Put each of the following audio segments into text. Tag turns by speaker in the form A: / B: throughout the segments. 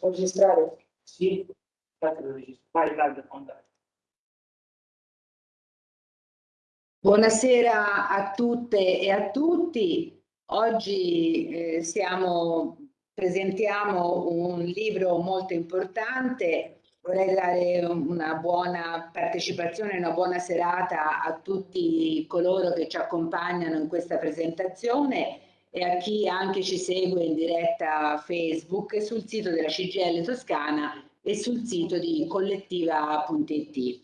A: Registrare?
B: Sì, vai, vai,
C: Buonasera a tutte e a tutti. Oggi eh, siamo, presentiamo un libro molto importante. Vorrei dare una buona partecipazione, una buona serata a tutti coloro che ci accompagnano in questa presentazione e a chi anche ci segue in diretta Facebook sul sito della CGL Toscana e sul sito di collettiva.it.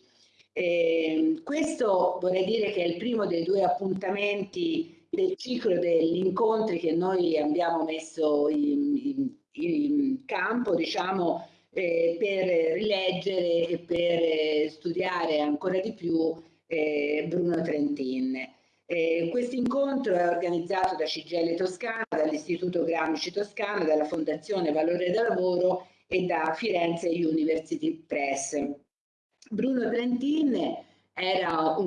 C: Eh, questo vorrei dire che è il primo dei due appuntamenti del ciclo degli incontri che noi abbiamo messo in, in, in campo, diciamo, eh, per rileggere e per studiare ancora di più eh, Bruno Trentin. Eh, questo incontro è organizzato da CGL Toscana, dall'Istituto Gramsci Toscana, dalla Fondazione Valore del Lavoro e da Firenze University Press. Bruno Trentin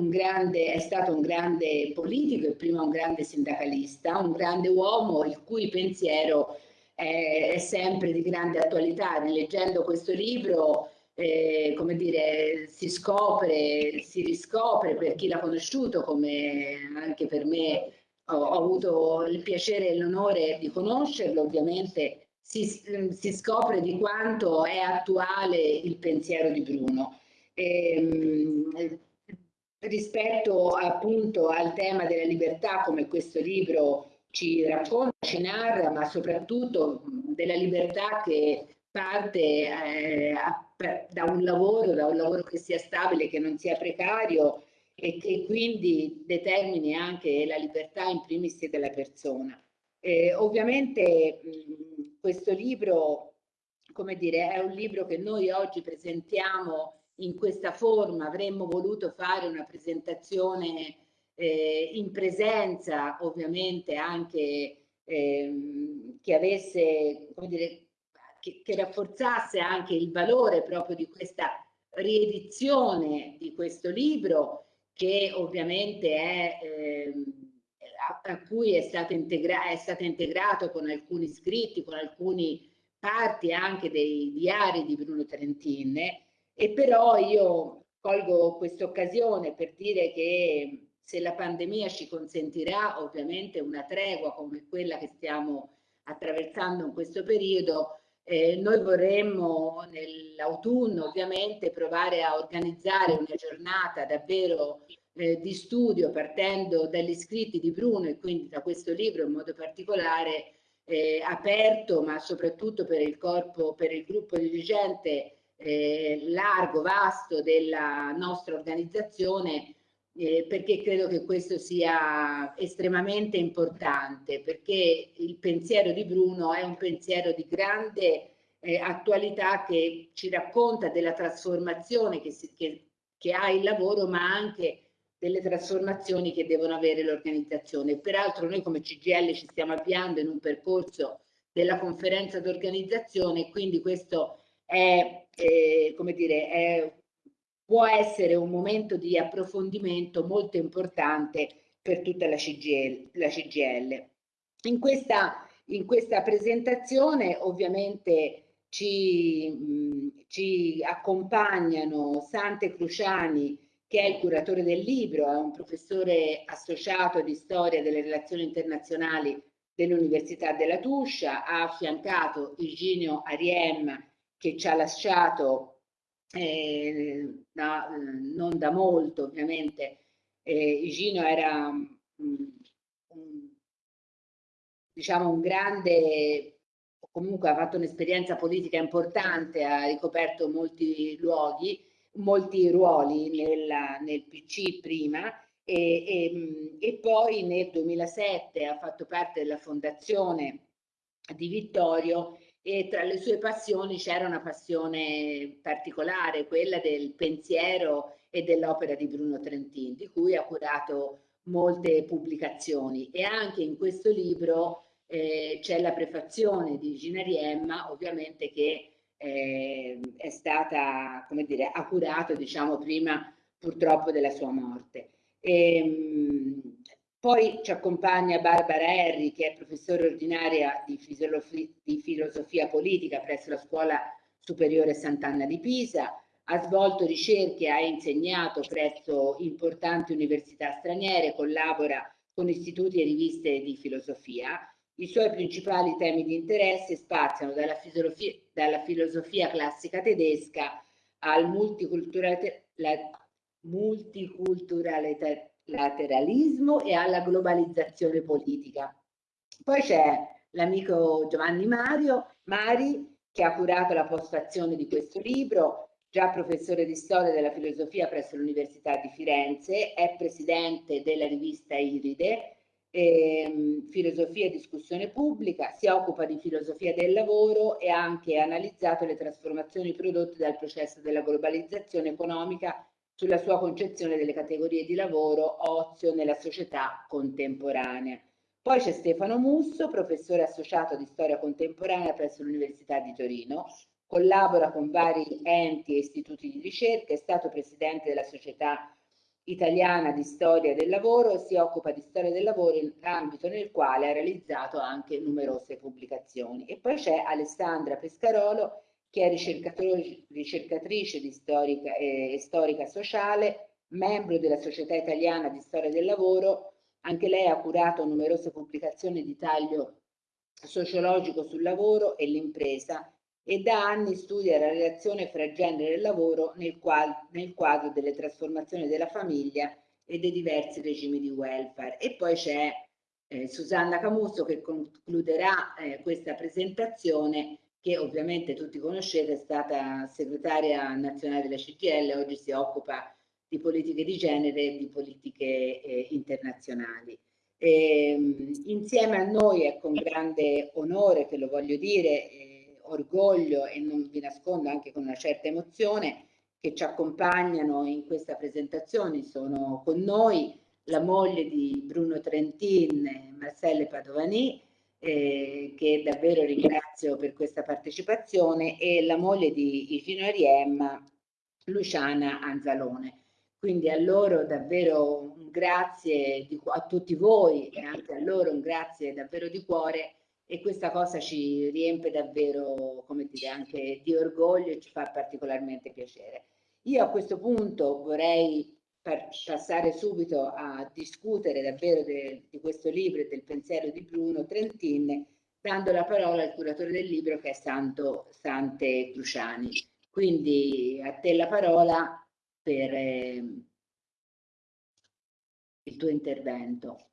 C: grande, è stato un grande politico e prima un grande sindacalista, un grande uomo il cui pensiero è, è sempre di grande attualità. Rileggendo questo libro eh, come dire, si scopre, si riscopre per chi l'ha conosciuto, come anche per me ho, ho avuto il piacere e l'onore di conoscerlo, ovviamente si, si, scopre di quanto è attuale il pensiero di Bruno. E, ehm, rispetto appunto al tema della libertà, come questo libro ci racconta, ci narra, ma soprattutto della libertà che parte eh, da un lavoro, da un lavoro che sia stabile, che non sia precario e che quindi determini anche la libertà in primis della persona. Eh, ovviamente mh, questo libro, come dire, è un libro che noi oggi presentiamo in questa forma, avremmo voluto fare una presentazione eh, in presenza, ovviamente anche ehm, che avesse, come dire, che, che rafforzasse anche il valore proprio di questa riedizione di questo libro che ovviamente è, eh, a, a, cui è stato, è stato integrato con alcuni scritti, con alcune parti anche dei diari di Bruno Trentin e però io colgo questa occasione per dire che se la pandemia ci consentirà ovviamente una tregua come quella che stiamo attraversando in questo periodo, eh, noi vorremmo nell'autunno ovviamente provare a organizzare una giornata davvero eh, di studio partendo dagli scritti di Bruno e quindi da questo libro in modo particolare eh, aperto ma soprattutto per il corpo, per il gruppo dirigente eh, largo, vasto della nostra organizzazione eh, perché credo che questo sia estremamente importante, perché il pensiero di Bruno è un pensiero di grande eh, attualità che ci racconta della trasformazione che, si, che, che ha il lavoro, ma anche delle trasformazioni che devono avere l'organizzazione. Peraltro noi come CGL ci stiamo avviando in un percorso della conferenza d'organizzazione, quindi questo è, eh, come dire, è può essere un momento di approfondimento molto importante per tutta la CGL. La CGL. In, questa, in questa presentazione ovviamente ci, mh, ci accompagnano Sante Cruciani che è il curatore del libro, è un professore associato di storia delle relazioni internazionali dell'Università della Tuscia, ha affiancato Iginio Ariem che ci ha lasciato eh, da, non da molto ovviamente, eh, Igino era mh, un, diciamo un grande, comunque ha fatto un'esperienza politica importante, ha ricoperto molti luoghi, molti ruoli nella, nel PC prima e, e, e poi nel 2007 ha fatto parte della fondazione di Vittorio e tra le sue passioni c'era una passione particolare, quella del pensiero e dell'opera di Bruno Trentin, di cui ha curato molte pubblicazioni e anche in questo libro eh, c'è la prefazione di Gina Riemma, ovviamente che eh, è stata, come dire, ha curato diciamo prima purtroppo della sua morte. E, ehm, Poi ci accompagna Barbara Herri, che è professore ordinaria di, di filosofia politica presso la Scuola Superiore Sant'Anna di Pisa, ha svolto ricerche, ha insegnato presso importanti università straniere, collabora con istituti e riviste di filosofia. I suoi principali temi di interesse spaziano dalla filosofia, dalla filosofia classica tedesca al multiculturalismo e alla globalizzazione politica. Poi c'è l'amico Giovanni Mario Mari che ha curato la postazione di questo libro, già professore di storia della filosofia presso l'Università di Firenze, è presidente della rivista Iride, ehm, filosofia e discussione pubblica, si occupa di filosofia del lavoro e ha anche analizzato le trasformazioni prodotte dal processo della globalizzazione economica sulla sua concezione delle categorie di lavoro ozio nella società contemporanea. Poi c'è Stefano Musso, professore associato di storia contemporanea presso l'Università di Torino, collabora con vari enti e istituti di ricerca, è stato presidente della Società Italiana di Storia del Lavoro e si occupa di storia del lavoro in ambito nel quale ha realizzato anche numerose pubblicazioni. E poi c'è Alessandra Pescarolo, che è ricercatrice di storica e eh, storica sociale, membro della Società Italiana di Storia del Lavoro, anche lei ha curato numerose pubblicazioni di taglio sociologico sul lavoro e l'impresa e da anni studia la relazione fra genere e lavoro nel, qual nel quadro delle trasformazioni della famiglia e dei diversi regimi di welfare. E poi c'è eh, Susanna Camusso che concluderà eh, questa presentazione che ovviamente tutti conoscete, è stata segretaria nazionale della CGL, oggi si occupa di politiche di genere e di politiche eh, internazionali. E, ehm, insieme a noi è con grande onore, che lo voglio dire, eh, orgoglio e non vi nascondo anche con una certa emozione, che ci accompagnano in questa presentazione, sono con noi la moglie di Bruno Trentin, Marcelle Padovani, eh, che davvero ringrazio per questa partecipazione, e la moglie di Igino Ariem, Luciana Anzalone. Quindi a loro davvero un grazie di, a tutti voi e anche a loro un grazie davvero di cuore e questa cosa ci riempie davvero, come dire, anche di orgoglio e ci fa particolarmente piacere. Io a questo punto vorrei passare subito a discutere davvero de, di questo libro e del pensiero di Bruno Trentin, dando la parola al curatore del libro che è Santo Sante Cruciani. Quindi a te la parola per eh, il tuo intervento.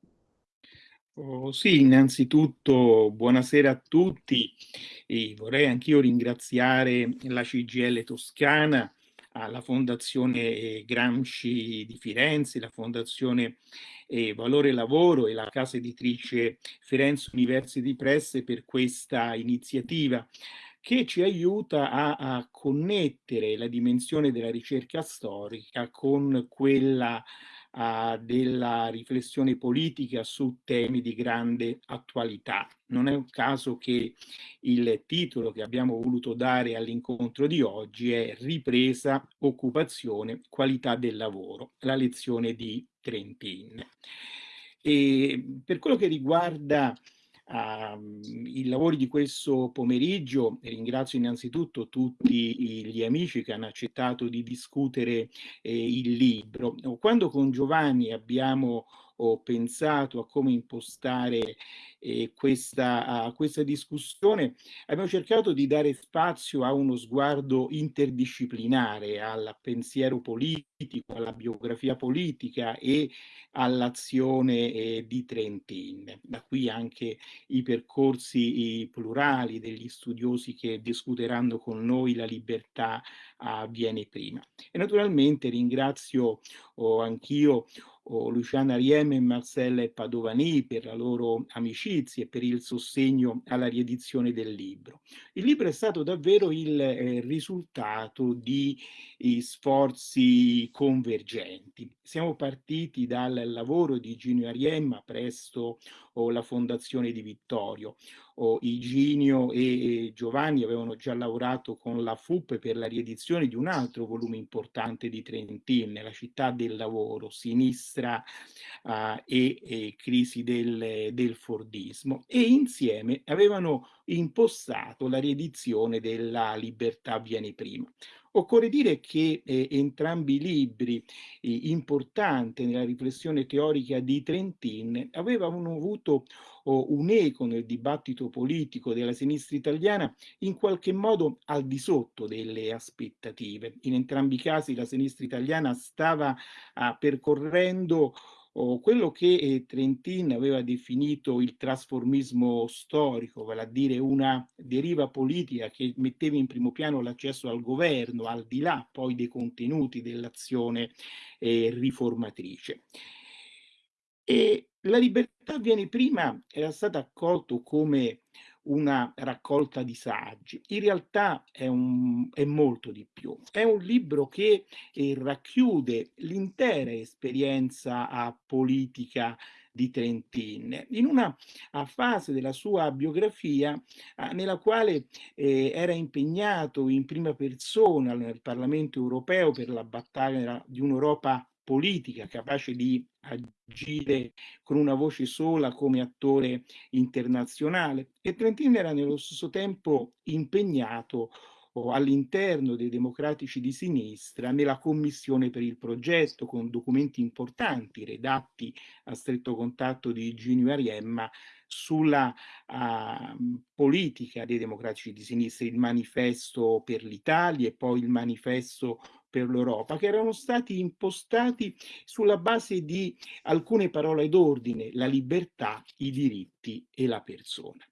D: Oh, sì, innanzitutto buonasera a tutti e vorrei anch'io ringraziare la CGL Toscana, la Fondazione Gramsci di Firenze, la Fondazione eh, Valore Lavoro e la casa editrice Firenze University Press per questa iniziativa che ci aiuta a, a, connettere la dimensione della ricerca storica con quella uh, della riflessione politica su temi di grande attualità. Non è un caso che il titolo che abbiamo voluto dare all'incontro di oggi è Ripresa, occupazione, qualità del lavoro, la lezione di Trentin. E per quello che riguarda uh, i lavori di questo pomeriggio. Ringrazio innanzitutto tutti gli amici che hanno accettato di discutere eh, il libro. Quando con Giovanni abbiamo ho pensato a come impostare eh, questa, uh, questa discussione, abbiamo cercato di dare spazio a uno sguardo interdisciplinare, al pensiero politico, alla biografia politica e all'azione eh, di Trentin. Da qui anche i percorsi i plurali degli studiosi che discuteranno con noi la libertà avviene prima. E naturalmente ringrazio oh, anch'io oh, Luciana Marcella e Padovani per la loro amicizia e per il sostegno alla riedizione del libro. Il libro è stato davvero il eh, risultato di sforzi convergenti. Siamo partiti dal lavoro di Gino Ariemma presto o la fondazione di Vittorio. O Iginio e Giovanni avevano già lavorato con la FUP per la riedizione di un altro volume importante di Trentin, La città del lavoro, sinistra uh, e, e, crisi del, del Fordismo e insieme avevano impostato la riedizione della Libertà viene prima. Occorre dire che eh, entrambi i libri eh, importanti nella riflessione teorica di Trentin avevano avuto oh, un eco nel dibattito politico della sinistra italiana in qualche modo al di sotto delle aspettative. In entrambi i casi la sinistra italiana stava ah, percorrendo o quello che eh, Trentin aveva definito il trasformismo storico, vale a dire una deriva politica che metteva in primo piano l'accesso al governo, al di là poi dei contenuti dell'azione eh, riformatrice. E la libertà viene prima, era stata accolto come una raccolta di saggi. In realtà è, un, è molto di più. È un libro che eh, racchiude l'intera esperienza politica di Trentin, in una fase della sua biografia nella quale eh, era impegnato in prima persona nel Parlamento europeo per la battaglia di un'Europa politica capace di agire con una voce sola come attore internazionale. E Trentin era nello stesso tempo impegnato all'interno dei democratici di sinistra nella commissione per il progetto con documenti importanti redatti a stretto contatto di Ginio Ariemma sulla uh, politica dei democratici di sinistra, il manifesto per l'Italia e poi il manifesto per l'Europa, che erano stati impostati sulla base di alcune parole d'ordine, la libertà, i diritti e la persona.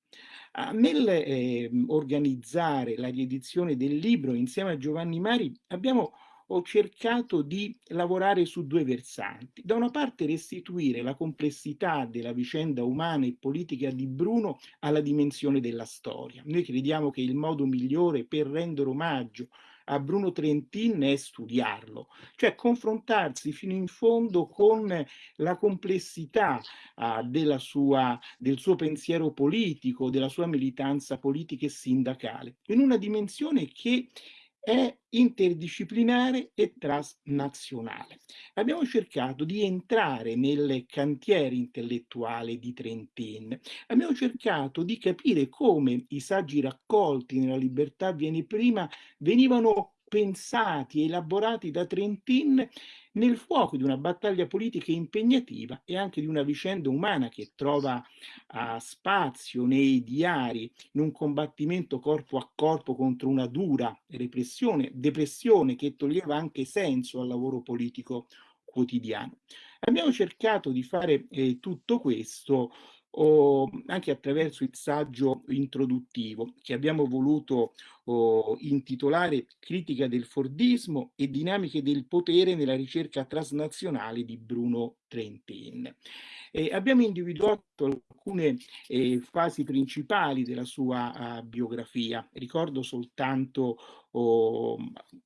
D: Uh, nel eh, organizzare la riedizione del libro insieme a Giovanni Mari abbiamo ho cercato di lavorare su due versanti. Da una parte restituire la complessità della vicenda umana e politica di Bruno alla dimensione della storia. Noi crediamo che il modo migliore per rendere omaggio a Bruno Trentin è studiarlo, cioè confrontarsi fino in fondo con la complessità della sua, del suo pensiero politico, della sua militanza politica e sindacale, in una dimensione che è interdisciplinare e transnazionale. Abbiamo cercato di entrare nel cantiere intellettuale di Trentin, abbiamo cercato di capire come i saggi raccolti nella libertà viene prima venivano pensati elaborati da Trentin nel fuoco di una battaglia politica impegnativa e anche di una vicenda umana che trova uh, spazio nei diari in un combattimento corpo a corpo contro una dura repressione, depressione che toglieva anche senso al lavoro politico quotidiano. Abbiamo cercato di fare eh, tutto questo o anche attraverso il saggio introduttivo che abbiamo voluto oh, intitolare Critica del Fordismo e dinamiche del potere nella ricerca transnazionale di Bruno Trentin. Eh, abbiamo individuato alcune eh, fasi principali della sua uh, biografia, ricordo soltanto oh,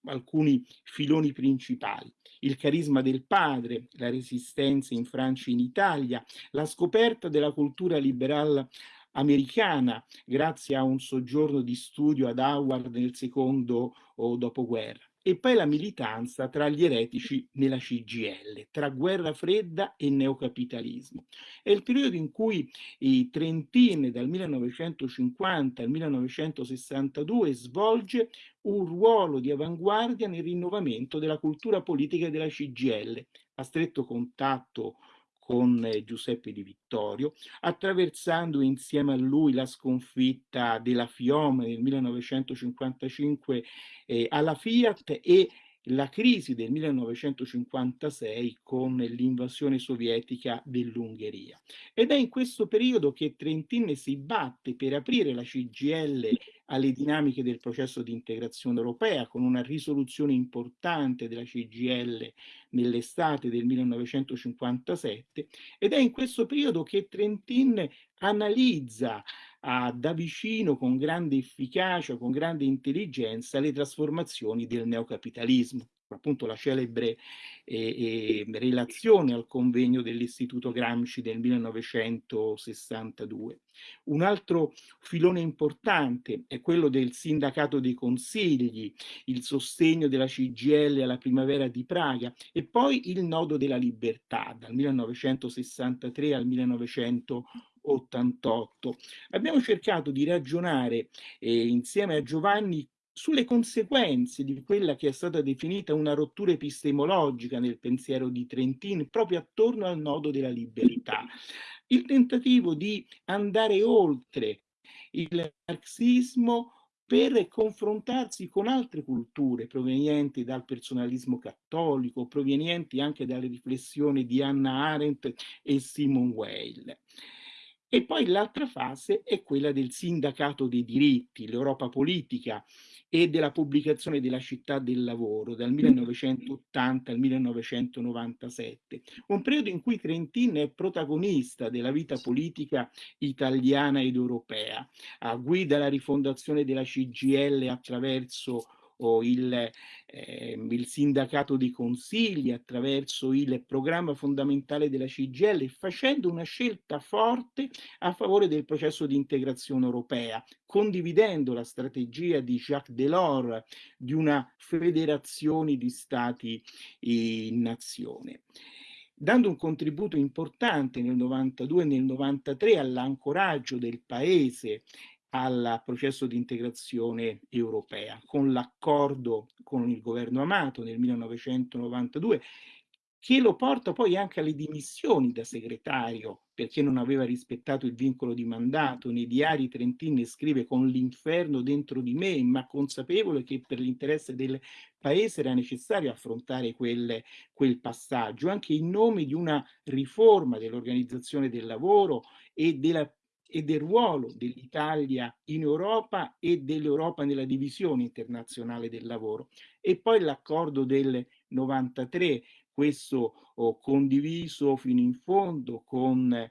D: alcuni filoni principali. Il carisma del padre, la resistenza in Francia e in Italia, la scoperta della cultura liberale americana grazie a un soggiorno di studio ad Howard nel secondo oh, dopoguerra e poi la militanza tra gli eretici nella CGL, tra guerra fredda e neocapitalismo. È il periodo in cui i Trentin dal 1950 al 1962 svolge un ruolo di avanguardia nel rinnovamento della cultura politica della CGL, a stretto contatto con eh, Giuseppe Di Vittorio, attraversando insieme a lui la sconfitta della Fiome nel 1955 eh, alla Fiat e la crisi del 1956 con l'invasione sovietica dell'Ungheria. Ed è in questo periodo che Trentin si batte per aprire la CGL alle dinamiche del processo di integrazione europea con una risoluzione importante della CGL nell'estate del 1957 ed è in questo periodo che Trentin analizza uh, da vicino con grande efficacia, con grande intelligenza le trasformazioni del neocapitalismo appunto la celebre eh, eh, relazione al convegno dell'Istituto Gramsci del 1962. Un altro filone importante è quello del sindacato dei consigli, il sostegno della CGL alla primavera di Praga e poi il nodo della libertà dal 1963 al 1988. Abbiamo cercato di ragionare eh, insieme a Giovanni sulle conseguenze di quella che è stata definita una rottura epistemologica nel pensiero di Trentin proprio attorno al nodo della libertà. Il tentativo di andare oltre il marxismo per confrontarsi con altre culture provenienti dal personalismo cattolico, provenienti anche dalle riflessioni di Hannah Arendt e Simone Weil. E poi l'altra fase è quella del sindacato dei diritti, l'Europa politica, e della pubblicazione della città del lavoro dal 1980 al 1997, un periodo in cui Trentin è protagonista della vita politica italiana ed europea, guida la rifondazione della CGL attraverso o il, eh, il sindacato di consigli attraverso il programma fondamentale della CGL, facendo una scelta forte a favore del processo di integrazione europea, condividendo la strategia di Jacques Delors di una federazione di stati in nazione. Dando un contributo importante nel 92 e nel 93 all'ancoraggio del paese al processo di integrazione europea, con l'accordo con il governo Amato nel 1992, che lo porta poi anche alle dimissioni da segretario perché non aveva rispettato il vincolo di mandato. Nei diari Trentin scrive con l'inferno dentro di me, ma consapevole che per l'interesse del paese era necessario affrontare quel, quel passaggio, anche in nome di una riforma dell'organizzazione del lavoro e della e del ruolo dell'Italia in Europa e dell'Europa nella divisione internazionale del lavoro. E poi l'accordo del 93, questo ho condiviso fino in fondo con eh,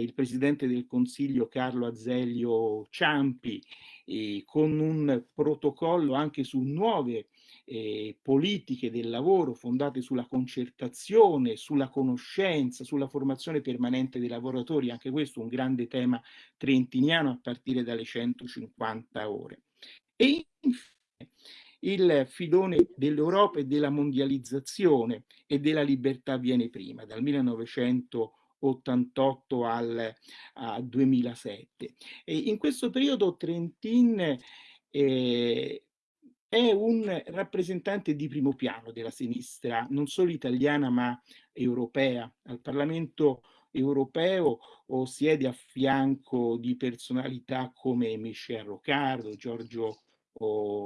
D: il Presidente del Consiglio Carlo Azeglio Ciampi, eh, con un protocollo anche su nuove eh, politiche del lavoro fondate sulla concertazione, sulla conoscenza, sulla formazione permanente dei lavoratori, anche questo un grande tema trentiniano a partire dalle 150 ore. E infine il filone dell'Europa e della mondializzazione e della libertà viene prima, dal 1988 al, al 2007. E in questo periodo Trentin eh, è un rappresentante di primo piano della sinistra, non solo italiana ma europea. Al Parlamento europeo o siede a fianco di personalità come Michel Roccardo, Giorgio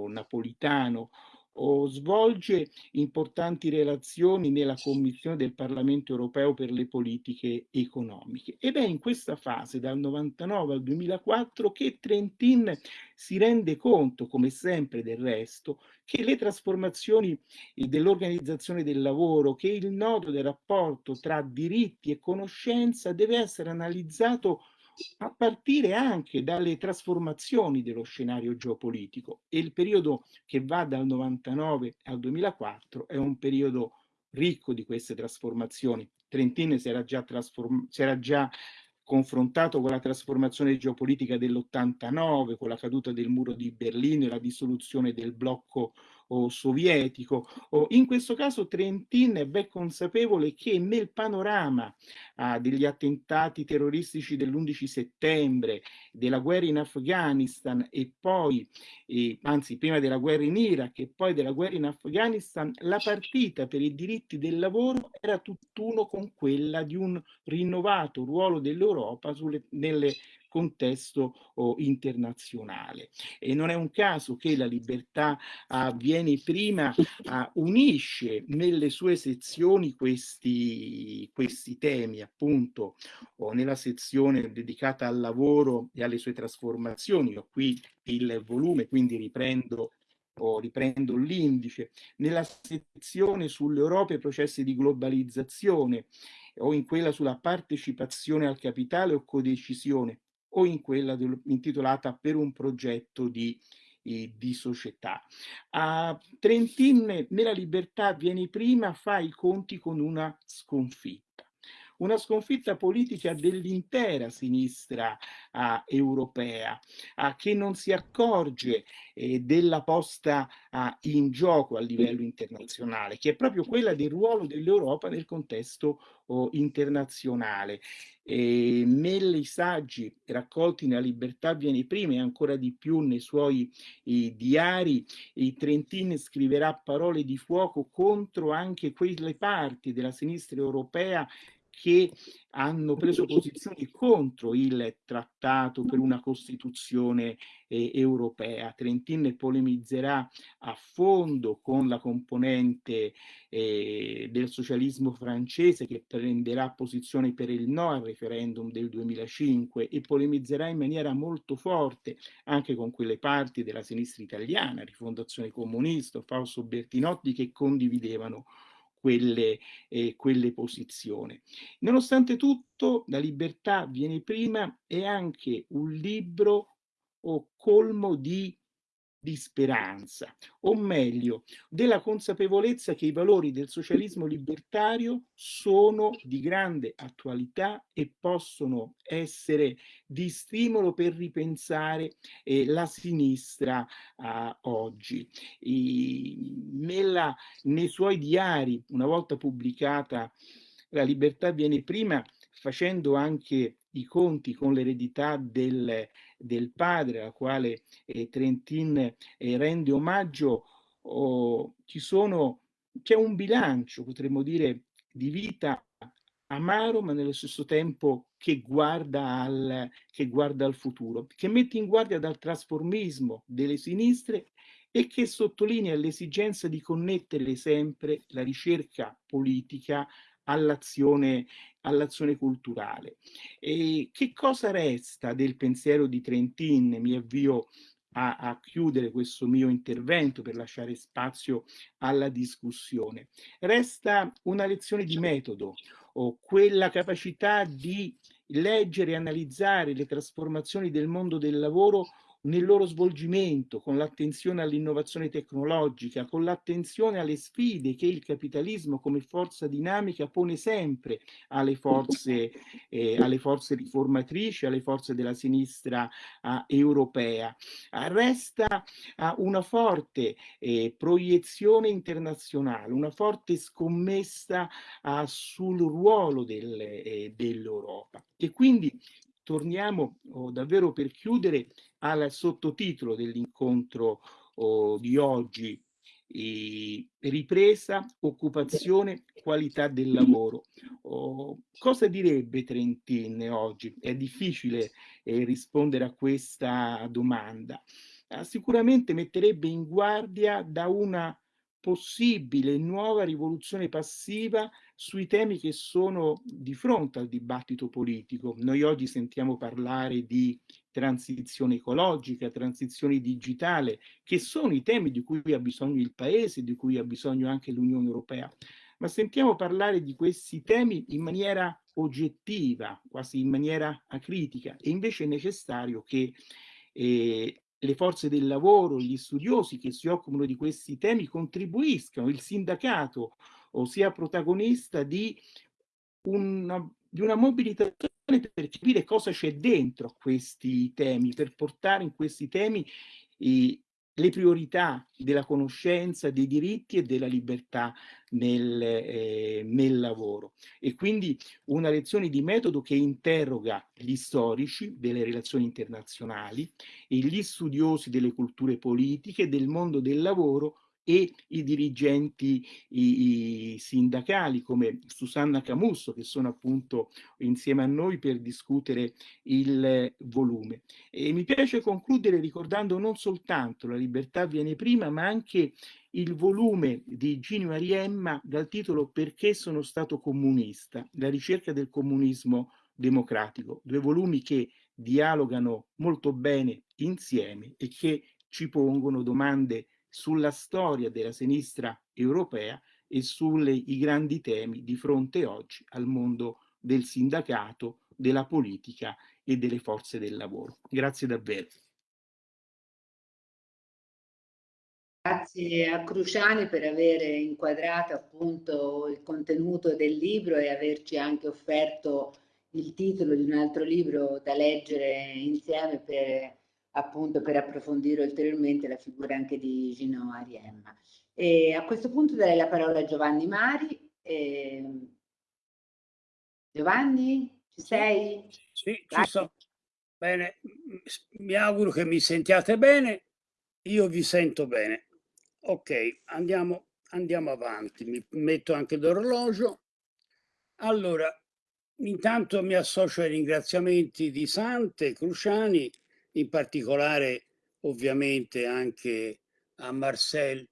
D: Napolitano o svolge importanti relazioni nella Commissione del Parlamento europeo per le politiche economiche. Ed è in questa fase, dal 99 al 2004, che Trentin si rende conto, come sempre del resto, che le trasformazioni dell'organizzazione del lavoro, che il nodo del rapporto tra diritti e conoscenza deve essere analizzato a partire anche dalle trasformazioni dello scenario geopolitico e il periodo che va dal 99 al 2004 è un periodo ricco di queste trasformazioni. Trentin si era già, si era già confrontato con la trasformazione geopolitica dell'89, con la caduta del muro di Berlino e la dissoluzione del blocco o sovietico. O in questo caso Trentin è ben consapevole che nel panorama ah, degli attentati terroristici dell'11 settembre, della guerra in Afghanistan e poi, eh, anzi prima della guerra in Iraq e poi della guerra in Afghanistan, la partita per i diritti del lavoro era tutt'uno con quella di un rinnovato ruolo dell'Europa nelle contesto oh, internazionale. E non è un caso che la libertà avviene prima, uh, unisce nelle sue sezioni questi, questi temi, appunto, oh, nella sezione dedicata al lavoro e alle sue trasformazioni. Ho qui il volume, quindi riprendo o riprendo l'indice, nella sezione sull'Europa e i processi di globalizzazione o in quella sulla partecipazione al capitale o codecisione o in quella intitolata Per un progetto di di società. A Trentin nella libertà viene prima fa i conti con una sconfitta una sconfitta politica dell'intera sinistra uh, europea, uh, che non si accorge eh, della posta uh, in gioco a livello internazionale, che è proprio quella del ruolo dell'Europa nel contesto oh, internazionale. E nei saggi raccolti nella Libertà viene prima e ancora di più nei suoi eh, diari, Trentin scriverà parole di fuoco contro anche quelle parti della sinistra europea che hanno preso posizioni contro il trattato per una Costituzione eh, europea. Trentin polemizzerà a fondo con la componente eh, del socialismo francese che prenderà posizione per il no al referendum del 2005 e polemizzerà in maniera molto forte anche con quelle parti della sinistra italiana, Rifondazione Comunista, Fausto Bertinotti, che condividevano quelle, eh, quelle posizioni. Nonostante tutto, la libertà viene prima è anche un libro colmo di di speranza, o meglio, della consapevolezza che i valori del socialismo libertario sono di grande attualità e possono essere di stimolo per ripensare eh, la sinistra eh, oggi. I, nella, nei suoi diari, una volta pubblicata La libertà viene prima, facendo anche i conti con l'eredità del, del, padre, alla quale eh, Trentin eh, rende omaggio, oh, c'è un bilancio, potremmo dire, di vita amaro, ma nello stesso tempo che guarda, al, che guarda al futuro, che mette in guardia dal trasformismo delle sinistre e che sottolinea l'esigenza di connettere sempre la ricerca politica all'azione all'azione culturale. E che cosa resta del pensiero di Trentin? Mi avvio a, a, chiudere questo mio intervento per lasciare spazio alla discussione. Resta una lezione di metodo, o quella capacità di leggere e analizzare le trasformazioni del mondo del lavoro nel loro svolgimento, con l'attenzione all'innovazione tecnologica, con l'attenzione alle sfide che il capitalismo come forza dinamica pone sempre alle forze, eh, alle forze riformatrici, alle forze della sinistra eh, europea. resta eh, una forte eh, proiezione internazionale, una forte scommessa sul ruolo del, eh, dell'Europa. E quindi torniamo oh, davvero per chiudere al sottotitolo dell'incontro oh, di oggi, eh, ripresa, occupazione, qualità del lavoro. Oh, cosa direbbe Trentin oggi? È difficile eh, rispondere a questa domanda. Eh, sicuramente metterebbe in guardia da una possibile nuova rivoluzione passiva sui temi che sono di fronte al dibattito politico. Noi oggi sentiamo parlare di transizione ecologica, transizione digitale, che sono i temi di cui ha bisogno il Paese, di cui ha bisogno anche l'Unione Europea. Ma sentiamo parlare di questi temi in maniera oggettiva, quasi in maniera acritica, e invece è necessario che eh, le forze del lavoro, gli studiosi che si occupano di questi temi contribuiscano, il sindacato o sia protagonista di una, di una mobilitazione per capire cosa c'è dentro questi temi, per portare in questi temi eh, le priorità della conoscenza, dei diritti e della libertà nel, eh, nel, lavoro. E quindi una lezione di metodo che interroga gli storici delle relazioni internazionali e gli studiosi delle culture politiche, del mondo del lavoro e i dirigenti i, i sindacali come Susanna Camusso che sono appunto insieme a noi per discutere il volume. E mi piace concludere ricordando non soltanto la libertà viene prima ma anche il volume di Ginio Ariemma dal titolo Perché sono stato comunista, la ricerca del comunismo democratico, due volumi che dialogano molto bene insieme e che ci pongono domande sulla storia della sinistra europea e sui grandi temi di fronte oggi al mondo del sindacato, della politica e delle forze del lavoro. Grazie davvero.
C: Grazie a Cruciani per aver inquadrato appunto il contenuto del libro e averci anche offerto il titolo di un altro libro da leggere insieme per appunto per approfondire ulteriormente la figura anche di Gino Ariemma. E a questo punto darei la parola a Giovanni Mari. E... Giovanni, ci sei?
E: Sì, ci sono. Bene, mi auguro che mi sentiate bene. Io vi sento bene. Ok, andiamo, andiamo avanti. Mi metto anche l'orologio. Allora, intanto mi associo ai ringraziamenti di Sante, Cruciani, in particolare ovviamente anche a Marcel,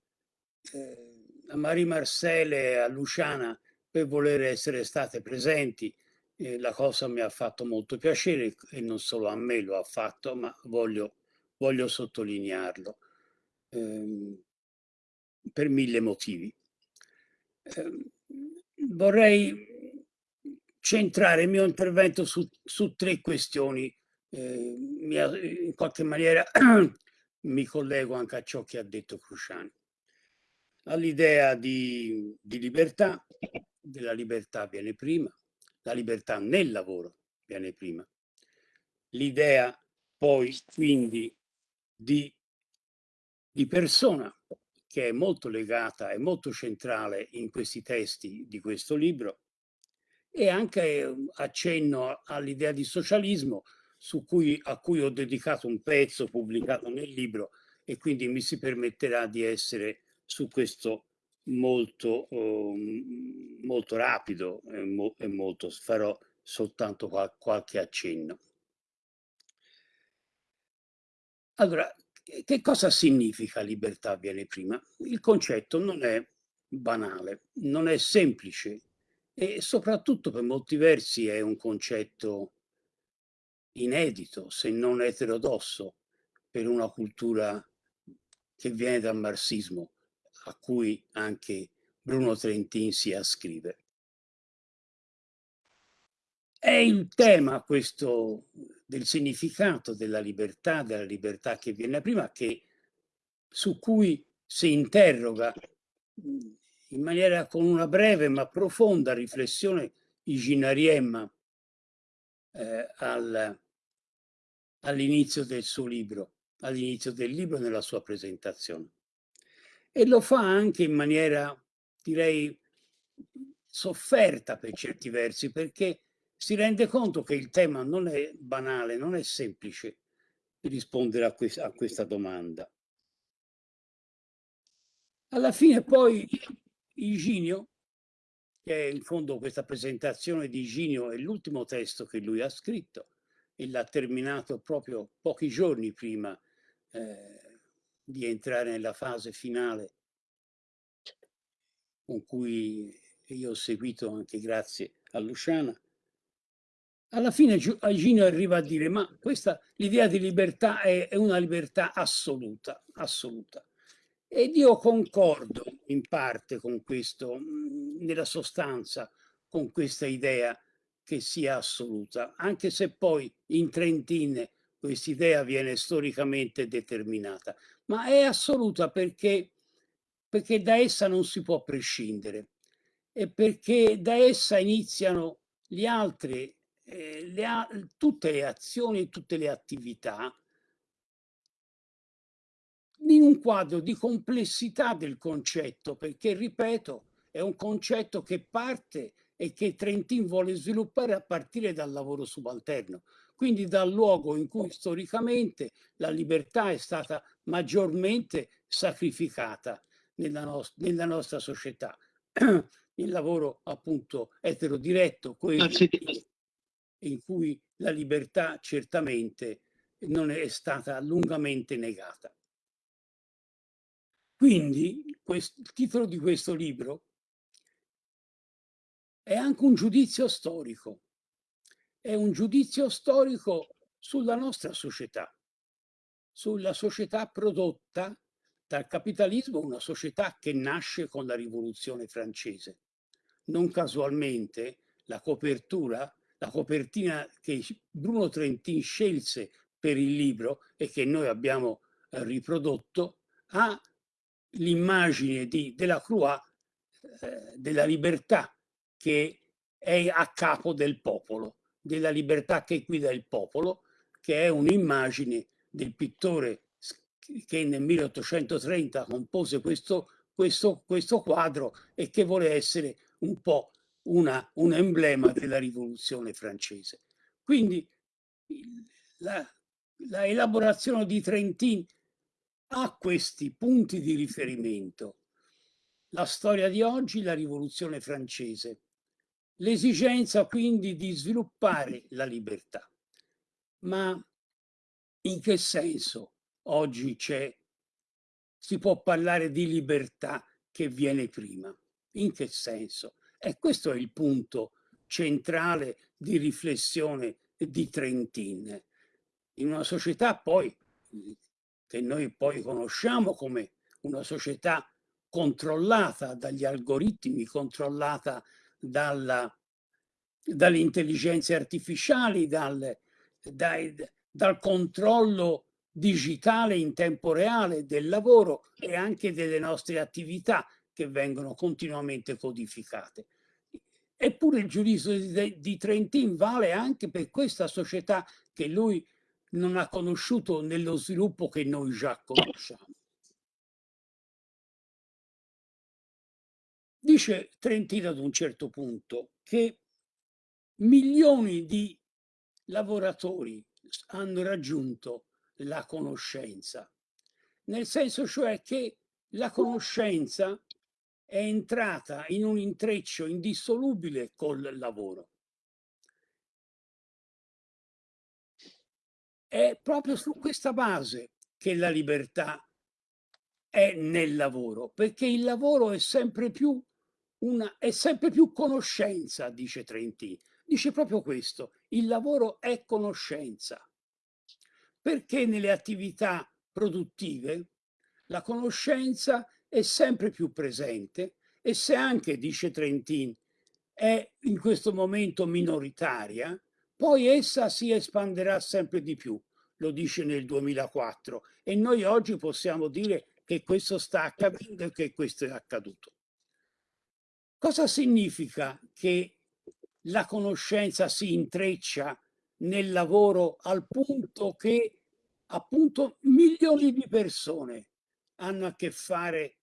E: eh, a Marie Marcel e a Luciana per voler essere state presenti. Eh, la cosa mi ha fatto molto piacere e non solo a me lo ha fatto, ma voglio, voglio sottolinearlo. Eh, per mille motivi. Eh, vorrei centrare il mio intervento su, su tre questioni. Eh, in qualche maniera mi collego anche a ciò che ha detto Cruciani. All'idea di, di libertà, della libertà viene prima, la libertà nel lavoro viene prima, l'idea poi quindi di, di persona che è molto legata e molto centrale in questi testi di questo libro e anche accenno all'idea di socialismo cui, a cui ho dedicato un pezzo pubblicato nel libro e quindi mi si permetterà di essere su questo molto, um, molto rapido e, mo e, molto, farò soltanto qual qualche accenno. Allora, che cosa significa libertà viene prima? Il concetto non è banale, non è semplice e soprattutto per molti versi è un concetto inedito, se non eterodosso, per una cultura che viene dal marxismo, a cui anche Bruno Trentin si ascrive. È il tema questo del significato della libertà, della libertà che viene prima, che, su cui si interroga in maniera con una breve ma profonda riflessione Iginariemma eh, al, all'inizio del suo libro, all'inizio del libro nella sua presentazione. E lo fa anche in maniera, direi, sofferta per certi versi, perché si rende conto che il tema non è banale, non è semplice rispondere a, questa, a questa domanda. Alla fine poi Iginio, che in fondo questa presentazione di Iginio è l'ultimo testo che lui ha scritto e l'ha terminato proprio pochi giorni prima eh, di entrare nella fase finale con cui io ho seguito anche grazie a Luciana, alla fine Eugenio arriva a dire ma questa l'idea di libertà è, è, una libertà assoluta, assoluta. Ed io concordo in parte con questo, nella sostanza, con questa idea che sia assoluta, anche se poi in Trentin questa idea viene storicamente determinata, ma è assoluta perché, perché da essa non si può prescindere e perché da essa iniziano gli altri eh, le, tutte le azioni tutte le attività in un quadro di complessità del concetto, perché, ripeto, è un concetto che parte e che Trentin vuole sviluppare a partire dal lavoro subalterno, quindi dal luogo in cui storicamente la libertà è stata maggiormente sacrificata nella, no nella nostra società. Il lavoro appunto eterodiretto, quello in cui la libertà certamente non è stata lungamente negata. Quindi questo, il titolo di questo libro è anche un giudizio storico, è un giudizio storico sulla nostra società, sulla società prodotta dal capitalismo, una società che nasce con la rivoluzione francese. Non casualmente la copertura la copertina che Bruno Trentin scelse per il libro e che noi abbiamo eh, riprodotto ha l'immagine di Delacroix eh, della libertà che è a capo del popolo, della libertà che guida il popolo, che è un'immagine del pittore che nel 1830 compose questo, questo, questo quadro e che vuole essere un po' una, un emblema della rivoluzione francese. Quindi la, la elaborazione di Trentin ha questi punti di riferimento. La storia di oggi, la rivoluzione francese. L'esigenza quindi di sviluppare la libertà. Ma in che senso oggi c'è, si può parlare di libertà che viene prima? In che senso? E questo è il punto centrale di riflessione di Trentin. In una società poi che noi poi conosciamo come una società controllata dagli algoritmi, controllata dalla, dalle intelligenze artificiali, dal, dai, dal controllo digitale in tempo reale del lavoro e anche delle nostre attività che vengono continuamente codificate. Eppure il giudizio di, di Trentin vale anche per questa società che lui non ha conosciuto nello sviluppo che noi già conosciamo. Dice Trentino ad un certo punto che milioni di lavoratori hanno raggiunto la conoscenza, nel senso cioè che la conoscenza è entrata in un intreccio indissolubile col lavoro. È proprio su questa base che la libertà è nel lavoro, perché il lavoro è sempre più, una, è sempre più conoscenza, dice Trenti. Dice proprio questo, il lavoro è conoscenza, perché nelle attività produttive la conoscenza è sempre più presente e se anche, dice Trentin, è in questo momento minoritaria, poi essa si espanderà sempre di più, lo dice nel 2004, e noi oggi possiamo dire che questo sta accadendo e che questo è accaduto. Cosa significa che la conoscenza si intreccia nel lavoro al punto che appunto milioni di persone hanno a che fare,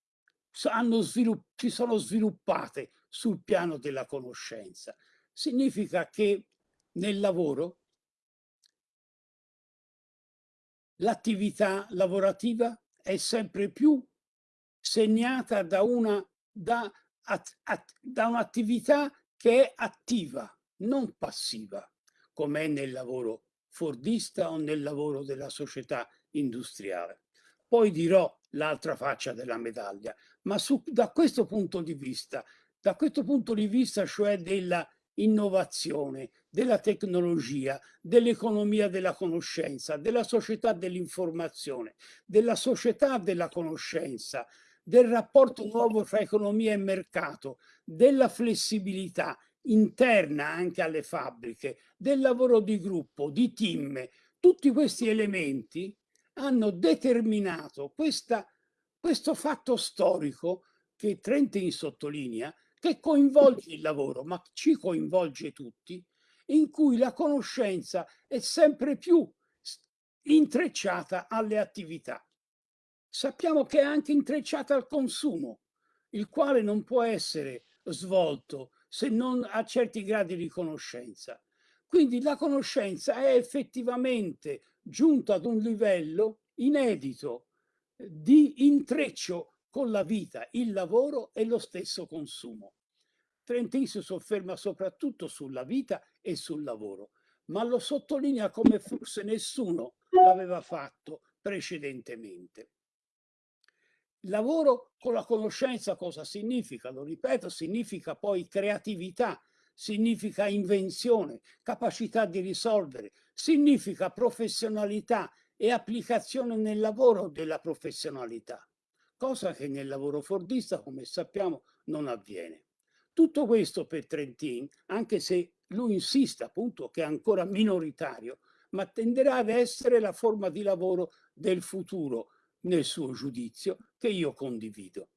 E: hanno si sono sviluppate sul piano della conoscenza. Significa che nel lavoro l'attività lavorativa è sempre più segnata da una da, da un'attività che è attiva, non passiva, come è nel lavoro fordista o nel lavoro della società industriale. Poi dirò l'altra faccia della medaglia, ma su, da questo punto di vista, da questo punto di vista cioè della innovazione, della tecnologia, dell'economia della conoscenza, della società dell'informazione, della società della conoscenza, del rapporto nuovo fra economia e mercato, della flessibilità interna anche alle fabbriche, del lavoro di gruppo, di team. Tutti questi elementi hanno determinato questa, questo fatto storico che Trentin sottolinea, che coinvolge il lavoro, ma ci coinvolge tutti, in cui la conoscenza è sempre più intrecciata alle attività. Sappiamo che è anche intrecciata al consumo, il quale non può essere svolto se non a certi gradi di conoscenza. Quindi la conoscenza è effettivamente giunta ad un livello inedito di intreccio con la vita, il lavoro e lo stesso consumo. Trentin si sofferma soprattutto sulla vita e sul lavoro, ma lo sottolinea come forse nessuno l'aveva fatto precedentemente. Lavoro con la conoscenza cosa significa? Lo ripeto, significa poi creatività, significa invenzione, capacità di risolvere, significa professionalità e applicazione nel lavoro della professionalità cosa che nel lavoro fordista, come sappiamo, non avviene. Tutto questo per Trentin, anche se lui insiste appunto che è ancora minoritario, ma tenderà ad essere la forma di lavoro del futuro, nel suo giudizio che io condivido.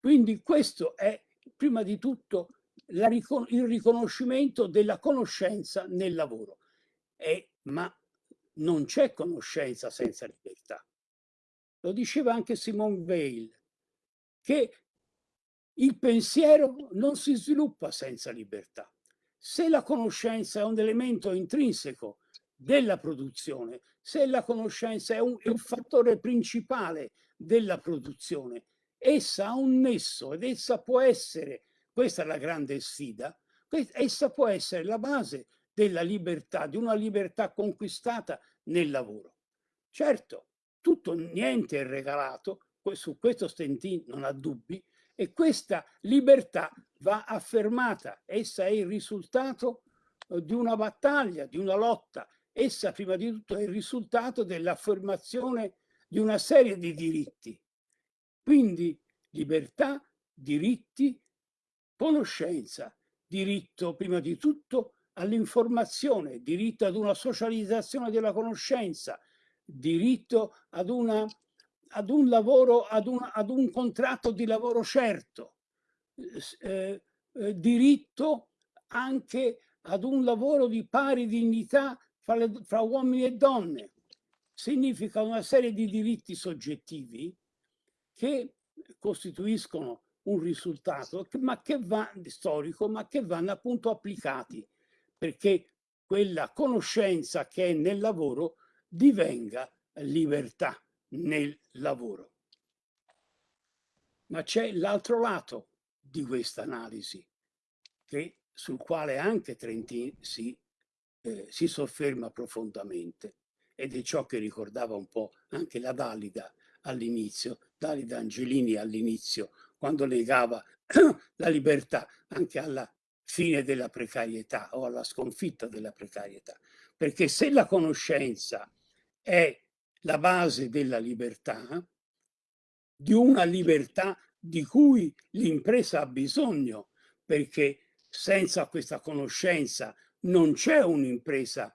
E: Quindi questo è prima di tutto la, il riconoscimento della conoscenza nel lavoro. E, ma non c'è conoscenza senza libertà. Lo diceva anche Simone Weil, che il pensiero non si sviluppa senza libertà. Se la conoscenza è un elemento intrinseco della produzione, se la conoscenza è un, è un fattore principale della produzione, essa ha un nesso ed essa può essere, questa è la grande sfida, essa può essere la base della libertà, di una libertà conquistata nel lavoro. Certo, tutto niente è regalato, su questo Stentin non ha dubbi, e questa libertà va affermata, essa è il risultato eh, di una battaglia, di una lotta, essa prima di tutto è il risultato dell'affermazione di una serie di diritti. Quindi libertà, diritti, conoscenza, diritto prima di tutto all'informazione, diritto ad una socializzazione della conoscenza, diritto ad, una, ad un lavoro, ad un, ad un contratto di lavoro certo, eh, eh, diritto anche ad un lavoro di pari dignità fra, le, fra uomini e donne. Significa una serie di diritti soggettivi che costituiscono un risultato ma che va, storico, ma che vanno appunto applicati perché quella conoscenza che è nel lavoro divenga libertà nel lavoro. Ma c'è l'altro lato di questa analisi, sul quale anche Trentin si, eh, si sofferma profondamente, ed è ciò che ricordava un po' anche la Dalida all'inizio, Dalida Angelini all'inizio, quando legava la libertà anche alla fine della precarietà o alla sconfitta della precarietà. Perché se la conoscenza è la base della libertà, di una libertà di cui l'impresa ha bisogno, perché senza questa conoscenza non c'è un'impresa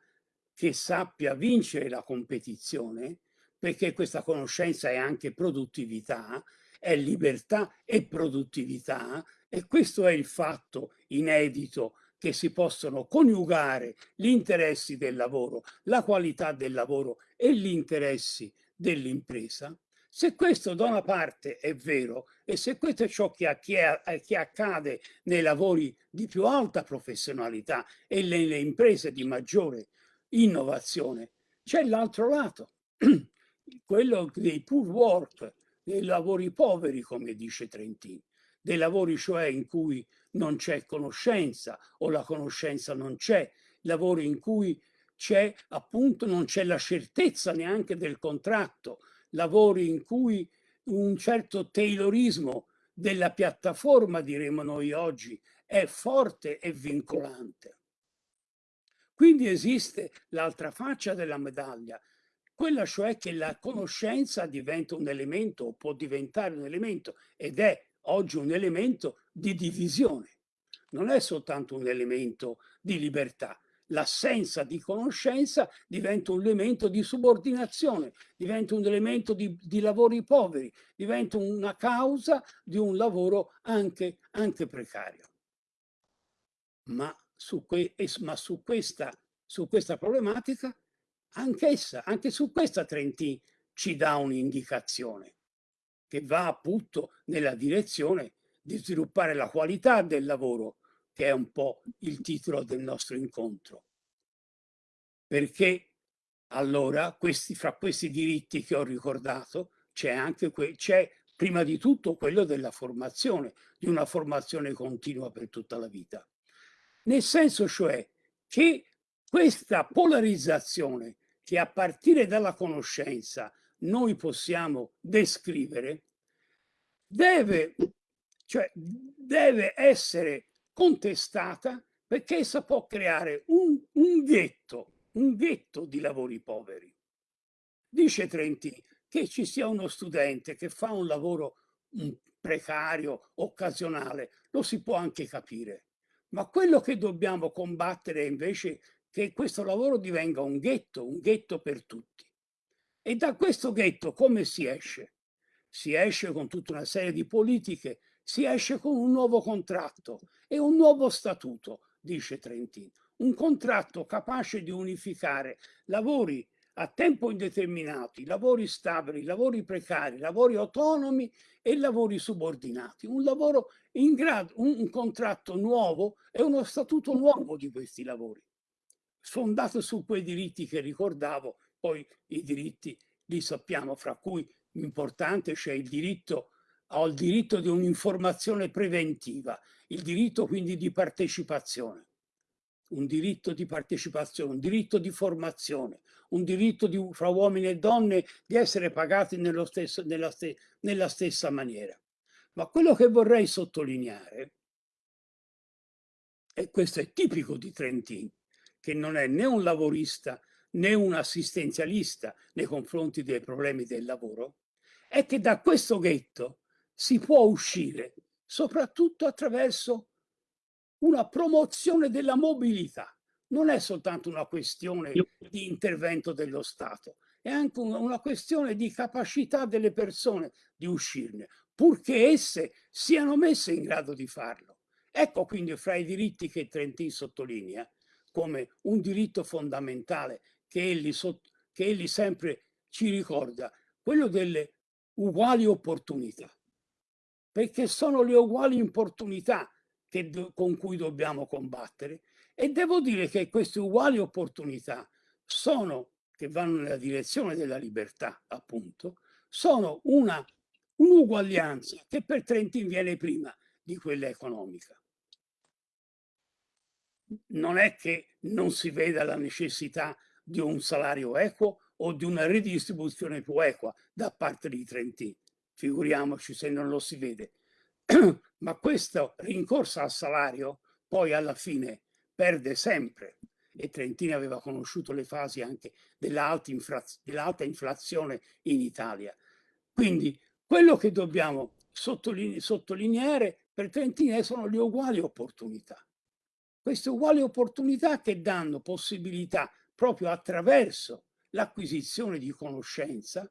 E: che sappia vincere la competizione, perché questa conoscenza è anche produttività, è libertà e produttività e questo è il fatto inedito che si possono coniugare gli interessi del lavoro, la qualità del lavoro e gli interessi dell'impresa. Se questo da una parte è vero e se questo è ciò che, accade nei lavori di più alta professionalità e nelle imprese di maggiore innovazione, c'è l'altro lato, quello dei poor work, dei lavori poveri, come dice Trentin, dei lavori cioè in cui non c'è conoscenza o la conoscenza non c'è, lavori in cui c'è appunto non c'è la certezza neanche del contratto, lavori in cui un certo taylorismo della piattaforma, diremo noi oggi, è forte e vincolante. Quindi esiste l'altra faccia della medaglia, quella cioè che la conoscenza diventa un elemento o può diventare un elemento ed è oggi un elemento di divisione, non è soltanto un elemento di libertà. L'assenza di conoscenza diventa un elemento di subordinazione, diventa un elemento di, di lavori poveri, diventa una causa di un lavoro anche, anche precario. Ma su, que, ma su questa, su questa problematica anch'essa, anche su questa Trentin ci dà un'indicazione che va appunto nella direzione di sviluppare la qualità del lavoro, che è un po' il titolo del nostro incontro. Perché allora questi, fra questi diritti che ho ricordato c'è anche c'è prima di tutto quello della formazione, di una formazione continua per tutta la vita. Nel senso cioè che questa polarizzazione che a partire dalla conoscenza noi possiamo descrivere, deve, cioè, deve essere contestata perché essa può creare un, un ghetto, un ghetto di lavori poveri. Dice Trenti che ci sia uno studente che fa un lavoro precario, occasionale, lo si può anche capire. Ma quello che dobbiamo combattere invece che questo lavoro divenga un ghetto, un ghetto per tutti. E da questo ghetto come si esce? Si esce con tutta una serie di politiche, si esce con un nuovo contratto e un nuovo statuto, dice Trentino. Un contratto capace di unificare lavori a tempo indeterminato, lavori stabili, lavori precari, lavori autonomi e lavori subordinati. Un lavoro in grado, un, un contratto nuovo e uno statuto nuovo di questi lavori, fondato su quei diritti che ricordavo, poi i diritti li sappiamo, fra cui importante c'è il diritto ho il diritto di un'informazione preventiva, il diritto quindi di partecipazione un diritto di partecipazione, un diritto di formazione, un diritto di, fra uomini e donne di essere pagati stesso, nella, ste, nella stessa maniera. Ma quello che vorrei sottolineare, e questo è tipico di Trentin, che non è né un lavorista né un assistenzialista nei confronti dei problemi del lavoro, è che da questo ghetto si può uscire soprattutto attraverso una promozione della mobilità. Non è soltanto una questione di intervento dello Stato, è anche una questione di capacità delle persone di uscirne, purché esse siano messe in grado di farlo. Ecco quindi fra i diritti che Trentin sottolinea come un diritto fondamentale che egli, che egli sempre ci ricorda, quello delle uguali opportunità, perché sono le uguali opportunità che, con cui dobbiamo combattere e devo dire che queste uguali opportunità sono, che vanno nella direzione della libertà appunto, sono un'uguaglianza che per Trentin viene prima di quella economica. Non è che non si veda la necessità di un salario equo o di una ridistribuzione più equa da parte di Trentin. Figuriamoci se non lo si vede. ma questo rincorso al salario poi alla fine perde sempre e Trentini aveva conosciuto le fasi anche dell'alta dell inflazione in Italia. Quindi quello che dobbiamo sottoline sottolineare per Trentini sono le uguali opportunità. Queste uguali opportunità che danno possibilità proprio attraverso l'acquisizione di conoscenza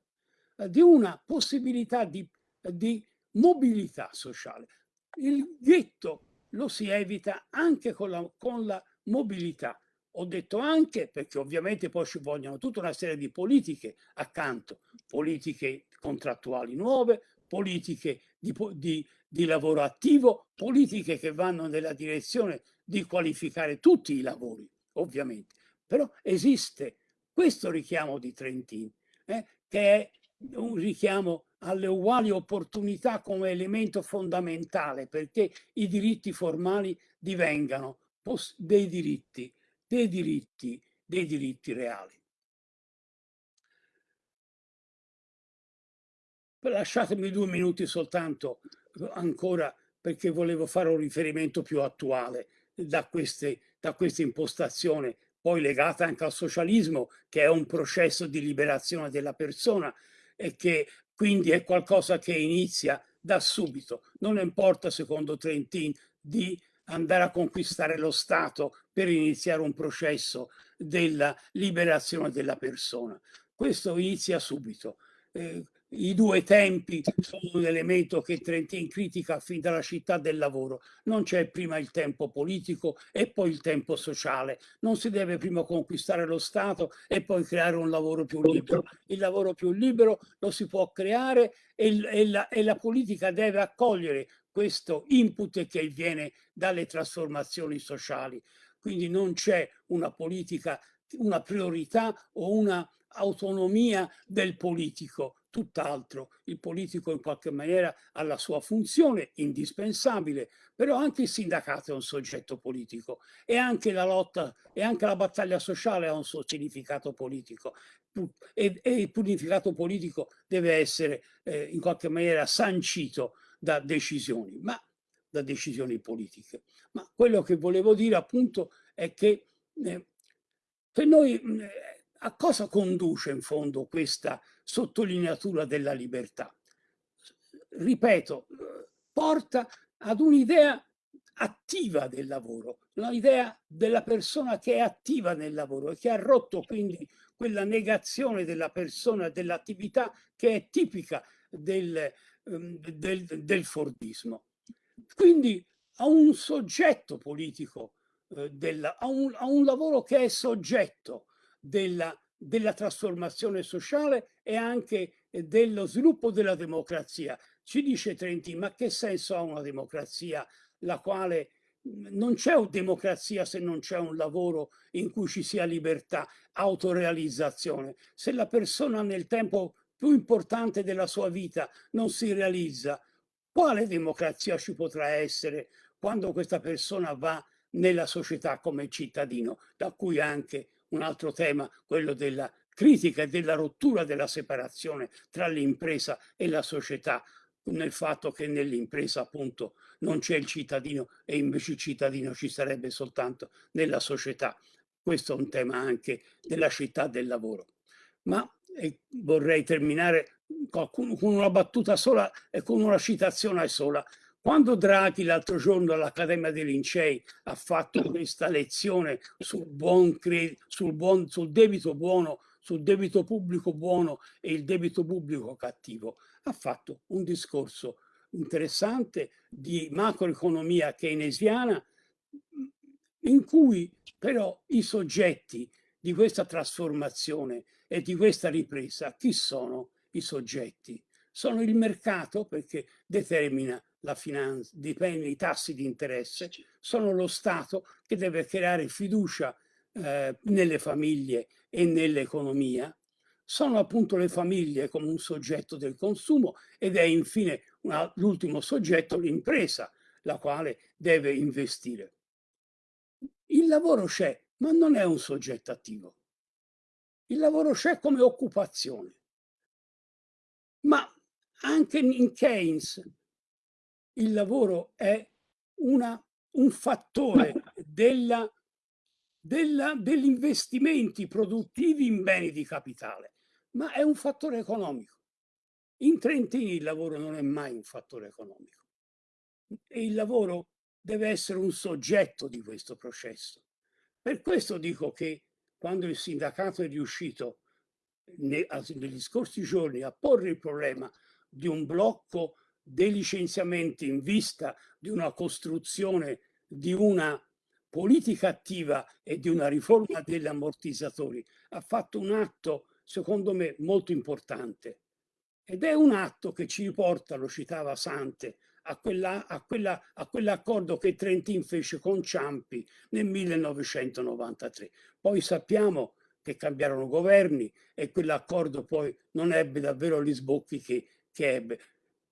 E: di una possibilità di, di mobilità sociale. Il ghetto lo si evita anche con la, con la mobilità. Ho detto anche perché ovviamente poi ci vogliono tutta una serie di politiche accanto, politiche contrattuali nuove, politiche di, di, di, lavoro attivo, politiche che vanno nella direzione di qualificare tutti i lavori, ovviamente. Però esiste questo richiamo di Trentin, eh, che è un richiamo alle uguali opportunità come elemento fondamentale perché i diritti formali divengano dei diritti, dei diritti, dei diritti reali. Lasciatemi due minuti soltanto ancora perché volevo fare un riferimento più attuale da, queste, da questa impostazione, poi legata anche al socialismo, che è un processo di liberazione della persona e che quindi è qualcosa che inizia da subito. Non importa, secondo Trentin, di andare a conquistare lo Stato per iniziare un processo della liberazione della persona. Questo inizia subito. Eh, i due tempi sono un elemento che Trentin critica fin dalla città del lavoro. Non c'è prima il tempo politico e poi il tempo sociale. Non si deve prima conquistare lo Stato e poi creare un lavoro più libero. Il lavoro più libero lo si può creare e, e, la, e la politica deve accogliere questo input che viene dalle trasformazioni sociali. Quindi non c'è una politica, una priorità o una autonomia del politico tutt'altro. Il politico in qualche maniera ha la sua funzione indispensabile, però anche il sindacato è un soggetto politico e anche la lotta e anche la battaglia sociale ha un suo significato politico e, e il significato politico deve essere eh, in qualche maniera sancito da decisioni, ma da decisioni politiche. Ma quello che volevo dire appunto è che eh, per noi eh, a cosa conduce in fondo questa sottolineatura della libertà? Ripeto, porta ad un'idea attiva del lavoro, un'idea della persona che è attiva nel lavoro e che ha rotto quindi quella negazione della persona, dell'attività che è tipica del, ehm, del, del Fordismo. Quindi a un soggetto politico, eh, della, a, un, a, un, lavoro che è soggetto della, della trasformazione sociale e anche dello sviluppo della democrazia. Ci dice Trenti, ma che senso ha una democrazia la quale non c'è democrazia se non c'è un lavoro in cui ci sia libertà, autorealizzazione. Se la persona nel tempo più importante della sua vita non si realizza, quale democrazia ci potrà essere quando questa persona va nella società come cittadino, da cui anche un altro tema, quello della critica e della rottura della separazione tra l'impresa e la società, nel fatto che nell'impresa appunto non c'è il cittadino e invece il cittadino ci sarebbe soltanto nella società. Questo è un tema anche della città del lavoro. Ma vorrei terminare con una battuta sola e con una citazione sola. Quando Draghi l'altro giorno all'Accademia dei Lincei ha fatto questa lezione sul, buon sul, buon, sul debito buono, sul debito pubblico buono e il debito pubblico cattivo, ha fatto un discorso interessante di macroeconomia keynesiana in cui però i soggetti di questa trasformazione e di questa ripresa, chi sono i soggetti? Sono il mercato perché determina la finanza, dipende i tassi di interesse, sono lo Stato che deve creare fiducia eh, nelle famiglie e nell'economia, sono appunto le famiglie come un soggetto del consumo ed è infine l'ultimo soggetto l'impresa, la quale deve investire. Il lavoro c'è, ma non è un soggetto attivo. Il lavoro c'è come occupazione. Ma anche in Keynes il lavoro è una, un fattore della degli investimenti produttivi in beni di capitale, ma è un fattore economico. In Trentini il lavoro non è mai un fattore economico e il lavoro deve essere un soggetto di questo processo. Per questo dico che quando il sindacato è riuscito negli scorsi giorni a porre il problema di un blocco dei licenziamenti in vista di una costruzione di una politica attiva e di una riforma degli ammortizzatori ha fatto un atto, secondo me, molto importante. Ed è un atto che ci riporta, lo citava Sante, a, quella, a, quella, a quell'accordo che Trentin fece con Ciampi nel 1993. Poi sappiamo che cambiarono governi e quell'accordo poi non ebbe davvero gli sbocchi che, che ebbe.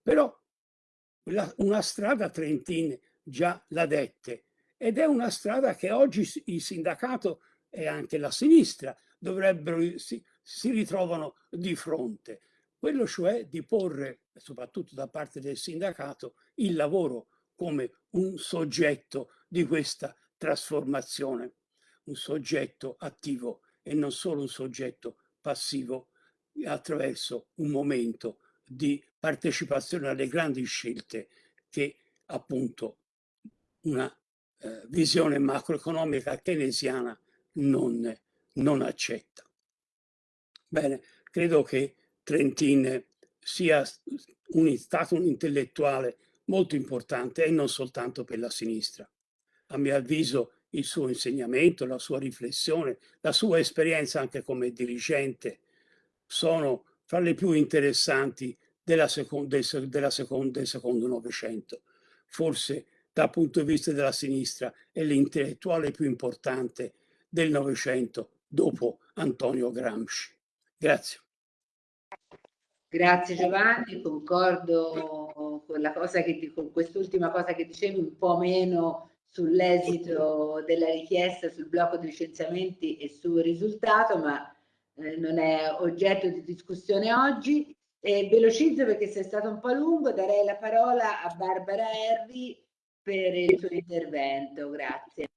E: Però la, una strada Trentin già la dette ed è una strada che oggi il sindacato e anche la sinistra dovrebbero, si, si ritrovano di fronte. Quello cioè di porre, soprattutto da parte del sindacato, il lavoro come un soggetto di questa trasformazione, un soggetto attivo e non solo un soggetto passivo attraverso un momento di partecipazione alle grandi scelte che appunto una eh, visione macroeconomica keynesiana non, non accetta. Bene, credo che Trentin sia un, stato un intellettuale molto importante e non soltanto per la sinistra. A mio avviso il suo insegnamento, la sua riflessione, la sua esperienza anche come dirigente sono fra le più interessanti della seconda, del, della seconda, del secondo Novecento. Forse dal punto di vista della sinistra è l'intellettuale più importante del Novecento dopo Antonio Gramsci. Grazie.
C: Grazie Giovanni, concordo con, la cosa che, con quest'ultima cosa che dicevi, un po' meno sull'esito della richiesta, sul blocco di licenziamenti e sul risultato, ma eh, non è oggetto di discussione oggi. E velocizzo perché sei stato un po' lungo, darei la parola a Barbara Erri per il suo intervento. Grazie.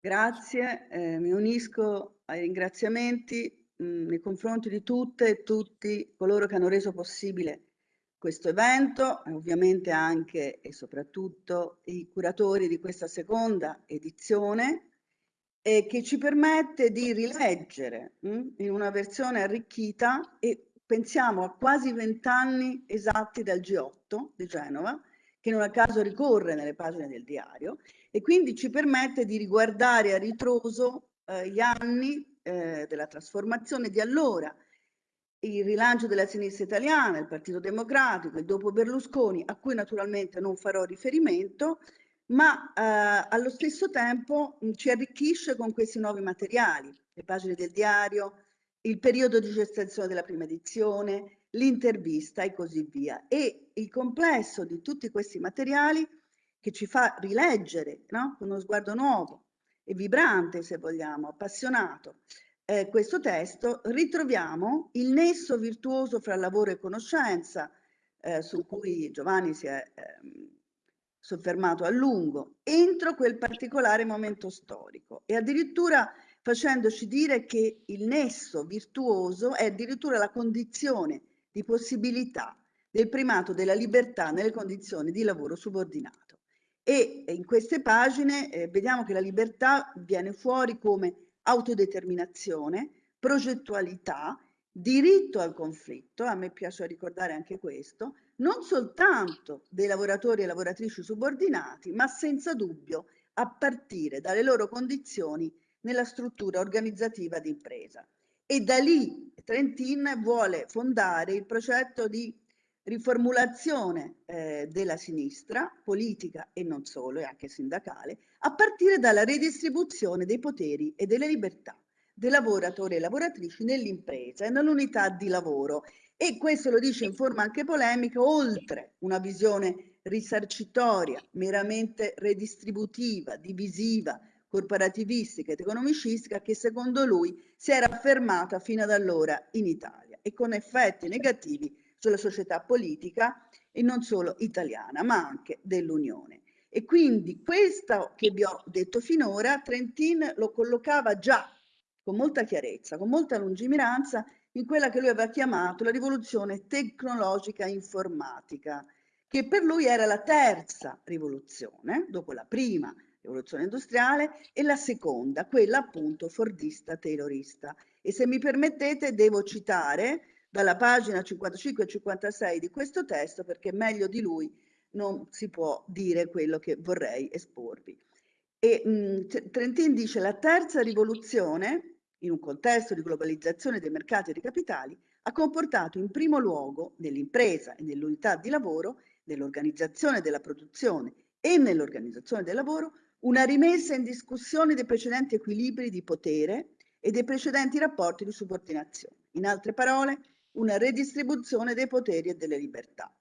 F: Grazie, eh, mi unisco ai ringraziamenti mh, nei confronti di tutte e tutti coloro che hanno reso possibile questo evento ovviamente anche e soprattutto i curatori di questa seconda edizione eh, che ci permette di rileggere mh, hm, in una versione arricchita e pensiamo a quasi vent'anni esatti dal G8 di Genova, che non a caso ricorre nelle pagine del diario, e quindi ci permette di riguardare a ritroso eh, gli anni eh, della trasformazione di allora, il rilancio della sinistra italiana, il Partito Democratico, il dopo Berlusconi, a cui naturalmente non farò riferimento, ma eh, allo stesso tempo mh, ci arricchisce con questi nuovi materiali, le pagine del diario, il periodo di gestazione della prima edizione, l'intervista e così via. E il complesso di tutti questi materiali che ci fa rileggere no? con uno sguardo nuovo e vibrante, se vogliamo, appassionato, eh, questo testo, ritroviamo il nesso virtuoso fra lavoro e conoscenza, eh, su cui Giovanni si è eh, soffermato a lungo, entro quel particolare momento storico e addirittura facendoci dire che il nesso virtuoso è addirittura la condizione di possibilità del primato della libertà nelle condizioni di lavoro subordinato. E in queste pagine eh, vediamo che la libertà viene fuori come autodeterminazione, progettualità, diritto al conflitto, a me piace ricordare anche questo, non soltanto dei lavoratori e lavoratrici subordinati, ma senza dubbio a partire dalle loro condizioni nella struttura organizzativa d'impresa. E da lì Trentin vuole fondare il progetto di riformulazione eh, della sinistra, politica e non solo, e anche sindacale, a partire dalla redistribuzione dei poteri e delle libertà dei lavoratori e lavoratrici nell'impresa e nell'unità di lavoro. E questo lo dice in forma anche polemica, oltre una visione risarcitoria, meramente redistributiva, divisiva, corporativistica ed economicistica che secondo lui si era affermata fino ad allora in Italia e con effetti negativi sulla società politica e non solo italiana, ma anche dell'Unione. E quindi questo che vi ho detto finora, Trentin lo collocava già con molta chiarezza, con molta lungimiranza, in quella che lui aveva chiamato la rivoluzione tecnologica informatica, che per lui era la terza rivoluzione, dopo la prima rivoluzione industriale, e la seconda, quella appunto fordista-taylorista. E se mi permettete devo citare dalla pagina 55 e 56 di questo testo perché meglio di lui non si può dire quello che vorrei esporvi. E mh, Trentin dice la terza rivoluzione, in un contesto di globalizzazione dei mercati e dei capitali, ha comportato in primo luogo nell'impresa e nell'unità di lavoro, nell'organizzazione della produzione e nell'organizzazione del lavoro, una rimessa in discussione dei precedenti equilibri di potere e dei precedenti rapporti di subordinazione. In altre parole, una redistribuzione dei poteri e delle libertà.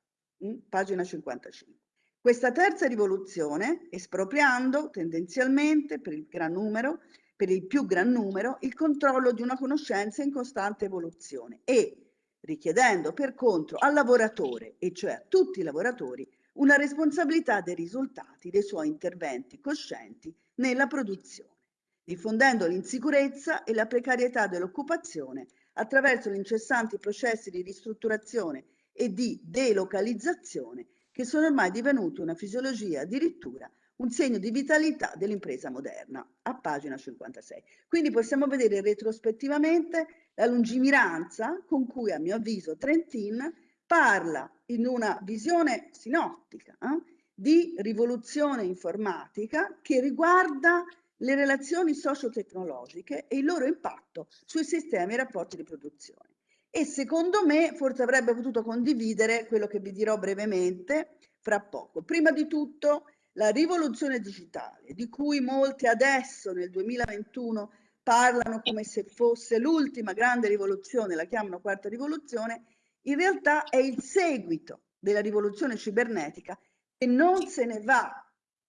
F: Mm? Pagina 55. Questa terza rivoluzione, espropriando tendenzialmente per il gran numero, per il più gran numero, il controllo di una conoscenza in costante evoluzione e richiedendo per contro al lavoratore, e cioè a tutti i lavoratori, una responsabilità dei risultati dei suoi interventi coscienti nella produzione, diffondendo l'insicurezza e la precarietà dell'occupazione attraverso gli incessanti processi di ristrutturazione e di delocalizzazione che sono ormai divenuti una fisiologia, addirittura un segno di vitalità dell'impresa moderna, a pagina 56. Quindi possiamo vedere retrospettivamente la lungimiranza con cui, a mio avviso, Trentin parla in una visione sinottica eh, di rivoluzione informatica che riguarda le relazioni socio-tecnologiche e il loro impatto sui sistemi e rapporti di produzione. E secondo me forse avrebbe potuto condividere quello che vi dirò brevemente fra poco. Prima di tutto la rivoluzione digitale, di cui molti adesso nel 2021 parlano come se fosse l'ultima grande rivoluzione, la chiamano quarta rivoluzione, in realtà è il seguito della rivoluzione cibernetica e non se ne va.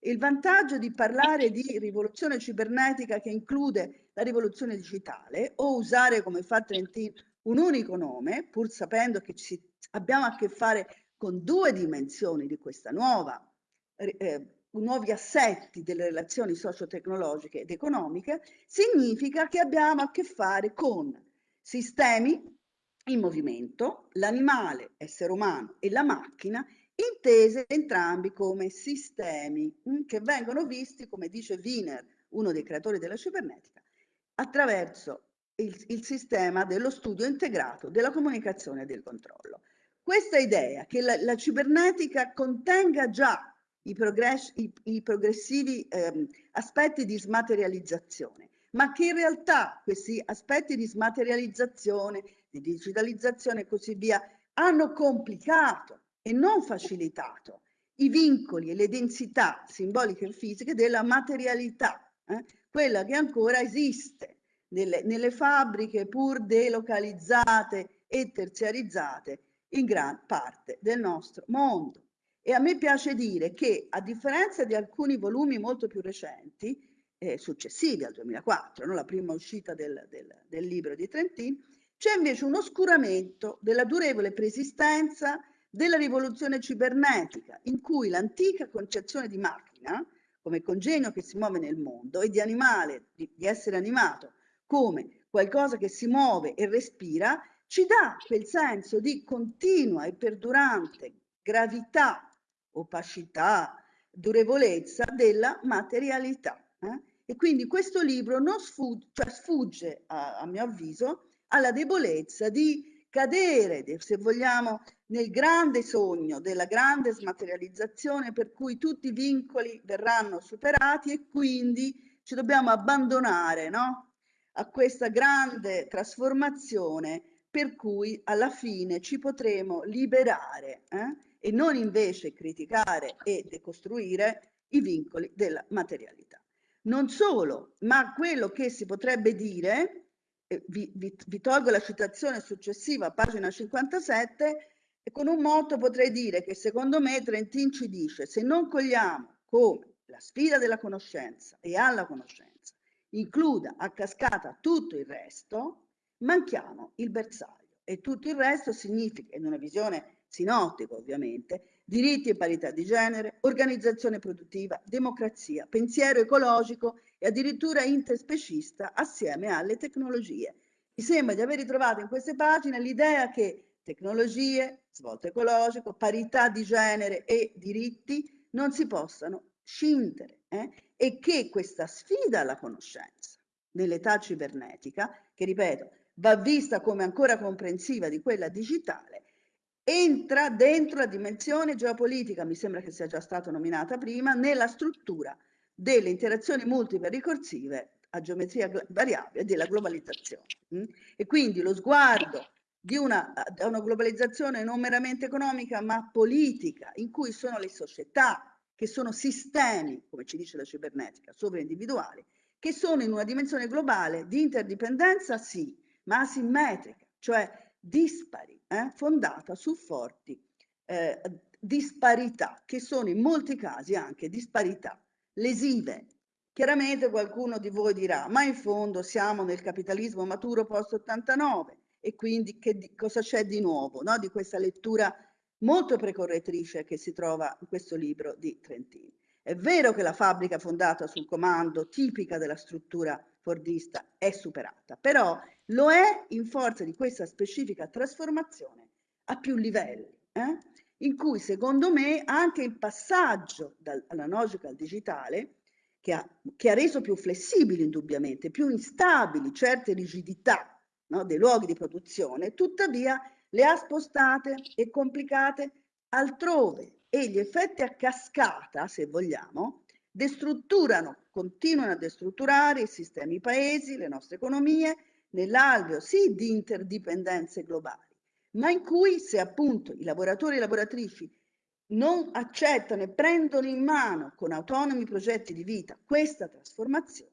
F: Il vantaggio di parlare di rivoluzione cibernetica che include la rivoluzione digitale o usare come fa Trentin un unico nome, pur sapendo che ci, abbiamo a che fare con due dimensioni di questa nuova, eh, nuovi assetti delle relazioni socio-tecnologiche ed economiche, significa che abbiamo a che fare con sistemi in movimento, l'animale, essere umano e la macchina, intese entrambi come sistemi mm, che vengono visti, come dice Wiener, uno dei creatori della cibernetica, attraverso il, il sistema dello studio integrato della comunicazione e del controllo. Questa idea che la, la cibernetica contenga già i, progress, i, i progressivi ehm, aspetti di smaterializzazione, ma che in realtà questi aspetti di smaterializzazione, di digitalizzazione e così via, hanno complicato e non facilitato i vincoli e le densità simboliche e fisiche della materialità, eh? quella che ancora esiste nelle, nelle fabbriche pur delocalizzate e terziarizzate in gran parte del nostro mondo. E a me piace dire che a differenza di alcuni volumi molto più recenti, eh, successivi al 2004, no? la prima uscita del, del, del libro di Trentin, c'è invece un oscuramento della durevole preesistenza della rivoluzione cibernetica, in cui l'antica concezione di macchina, come congegno che si muove nel mondo, e di animale, di, di essere animato, come qualcosa che si muove e respira, ci dà quel senso di continua e perdurante gravità opacità, durevolezza della materialità. Eh? E quindi questo libro non sfugge, cioè sfugge a, a mio avviso alla debolezza di cadere, se vogliamo, nel grande sogno della grande smaterializzazione per cui tutti i vincoli verranno superati e quindi ci dobbiamo abbandonare no? a questa grande trasformazione per cui alla fine ci potremo liberare eh? e non invece criticare e decostruire i vincoli della materialità. Non solo, ma quello che si potrebbe dire, vi, vi, vi tolgo la citazione successiva, pagina 57, e con un motto potrei dire che secondo me Trentin ci dice se non cogliamo come la sfida della conoscenza e alla conoscenza includa a cascata tutto il resto, manchiamo il bersaglio. E tutto il resto significa in una visione sinottico ovviamente, diritti e parità di genere, organizzazione produttiva, democrazia, pensiero ecologico e addirittura interspecista assieme alle tecnologie. Mi sembra di aver ritrovato in queste pagine l'idea che tecnologie, svolto ecologico, parità di genere e diritti non si possano scindere eh? e che questa sfida alla conoscenza nell'età cibernetica, che ripeto va vista come ancora comprensiva di quella digitale, entra dentro la dimensione geopolitica, mi sembra che sia già stata nominata prima, nella struttura delle interazioni multiple ricorsive a geometria variabile della globalizzazione. Mm? E quindi lo sguardo di una, una globalizzazione non meramente economica ma politica, in cui sono le società che sono sistemi, come ci dice la cibernetica, sovraindividuali, che sono in una dimensione globale di interdipendenza, sì, ma asimmetrica, cioè dispari, eh, fondata su forti eh, disparità, che sono in molti casi anche disparità lesive. Chiaramente qualcuno di voi dirà, ma in fondo siamo nel capitalismo maturo post-89 e quindi che, cosa c'è di nuovo no? di questa lettura molto precorretrice che si trova in questo libro di Trentini. È vero che la fabbrica fondata sul comando, tipica della struttura fordista, è superata, però lo è in forza di questa specifica trasformazione a più livelli, eh? In cui secondo me anche il passaggio dall'analogico al digitale, che ha, che ha, reso più flessibili indubbiamente, più instabili certe rigidità no, dei luoghi di produzione, tuttavia le ha spostate e complicate altrove e gli effetti a cascata, se vogliamo, destrutturano, continuano a destrutturare i sistemi paesi, le nostre economie, nell'alveo sì di interdipendenze globali, ma in cui se appunto i lavoratori e le lavoratrici non accettano e prendono in mano con autonomi progetti di vita questa trasformazione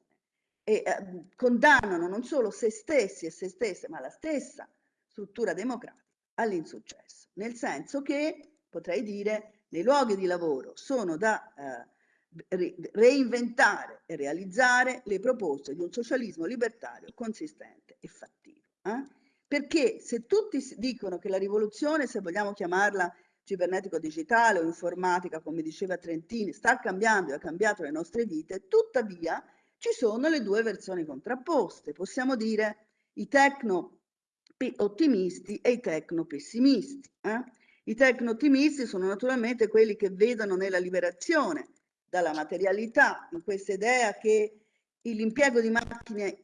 F: e eh, condannano non solo se stessi e se stesse, ma la stessa struttura democratica all'insuccesso, nel senso che potrei dire nei luoghi di lavoro sono da eh, reinventare e realizzare le proposte di un socialismo libertario consistente e fattivo. Eh? Perché se tutti dicono che la rivoluzione, se vogliamo chiamarla cibernetico-digitale o informatica, come diceva Trentini, sta cambiando e ha cambiato le nostre vite, tuttavia ci sono le due versioni contrapposte. Possiamo dire i tecno ottimisti e i tecno-pessimisti. Eh? I tecno-ottimisti sono naturalmente quelli che vedono nella liberazione dalla materialità, in questa idea che l'impiego di macchine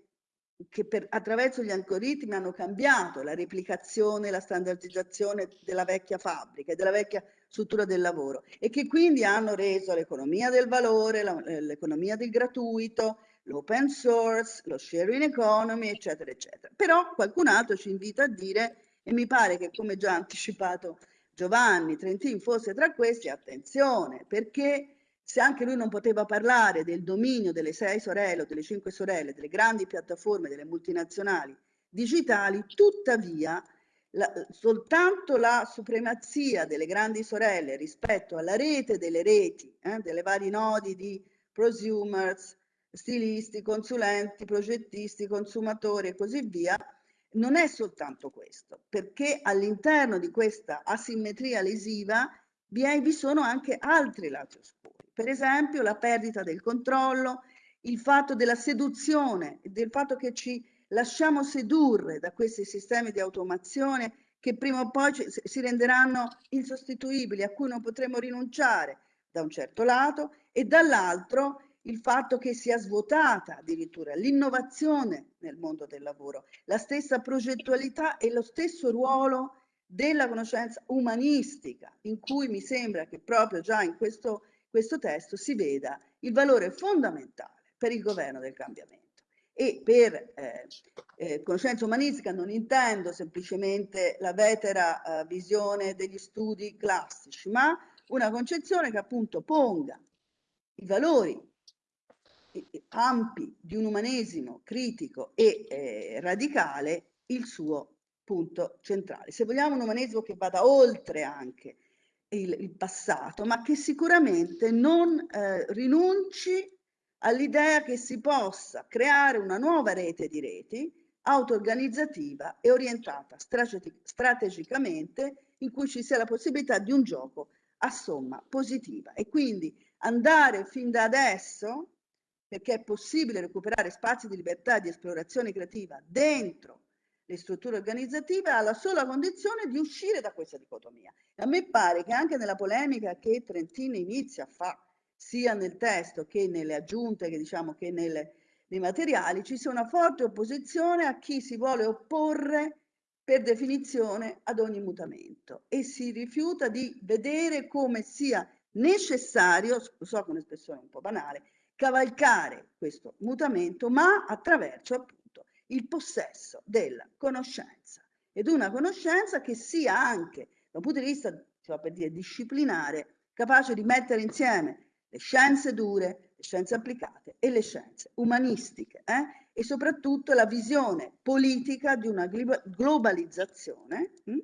F: che per, attraverso gli algoritmi hanno cambiato la replicazione, la standardizzazione della vecchia fabbrica e della vecchia struttura del lavoro e che quindi hanno reso l'economia del valore, eh, l'economia del gratuito, l'open source, lo sharing economy, eccetera, eccetera. Però qualcun altro ci invita a dire, e mi pare che come già anticipato Giovanni Trentin fosse tra questi, attenzione, perché se anche lui non poteva parlare del dominio delle sei sorelle o delle cinque sorelle, delle grandi piattaforme, delle multinazionali digitali, tuttavia la, soltanto la supremazia delle grandi sorelle rispetto alla rete delle reti, eh, delle vari nodi di prosumers, stilisti, consulenti, progettisti, consumatori e così via, non è soltanto questo, perché all'interno di questa asimmetria lesiva vi, è, vi sono anche altri lati oscuri. Per esempio la perdita del controllo, il fatto della seduzione, del fatto che ci lasciamo sedurre da questi sistemi di automazione che prima o poi si renderanno insostituibili, a cui non potremo rinunciare da un certo lato e dall'altro il fatto che sia svuotata addirittura l'innovazione nel mondo del lavoro, la stessa progettualità e lo stesso ruolo della conoscenza umanistica, in cui mi sembra che proprio già in questo, questo testo si veda il valore fondamentale per il governo del cambiamento. E per eh, eh, conoscenza umanistica non intendo semplicemente la vetera eh, visione degli studi classici, ma una concezione che appunto ponga i valori ampi di un umanesimo critico e eh, radicale il suo punto centrale. Se vogliamo un umanesimo che vada oltre anche il, il passato, ma che sicuramente non eh, rinunci all'idea che si possa creare una nuova rete di reti auto-organizzativa e orientata strategicamente in cui ci sia la possibilità di un gioco a somma positiva. E quindi andare fin da adesso perché è possibile recuperare spazi di libertà e di esplorazione creativa dentro le strutture organizzative alla sola condizione di uscire da questa dicotomia. A me pare che anche nella polemica che Trentino inizia a fare, sia nel testo che nelle aggiunte, che diciamo che nelle, nei materiali, ci sia una forte opposizione a chi si vuole opporre per definizione ad ogni mutamento e si rifiuta di vedere come sia necessario, so che è un'espressione un po' banale, cavalcare questo mutamento, ma attraverso appunto il possesso della conoscenza ed una conoscenza che sia anche da un punto di vista, va per dire, disciplinare, capace di mettere insieme le scienze dure, le scienze applicate e le scienze umanistiche eh? e soprattutto la visione politica di una globalizzazione? Hm,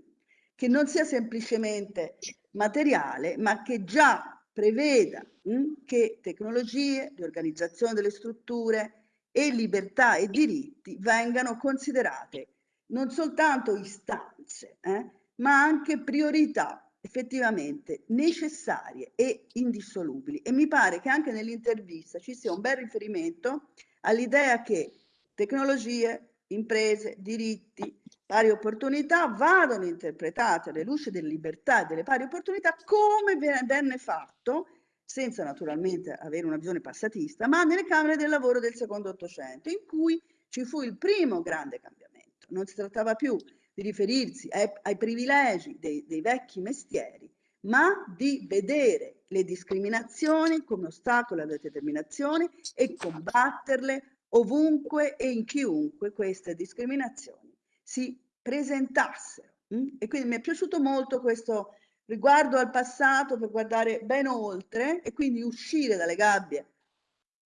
F: che non sia semplicemente materiale, ma che già preveda hm, che tecnologie di organizzazione delle strutture e libertà e diritti vengano considerate non soltanto istanze, eh, ma anche priorità effettivamente necessarie e indissolubili. E mi pare che anche nell'intervista ci sia un bel riferimento all'idea che tecnologie, imprese, diritti, pari opportunità vadano interpretate alle luci delle libertà e delle pari opportunità come venne fatto, senza naturalmente avere una visione passatista, ma nelle Camere del lavoro del secondo Ottocento, in cui ci fu il primo grande cambiamento. Non si trattava più di riferirsi ai, ai privilegi dei, dei vecchi mestieri, ma di vedere le discriminazioni come ostacolo alla determinazione e combatterle ovunque e in chiunque queste discriminazioni si presentassero. Mm? E quindi mi è piaciuto molto questo riguardo al passato per guardare ben oltre e quindi uscire dalle gabbie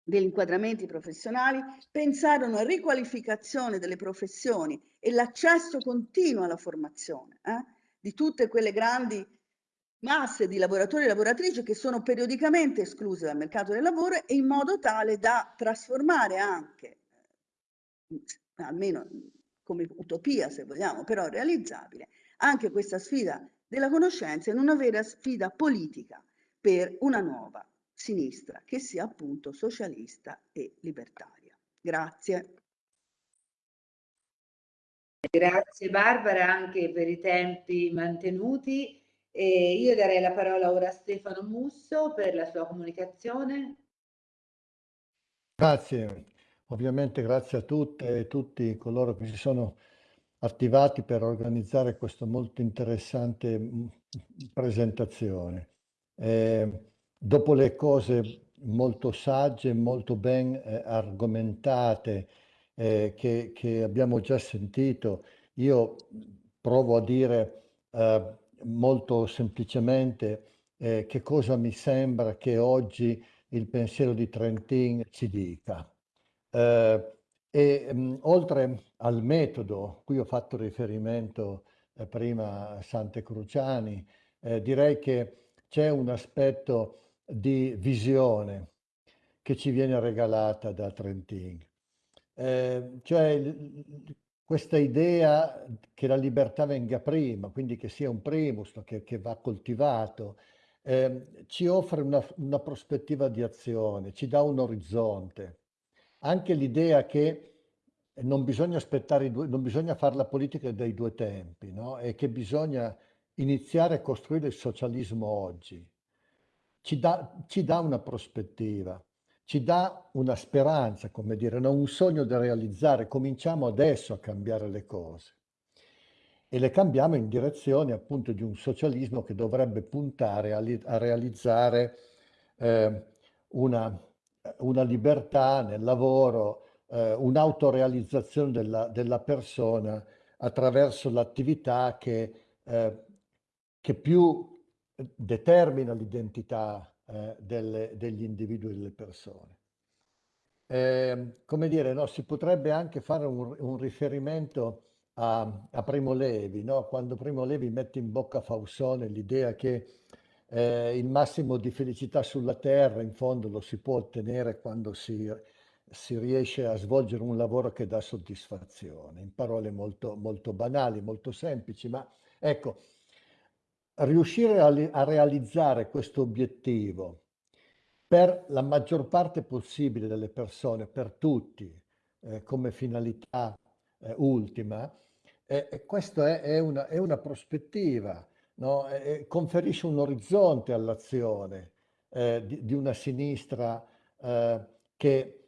F: degli inquadramenti professionali, pensare a una riqualificazione delle professioni e l'accesso continuo alla formazione eh, di tutte quelle grandi masse di lavoratori e lavoratrici che sono periodicamente escluse dal mercato del lavoro e in modo tale da trasformare anche, eh, almeno come utopia se vogliamo, però realizzabile, anche questa sfida della conoscenza in una vera sfida politica per una nuova sinistra che sia appunto socialista e libertaria. Grazie.
C: Grazie Barbara anche per i tempi mantenuti. E io darei la parola ora a Stefano Musso per la sua comunicazione.
G: Grazie, ovviamente grazie a tutte e tutti coloro che si sono attivati per organizzare questa molto interessante presentazione. Eh, dopo le cose molto sagge, molto ben eh, argomentate eh, che, che, abbiamo già sentito, io provo a dire eh, molto semplicemente eh, che cosa mi sembra che oggi il pensiero di Trentin ci dica. Eh, e mh, oltre al metodo, qui ho fatto riferimento eh, prima a Sante Cruciani, eh, direi che c'è un aspetto di visione che ci viene regalata da Trentin. Eh, cioè questa idea che la libertà venga prima, quindi che sia un primus, che, che va coltivato, eh, ci offre una, una, prospettiva di azione, ci dà un orizzonte. Anche l'idea che non bisogna aspettare, due, non bisogna fare la politica dei due tempi, no? e che bisogna iniziare a costruire il socialismo oggi. Ci dà, ci dà una prospettiva, ci dà una speranza, come dire, no? un sogno da realizzare. Cominciamo adesso a cambiare le cose e le cambiamo in direzione appunto di un socialismo che dovrebbe puntare a, a realizzare eh, una, una, libertà nel lavoro, eh, un'autorealizzazione della, della, persona attraverso l'attività che, eh, che, più determina l'identità eh, degli individui e delle persone. Eh, come dire, no, si potrebbe anche fare un, un riferimento a, a Primo Levi, no? quando Primo Levi mette in bocca a Fausone l'idea che eh, il massimo di felicità sulla terra in fondo lo si può ottenere quando si, si riesce a svolgere un lavoro che dà soddisfazione, in parole molto, molto banali, molto semplici, ma ecco, riuscire a, a realizzare questo obiettivo per la maggior parte possibile delle persone, per tutti, eh, come finalità eh, ultima, e questa è, è, una, è, una, prospettiva, no? conferisce un orizzonte all'azione eh, di, di, una sinistra eh, che, eh,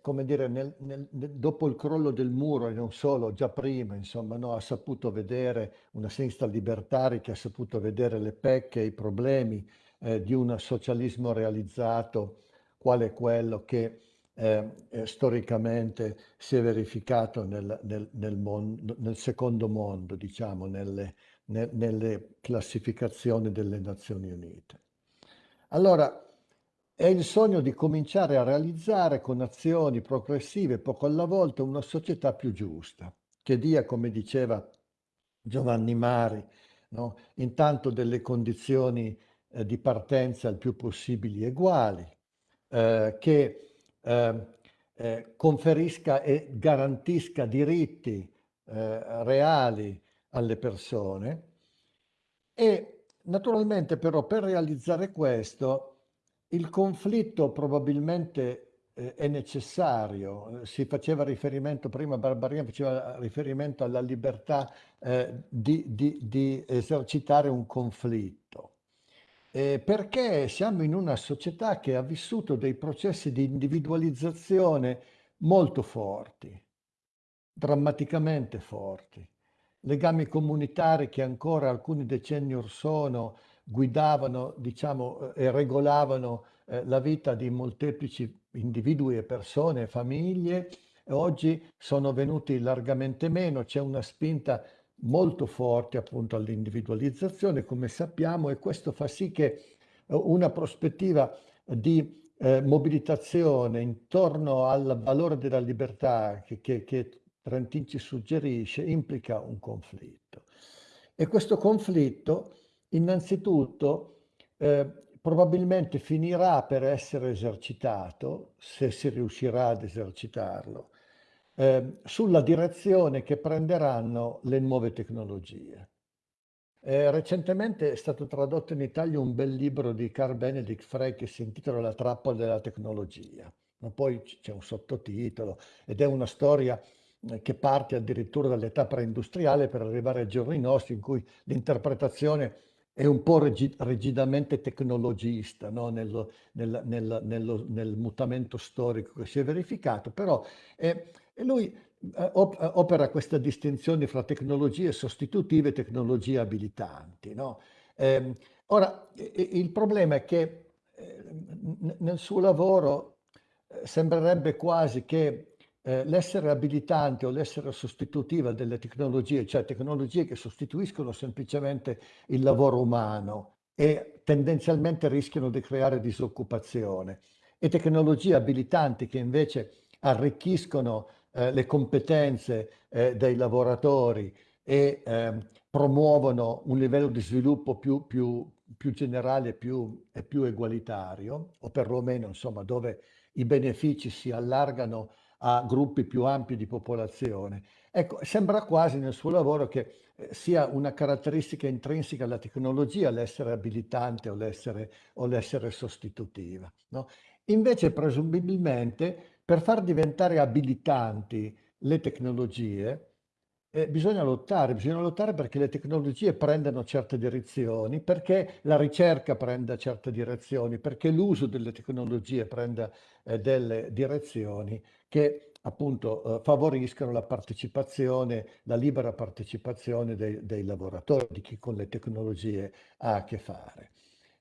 G: come dire, nel, nel, dopo il crollo del muro e non solo, già prima, insomma, no? ha saputo vedere una sinistra libertaria che ha saputo vedere le pecche e i problemi eh, di un socialismo realizzato quale quello che eh, eh, storicamente si è verificato nel, nel, mondo, secondo mondo, diciamo, nelle, ne, nelle classificazioni delle Nazioni Unite. Allora, è il sogno di cominciare a realizzare con azioni progressive, poco alla volta, una società più giusta, che dia, come diceva Giovanni Mari, no? intanto delle condizioni eh, di partenza il più possibili uguali, eh, che eh, eh, conferisca e garantisca diritti eh, reali alle persone e naturalmente però per realizzare questo il conflitto probabilmente eh, è necessario, si faceva riferimento prima, Barbarina faceva riferimento alla libertà eh, di, di, di esercitare un conflitto eh, perché siamo in una società che ha vissuto dei processi di individualizzazione molto forti, drammaticamente forti. Legami comunitari che ancora alcuni decenni or sono guidavano diciamo, eh, e regolavano eh, la vita di molteplici individui e persone, famiglie, oggi sono venuti largamente meno, c'è una spinta molto forti appunto all'individualizzazione, come sappiamo, e questo fa sì che eh, una prospettiva di eh, mobilitazione intorno al valore della libertà che, che, che Trentin ci suggerisce implica un conflitto. E questo conflitto innanzitutto eh, probabilmente finirà per essere esercitato, se si riuscirà ad esercitarlo, eh, sulla direzione che prenderanno le nuove tecnologie. Eh, recentemente è stato tradotto in Italia un bel libro di Carl Benedict Frey che si intitola La trappola della tecnologia. Ma poi c'è un sottotitolo ed è una storia che parte addirittura dall'età preindustriale per arrivare ai giorni nostri in cui l'interpretazione è un po' rigidamente tecnologista no? nel, nel, nello, nel, mutamento storico che si è verificato, però eh, lui eh, opera questa distinzione fra tecnologie sostitutive e tecnologie abilitanti. No? Eh, ora, il problema è che eh, nel suo lavoro eh, sembrerebbe quasi che eh, l'essere abilitante o l'essere sostitutiva delle tecnologie, cioè tecnologie che sostituiscono semplicemente il lavoro umano e tendenzialmente rischiano di creare disoccupazione, e tecnologie abilitanti che invece arricchiscono eh, le competenze eh, dei lavoratori e ehm, promuovono un livello di sviluppo più, più, più generale più, e più egualitario, o perlomeno insomma dove i benefici si allargano a gruppi più ampi di popolazione. Ecco, sembra quasi nel suo lavoro che eh, sia una caratteristica intrinseca alla tecnologia l'essere abilitante o l'essere, sostitutiva. No? Invece, presumibilmente, per far diventare abilitanti le tecnologie, eh, bisogna lottare, bisogna lottare perché le tecnologie prendano certe direzioni, perché la ricerca prenda certe direzioni, perché l'uso delle tecnologie prenda eh, delle direzioni che appunto eh, favoriscono la partecipazione, la libera partecipazione dei, dei, lavoratori, di chi con le tecnologie ha a che fare.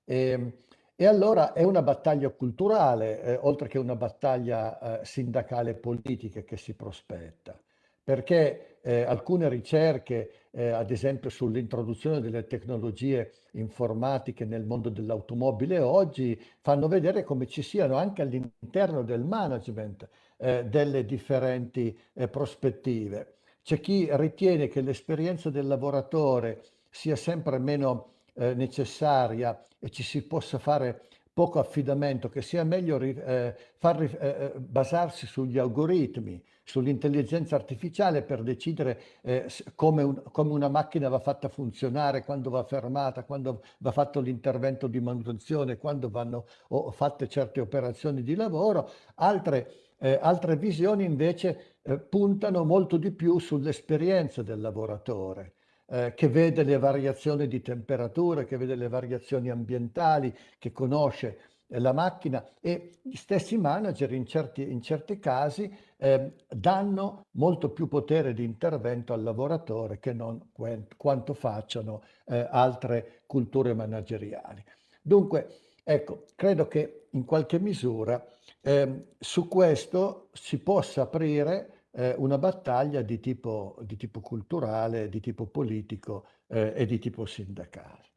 G: E, ehm, e allora è una battaglia culturale, eh, oltre che una battaglia eh, sindacale politica che si prospetta, perché eh, alcune ricerche, eh, ad esempio sull'introduzione delle tecnologie informatiche nel mondo dell'automobile oggi, fanno vedere come ci siano anche all'interno del management eh, delle differenti eh, prospettive. C'è chi ritiene che l'esperienza del lavoratore sia sempre meno eh, necessaria e ci si possa fare poco affidamento, che sia meglio eh, far, eh, eh, basarsi sugli algoritmi, sull'intelligenza artificiale per decidere eh, come, un, come, una macchina va fatta funzionare, quando va fermata, quando va fatto l'intervento di manutenzione, quando vanno fatte certe operazioni di lavoro. Altre eh, altre visioni invece eh, puntano molto di più sull'esperienza del lavoratore, eh, che vede le variazioni di temperatura, che vede le variazioni ambientali, che conosce eh, la macchina e gli stessi manager in certi, in certi casi eh, danno molto più potere di intervento al lavoratore che non quanto facciano eh, altre culture manageriali. Dunque, ecco, credo che in qualche misura eh, su questo si possa aprire eh, una battaglia di tipo, di tipo, culturale, di tipo politico eh, e di tipo sindacale.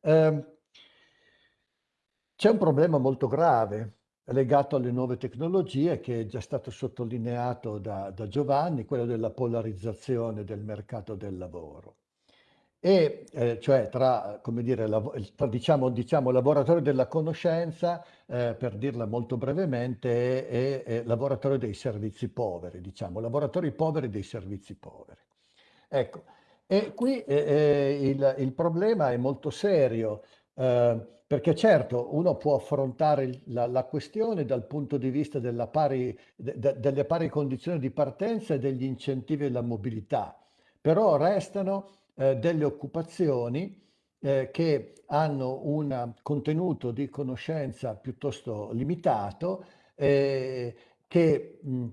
G: Ehm, c'è un problema molto grave legato alle nuove tecnologie che è già stato sottolineato da, da Giovanni, quello della polarizzazione del mercato del lavoro e eh, cioè tra, come dire, tra, diciamo, diciamo, lavoratori della conoscenza, eh, per dirla molto brevemente, e, e, lavoratori dei servizi poveri, diciamo, lavoratori poveri dei servizi poveri. Ecco, e qui eh, eh il, il, problema è molto serio, eh, perché certo uno può affrontare la, la, questione dal punto di vista pari, de, de, delle pari condizioni di partenza e degli incentivi alla mobilità, però restano eh, delle occupazioni eh, che hanno un contenuto di conoscenza piuttosto limitato, eh, che mh,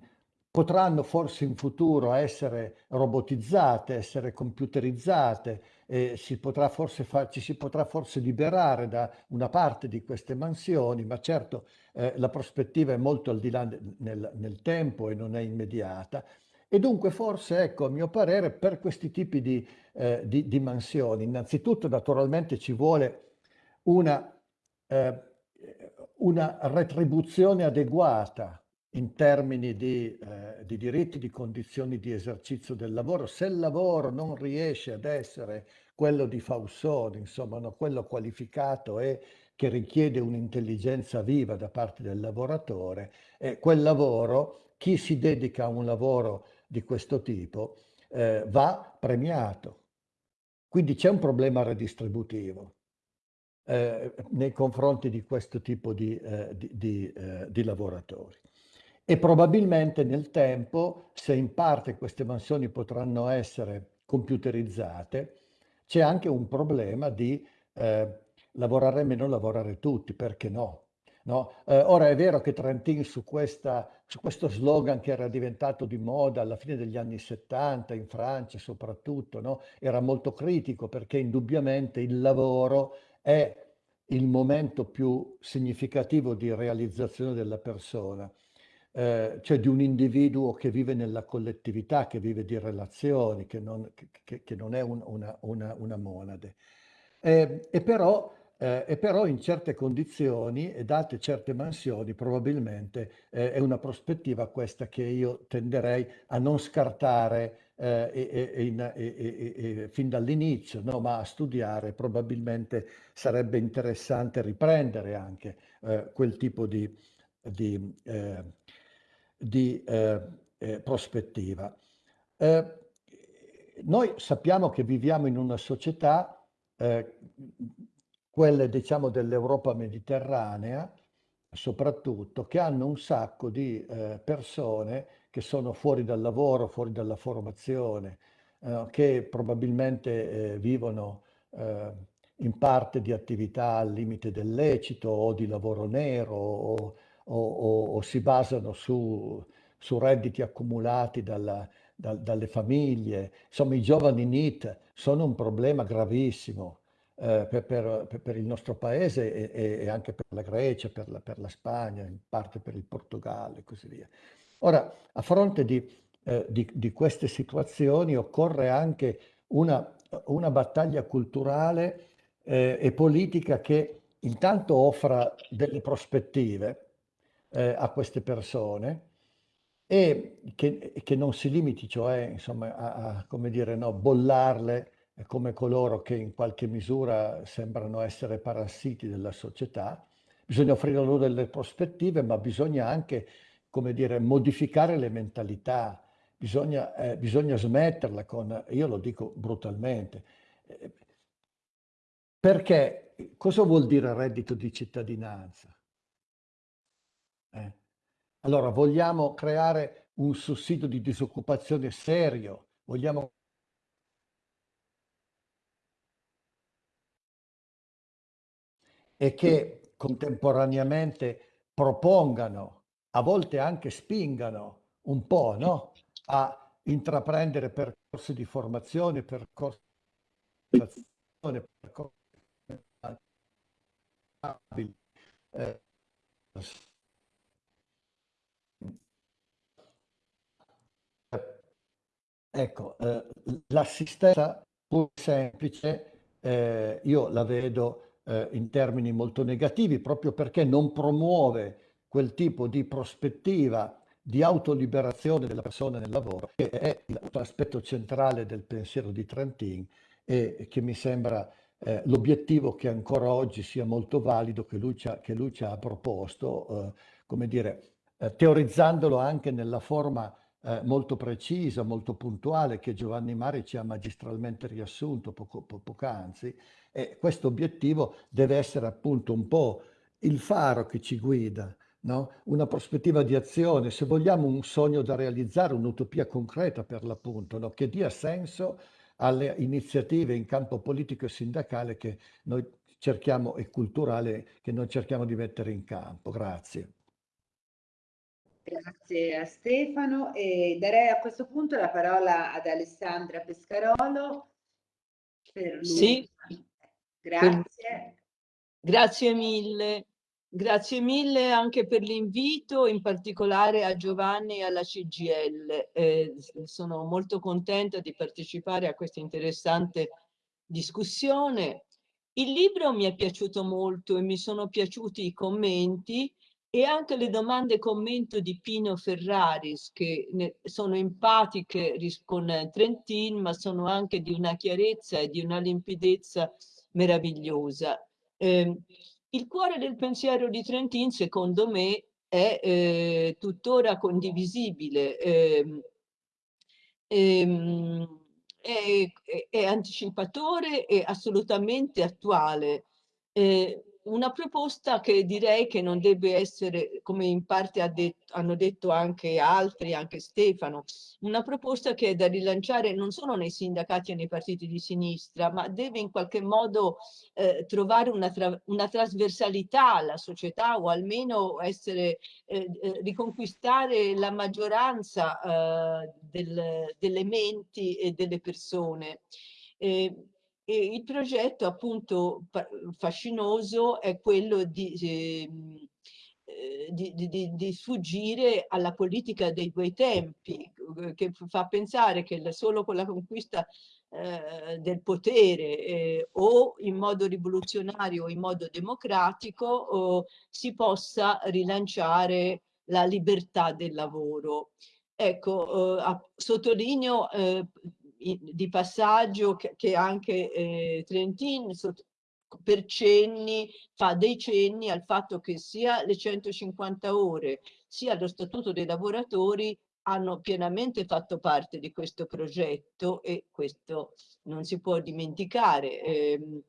G: potranno forse in futuro essere robotizzate, essere computerizzate, eh, si potrà forse ci si potrà forse liberare da una parte di queste mansioni, ma certo eh, la prospettiva è molto al di là nel, nel tempo e non è immediata. E dunque forse, ecco, a mio parere, per questi tipi di, eh, di, di mansioni, innanzitutto naturalmente ci vuole una, eh, una retribuzione adeguata in termini di, eh, di, diritti, di condizioni di esercizio del lavoro. Se il lavoro non riesce ad essere quello di Faussone, insomma, no, quello qualificato e che richiede un'intelligenza viva da parte del lavoratore, eh, quel lavoro, chi si dedica a un lavoro di questo tipo eh, va premiato. Quindi c'è un problema redistributivo eh, nei confronti di questo tipo di, eh, di, di, eh, di lavoratori. e probabilmente nel tempo, se in parte queste mansioni potranno essere computerizzate, c'è anche un problema di eh, lavorare meno, lavorare tutti, perché no? No? Eh, ora è vero che Trentin su, questa, su questo slogan che era diventato di moda alla fine degli anni 70 in Francia soprattutto, no? era molto critico perché indubbiamente il lavoro è il momento più significativo di realizzazione della persona eh, cioè di un individuo che vive nella collettività, che vive di relazioni, che non, che, che non è un, una, una, una, monade. Eh, e, però, eh, e, però, in certe condizioni e date certe mansioni probabilmente eh, è una prospettiva questa che io tenderei a non scartare eh, in, fin dall'inizio, no? ma a studiare. Probabilmente sarebbe interessante riprendere anche eh, quel tipo di, di di eh, eh, prospettiva. Eh, noi sappiamo che viviamo in una società, eh, quelle diciamo dell'Europa mediterranea, soprattutto, che hanno un sacco di eh, persone che sono fuori dal lavoro, fuori dalla formazione, eh, che probabilmente vivono in parte di attività al limite del lecito o di lavoro nero o, o, o, o si basano su, su redditi accumulati dalla, da, dalle famiglie. Insomma, i giovani NIT sono un problema gravissimo eh, per, per, per, il nostro paese e, e, anche per la Grecia, per la, per la, Spagna, in parte per il Portogallo e così via. Ora, a fronte di, eh, di, di queste situazioni occorre anche una, una battaglia culturale eh, e politica che intanto offra delle prospettive eh, a queste persone e che, che, non si limiti cioè insomma, a, a come dire, no, bollarle come coloro che in qualche misura sembrano essere parassiti della società. Bisogna offrire loro delle prospettive, ma bisogna anche come dire, modificare le mentalità, bisogna, eh, bisogna smetterla con, io lo dico brutalmente, eh, perché cosa vuol dire reddito di cittadinanza? Eh. Allora, vogliamo creare un sussidio di disoccupazione serio? Vogliamo e che contemporaneamente propongano, a volte anche spingano un po' no? a intraprendere percorsi di formazione, percorsi di formazione, percorsi Ecco, eh, l'assistenza pur semplice, eh, io la vedo eh, in termini molto negativi proprio perché non promuove quel tipo di prospettiva di autoliberazione della persona nel lavoro, che è l'aspetto centrale del pensiero di Trentin e che mi sembra eh, l'obiettivo che ancora oggi sia molto valido, che lui ci ha, lui ci ha proposto, eh, come dire, eh, teorizzandolo anche nella forma eh, molto precisa, molto puntuale che Giovanni Mari ci ha magistralmente riassunto poco, po poc'anzi e questo obiettivo deve essere appunto un po' il faro che ci guida, no? una prospettiva di azione, se vogliamo un sogno da realizzare, un'utopia concreta per l'appunto, no? che dia senso alle iniziative in campo politico e sindacale che noi cerchiamo e culturale che noi cerchiamo di mettere in campo. Grazie.
C: Grazie a Stefano e darei a questo punto la parola ad Alessandra Pescarolo.
H: Per lui. Sì.
C: Grazie.
H: Grazie mille. Grazie mille anche per l'invito, in particolare a Giovanni e alla CGL. Eh, sono molto contenta di partecipare a questa interessante discussione. Il libro mi è piaciuto molto e mi sono piaciuti i commenti e anche le domande commento di Pino Ferraris che sono empatiche con Trentin ma sono anche di una chiarezza e di una limpidezza meravigliosa. Eh, il cuore del pensiero di Trentin secondo me è eh, tuttora condivisibile, eh, è, è, anticipatore e assolutamente attuale. Eh, una proposta che direi che non deve essere, come in parte ha detto, hanno detto anche altri, anche Stefano, una proposta che è da rilanciare non solo nei sindacati e nei partiti di sinistra, ma deve in qualche modo eh, trovare una, tra, una, trasversalità alla società o almeno essere, eh, eh riconquistare la maggioranza eh, del, delle menti e delle persone. Eh, e il progetto appunto fascinoso è quello di, ehm, eh, di, di, di, sfuggire alla politica dei due tempi, eh, che fa pensare che solo con la conquista eh, del potere eh, o in modo rivoluzionario o in modo democratico oh, si possa rilanciare la libertà del lavoro. Ecco, eh, sottolineo eh, di passaggio che, che anche eh, Trentin per cenni fa dei cenni al fatto che sia le 150 ore sia lo statuto dei lavoratori hanno pienamente fatto parte di questo progetto e questo non si può dimenticare. Eh,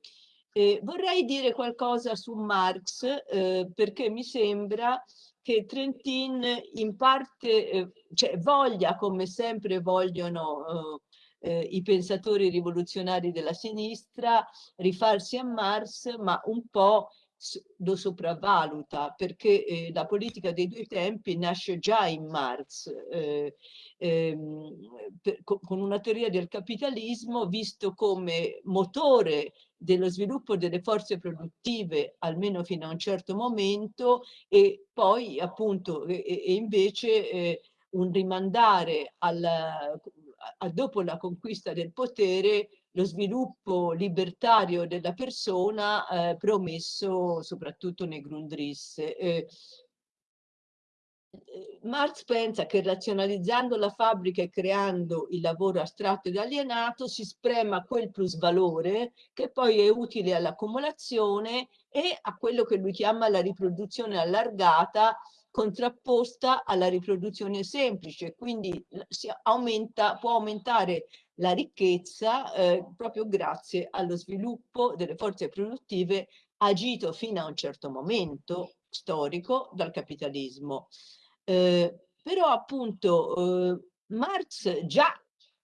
H: eh, vorrei dire qualcosa su Marx eh, perché mi sembra che Trentin in parte eh, cioè, voglia, come sempre vogliono eh, i pensatori rivoluzionari della sinistra, rifarsi a Marx, ma un po' lo sopravvaluta perché eh, la politica dei due tempi nasce già in Marx eh, ehm, per, con una teoria del capitalismo visto come motore dello sviluppo delle forze produttive almeno fino a un certo momento e poi appunto e, e invece eh, un rimandare alla, a, dopo la conquista del potere lo sviluppo libertario della persona eh, promesso soprattutto nei Grundrisse. Eh, eh, Marx pensa che razionalizzando la fabbrica e creando il lavoro astratto ed alienato si sprema quel plusvalore che poi è utile all'accumulazione e a quello che lui chiama la riproduzione allargata contrapposta alla riproduzione semplice, quindi si aumenta, può aumentare la ricchezza eh, proprio grazie allo sviluppo delle forze produttive agito fino a un certo momento storico dal capitalismo. Eh, però appunto eh, Marx già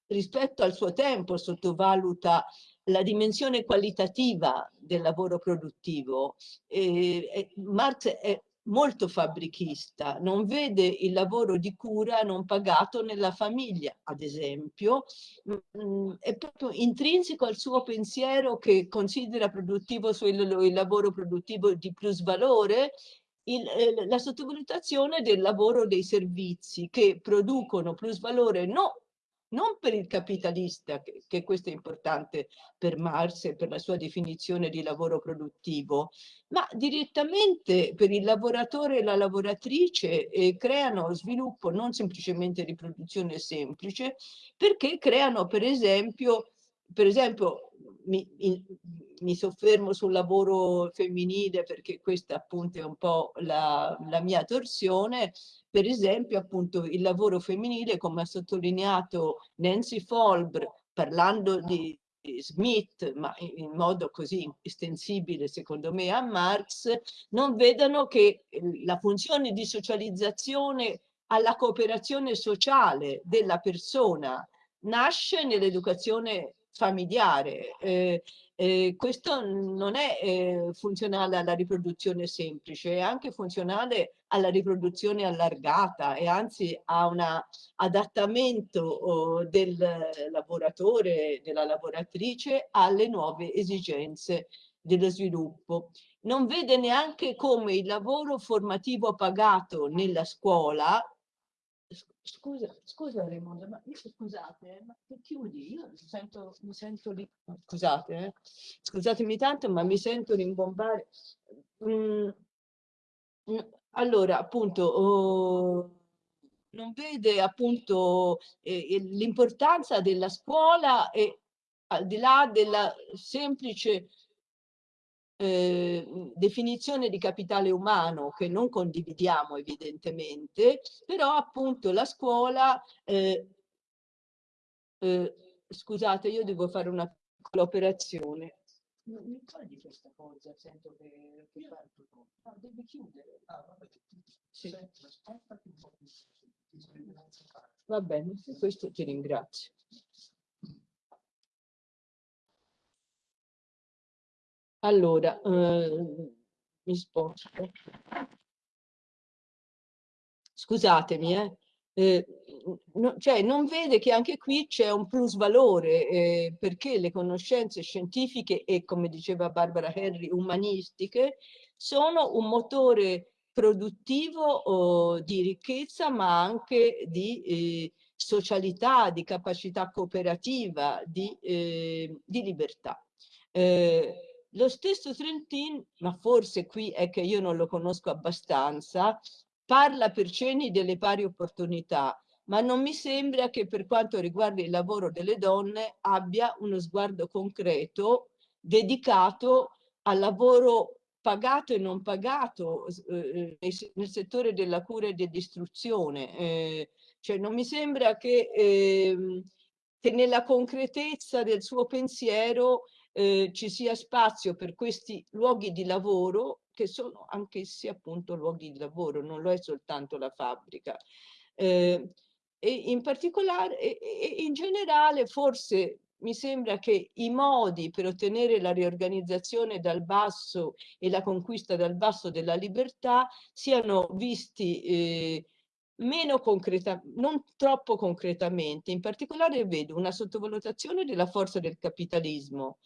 H: rispetto al suo tempo sottovaluta la dimensione qualitativa del lavoro produttivo. Eh, Marx è molto fabbrichista, non vede il lavoro di cura non pagato nella famiglia, ad esempio, mm, è proprio intrinseco al suo pensiero che considera produttivo il lavoro produttivo di plus valore il, eh, la sottovalutazione del lavoro dei servizi che producono plus valore no non per il capitalista, che, questo è importante per Marx e per la sua definizione di lavoro produttivo, ma direttamente per il lavoratore e la lavoratrice eh, creano sviluppo non semplicemente di produzione semplice, perché creano per esempio, per esempio mi, in, mi soffermo sul lavoro femminile perché questa appunto è un po' la, la mia torsione, per esempio appunto il lavoro femminile come ha sottolineato Nancy Folbr parlando di Smith, ma in modo così estensibile secondo me a Marx, non vedono che la funzione di socializzazione alla cooperazione sociale della persona nasce nell'educazione familiare. Eh, eh, questo non è eh, funzionale alla riproduzione semplice, è anche funzionale alla riproduzione allargata e anzi a un adattamento oh, del lavoratore, della lavoratrice alle nuove esigenze dello sviluppo. Non vede neanche come il lavoro formativo pagato nella scuola Scusa, scusa Raimondo, ma io, scusate, eh, ma che chiudi? Io mi sento, mi sento lì, scusate, eh, scusatemi tanto, ma mi sento rimbombare. Mm, mm, allora, appunto, oh, non vede appunto eh, l'importanza della scuola e al di là della semplice eh, definizione di capitale umano che non condividiamo evidentemente, però appunto la scuola, eh, eh, scusate io devo fare una piccola operazione, Non mi togli questa cosa, sento che, che fa No, devi chiudere. Ah, vabbè. Sì. Va bene, questo ti ringrazio. Allora, eh, mi sposto. Scusatemi, eh. Eh, no, cioè non vede che anche qui c'è un plus valore eh, perché le conoscenze scientifiche e come diceva Barbara Henry umanistiche sono un motore produttivo oh, di ricchezza ma anche di eh, socialità, di capacità cooperativa, di, eh, di libertà. Eh, lo stesso Trentin, ma forse qui è che io non lo conosco abbastanza, parla per cenni delle pari opportunità, ma non mi sembra che per quanto riguarda il lavoro delle donne abbia uno sguardo concreto dedicato al lavoro pagato e non pagato eh, nel settore della cura e dell'istruzione. Eh, cioè non mi sembra che, eh, che nella concretezza del suo pensiero eh, ci sia spazio per questi luoghi di lavoro che sono anch'essi appunto luoghi di lavoro, non lo è soltanto la fabbrica. Eh, e in particolare, e, e in generale, forse mi sembra che i modi per ottenere la riorganizzazione dal basso e la conquista dal basso della libertà siano visti eh, meno concreta, non troppo concretamente. In particolare vedo una sottovalutazione della forza del capitalismo,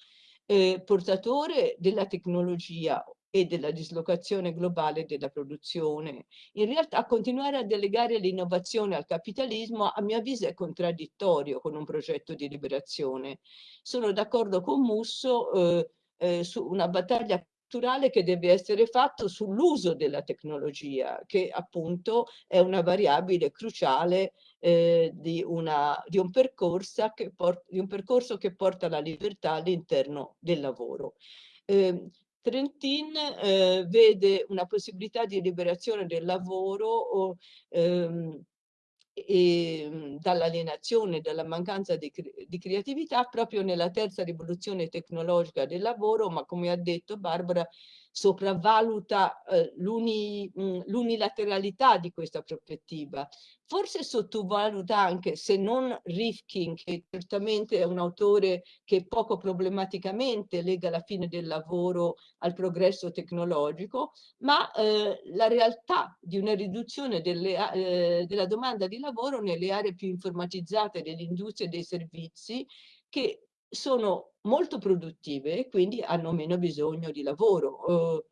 H: eh, portatore della tecnologia e della dislocazione globale della produzione. In realtà continuare a delegare l'innovazione al capitalismo a mio avviso è contraddittorio con un progetto di liberazione. Sono d'accordo con Musso eh, eh, su una battaglia culturale che deve essere fatto sull'uso della tecnologia, che appunto è una variabile cruciale eh, di, una, di, un percorso che porta, di un percorso che porta la libertà all'interno del lavoro. Eh, Trentin eh, vede una possibilità di liberazione del lavoro o, ehm, e, mhmm, dall'alienazione, dalla mancanza di, di, creatività proprio nella terza rivoluzione tecnologica del lavoro, ma come ha detto Barbara, sopravvaluta eh, mhmm, l'unilateralità di questa prospettiva. Forse sottovaluta anche, se non Rifkin, che certamente è un autore che poco problematicamente lega la fine del lavoro al progresso tecnologico, ma eh, la realtà di una riduzione delle, eh, della domanda di lavoro nelle aree più informatizzate dell'industria e dei servizi che sono molto produttive e quindi hanno meno bisogno di lavoro.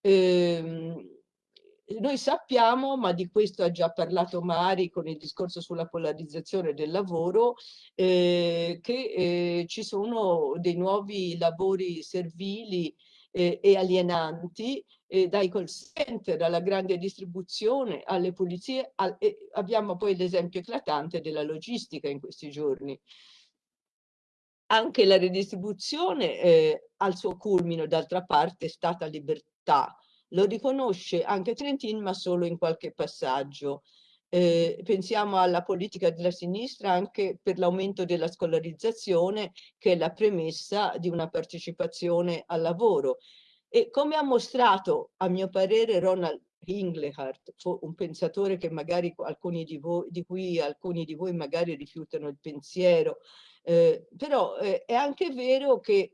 H: Eh, noi sappiamo, ma di questo ha già parlato Mari con il discorso sulla polarizzazione del lavoro, eh, che eh, ci sono dei nuovi lavori servili eh, e alienanti eh, dai call center alla grande distribuzione, alle pulizie, al, abbiamo poi l'esempio eclatante della logistica in questi giorni anche la redistribuzione eh, al suo culmine, d'altra parte, è stata libertà. Lo riconosce anche Trentin, ma solo in qualche passaggio. Eh, pensiamo alla politica della sinistra anche per l'aumento della scolarizzazione, che è la premessa di una partecipazione al lavoro. E come ha mostrato, a mio parere, Ronald Inglehart, un pensatore che magari alcuni di, voi, di cui alcuni di voi magari rifiutano il pensiero, eh, però eh, è anche vero che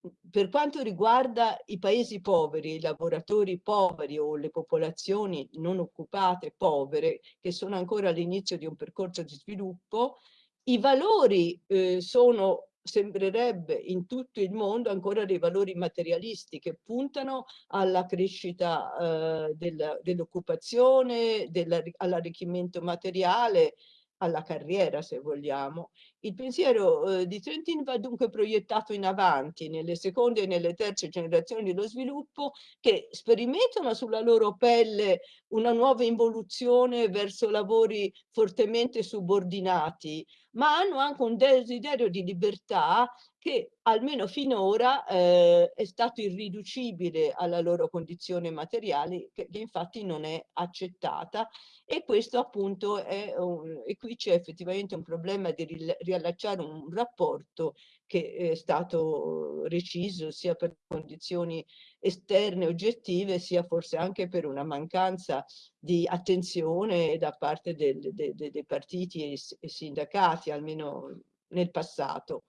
H: mhmm, per quanto riguarda i paesi poveri, i lavoratori poveri o le popolazioni non occupate povere, che sono ancora all'inizio di un percorso di sviluppo, i valori eh, sono sembrerebbe in tutto il mondo ancora dei valori materialisti che puntano alla crescita eh, dell'occupazione, dell all'arricchimento materiale, alla carriera se vogliamo. Il pensiero eh, di Trentin va dunque proiettato in avanti nelle seconde e nelle terze generazioni dello sviluppo che sperimentano sulla loro pelle una nuova involuzione verso lavori fortemente subordinati, ma hanno anche un desiderio di libertà che almeno finora eh, è stato irriducibile alla loro condizione materiale, che, che infatti non è accettata. E questo appunto è, un, e qui c'è effettivamente un problema di riallacciare un rapporto che è stato reciso sia per condizioni esterne oggettive sia forse anche per una mancanza di attenzione da parte del, de, de, dei partiti e, e, sindacati, almeno nel passato.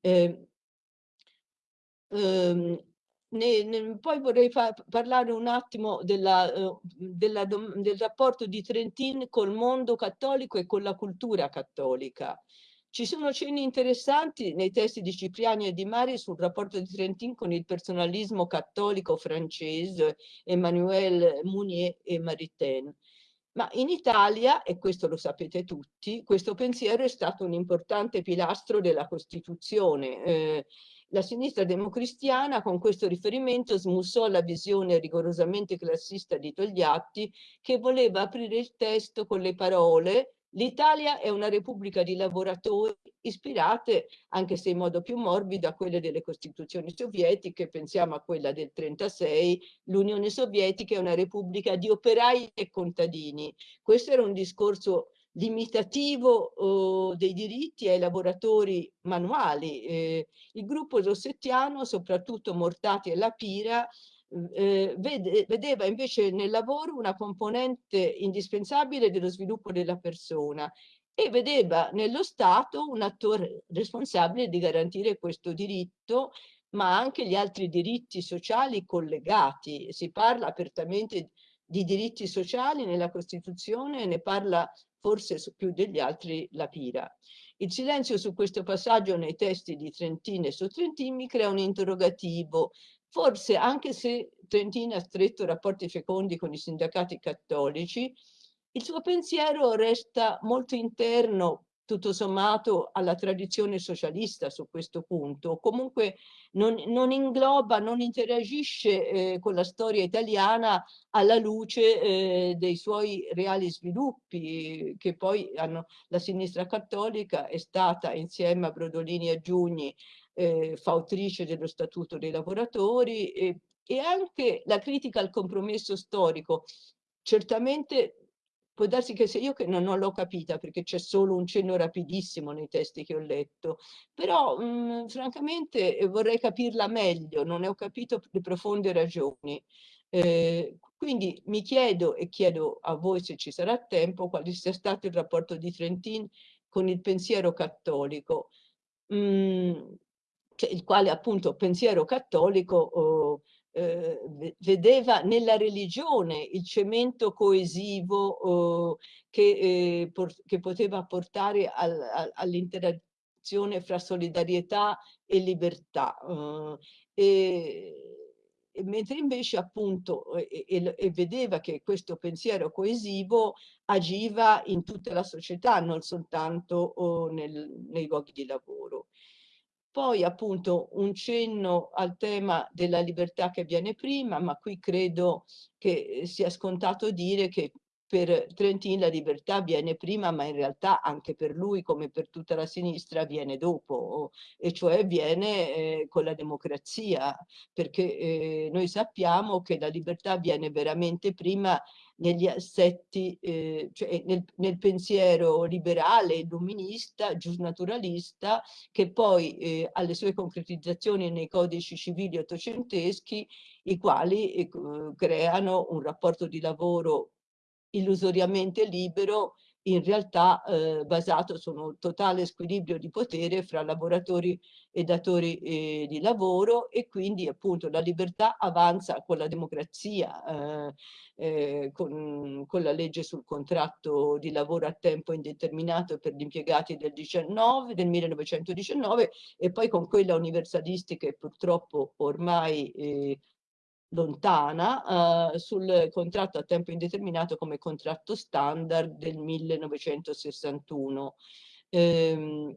H: Eh, ehm, ne, ne, poi vorrei parlare un attimo della, uh, della, del rapporto di Trentin col mondo cattolico e con la cultura cattolica. Ci sono cenni interessanti nei testi di Cipriani e di Mari sul rapporto di Trentin con il personalismo cattolico francese, Emmanuel Mounier e Maritain. Ma in Italia, e questo lo sapete tutti, questo pensiero è stato un importante pilastro della Costituzione. Eh, la sinistra democristiana con questo riferimento smussò la visione rigorosamente classista di Togliatti che voleva aprire il testo con le parole L'Italia è una repubblica di lavoratori ispirate, anche se in modo più morbido, a quelle delle costituzioni sovietiche, pensiamo a quella del 36, l'Unione Sovietica è una repubblica di operai e contadini. Questo era un discorso limitativo oh, dei diritti ai lavoratori manuali. Eh, il gruppo rossettiano, soprattutto Mortati e Lapira, eh, vede, vedeva invece nel lavoro una componente indispensabile dello sviluppo della persona e vedeva nello Stato un attore responsabile di garantire questo diritto ma anche gli altri diritti sociali collegati. Si parla apertamente di diritti sociali nella Costituzione, ne parla forse più degli altri la Pira. Il silenzio su questo passaggio nei testi di Trentin e su Trentin mi crea un interrogativo Forse anche se Trentina ha stretto rapporti fecondi con i sindacati cattolici, il suo pensiero resta molto interno, tutto sommato, alla tradizione socialista su questo punto. Comunque non, non ingloba, non interagisce eh, con la storia italiana alla luce eh, dei suoi reali sviluppi, che poi hanno, la sinistra cattolica è stata, insieme a Brodolini e Giugni, eh, fautrice dello Statuto dei lavoratori e, e anche la critica al compromesso storico. Certamente può darsi che se io che non, non l'ho capita perché c'è solo un cenno rapidissimo nei testi che ho letto, però mh, francamente eh, vorrei capirla meglio, non ne ho capito le profonde ragioni. Eh, quindi mi chiedo e chiedo a voi se ci sarà tempo quale sia stato il rapporto di Trentin con il pensiero cattolico. Mm, il quale appunto pensiero cattolico oh, eh, vedeva nella religione il cemento coesivo oh, che, eh, che, poteva portare al, al, all'interazione fra solidarietà e libertà. E, e mentre invece appunto e, e, e, vedeva che questo pensiero coesivo agiva in tutta la società, non soltanto oh, nel, nei luoghi di lavoro. Poi appunto un cenno al tema della libertà che viene prima, ma qui credo che sia scontato dire che per Trentin la libertà viene prima, ma in realtà anche per lui, come per tutta la sinistra, viene dopo, e cioè viene eh, con la democrazia, perché eh, noi sappiamo che la libertà viene veramente prima negli assetti, eh, cioè nel, nel, pensiero liberale, illuminista, giusnaturalista, che poi eh, ha le sue concretizzazioni nei codici civili ottocenteschi, i quali eh, creano un rapporto di lavoro illusoriamente libero, in realtà eh, basato su un totale squilibrio di potere fra lavoratori e datori eh, di lavoro e quindi appunto la libertà avanza con la democrazia, eh, eh con, con, la legge sul contratto di lavoro a tempo indeterminato per gli impiegati del, 19, del 1919 e poi con quella universalistica e purtroppo ormai eh, lontana uh, sul contratto a tempo indeterminato come contratto standard del 1961. Ehm,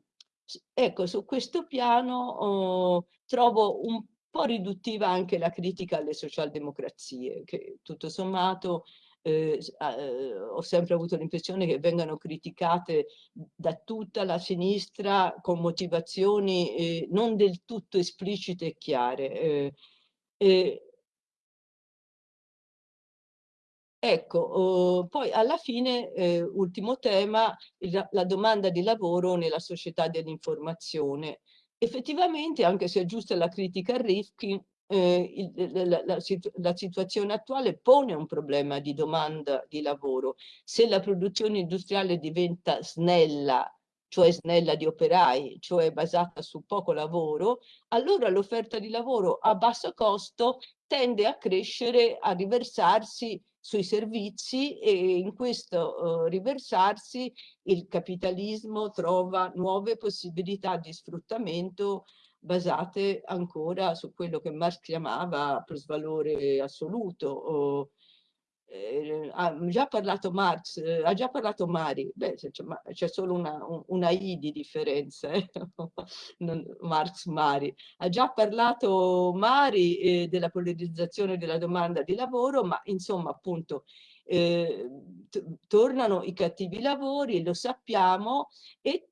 H: ecco, su questo piano oh, trovo un po' riduttiva anche la critica alle socialdemocrazie, che tutto sommato eh, eh, ho sempre avuto l'impressione che vengano criticate da tutta la sinistra con motivazioni eh, non del tutto esplicite e chiare. Ecco, eh, poi alla fine, eh, ultimo tema, la, la domanda di lavoro nella società dell'informazione. Effettivamente, anche se è giusta la critica a Rifkin, eh, il, la, la, la, situazione attuale pone un problema di domanda di lavoro. Se la produzione industriale diventa snella, cioè snella di operai, cioè basata su poco lavoro, allora l'offerta di lavoro a basso costo tende a crescere, a riversarsi sui servizi e in questo uh, riversarsi il capitalismo trova nuove possibilità di sfruttamento basate ancora su quello che Marx chiamava plusvalore assoluto. Eh, ha già parlato Marx, eh, ha già parlato Mari, beh c'è solo una, una, I di differenza, eh? Marx Mari, ha già parlato Mari eh, della polarizzazione della domanda di lavoro, ma insomma appunto eh, tornano i cattivi lavori, lo sappiamo, e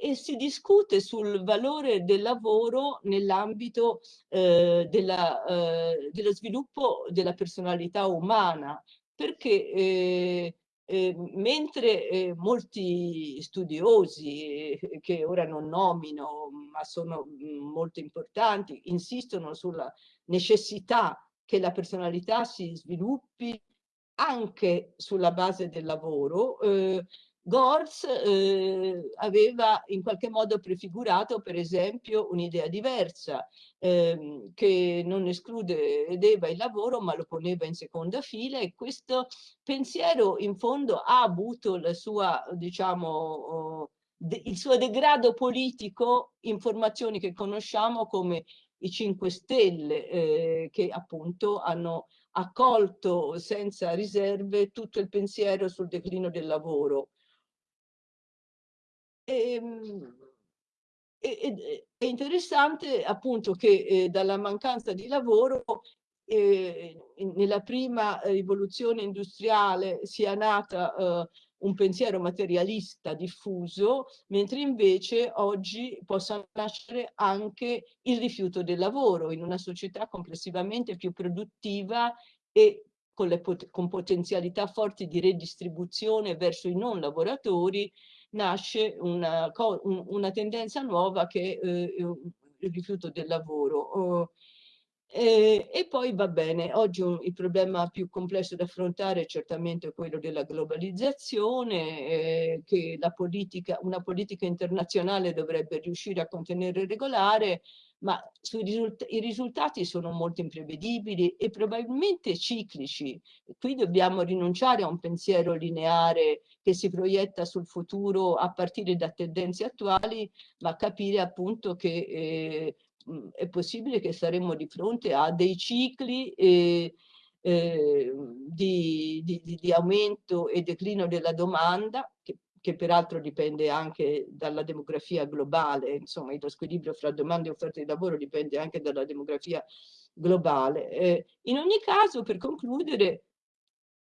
H: e si discute sul valore del lavoro nell'ambito eh, eh, dello sviluppo della personalità umana, perché eh, eh mentre eh, molti studiosi, eh, che ora non nomino, ma sono mm, molto importanti, insistono sulla necessità che la personalità si sviluppi anche sulla base del lavoro, eh, Gors eh, aveva in qualche modo prefigurato per esempio un'idea diversa ehm, che non escludeva il lavoro ma lo poneva in seconda fila e questo pensiero in fondo ha avuto la sua diciamo oh, il suo degrado politico in formazioni che conosciamo come i 5 Stelle eh, che appunto hanno accolto senza riserve tutto il pensiero sul declino del lavoro Ehm, e, è interessante appunto che eh, dalla mancanza di lavoro eh, nella prima rivoluzione industriale sia nata eh, un pensiero materialista diffuso, mentre invece oggi possa nascere anche il rifiuto del lavoro in una società complessivamente più produttiva e con, pot con potenzialità forti di redistribuzione verso i non lavoratori, nasce una, una tendenza nuova che è eh, il rifiuto del lavoro. Oh, e, poi va bene, oggi il problema più complesso da affrontare è certamente quello della globalizzazione, eh, che politica, una politica internazionale dovrebbe riuscire a contenere e regolare, ma risult i risultati sono molto imprevedibili e probabilmente ciclici. Qui dobbiamo rinunciare a un pensiero lineare che si proietta sul futuro a partire da tendenze attuali, ma capire appunto che eh, è possibile che saremo di fronte a dei cicli eh, eh, di, di, di, aumento e declino della domanda, che peraltro dipende anche dalla demografia globale, insomma lo squilibrio fra domande e offerte di lavoro dipende anche dalla demografia globale. Eh, in ogni caso, per concludere,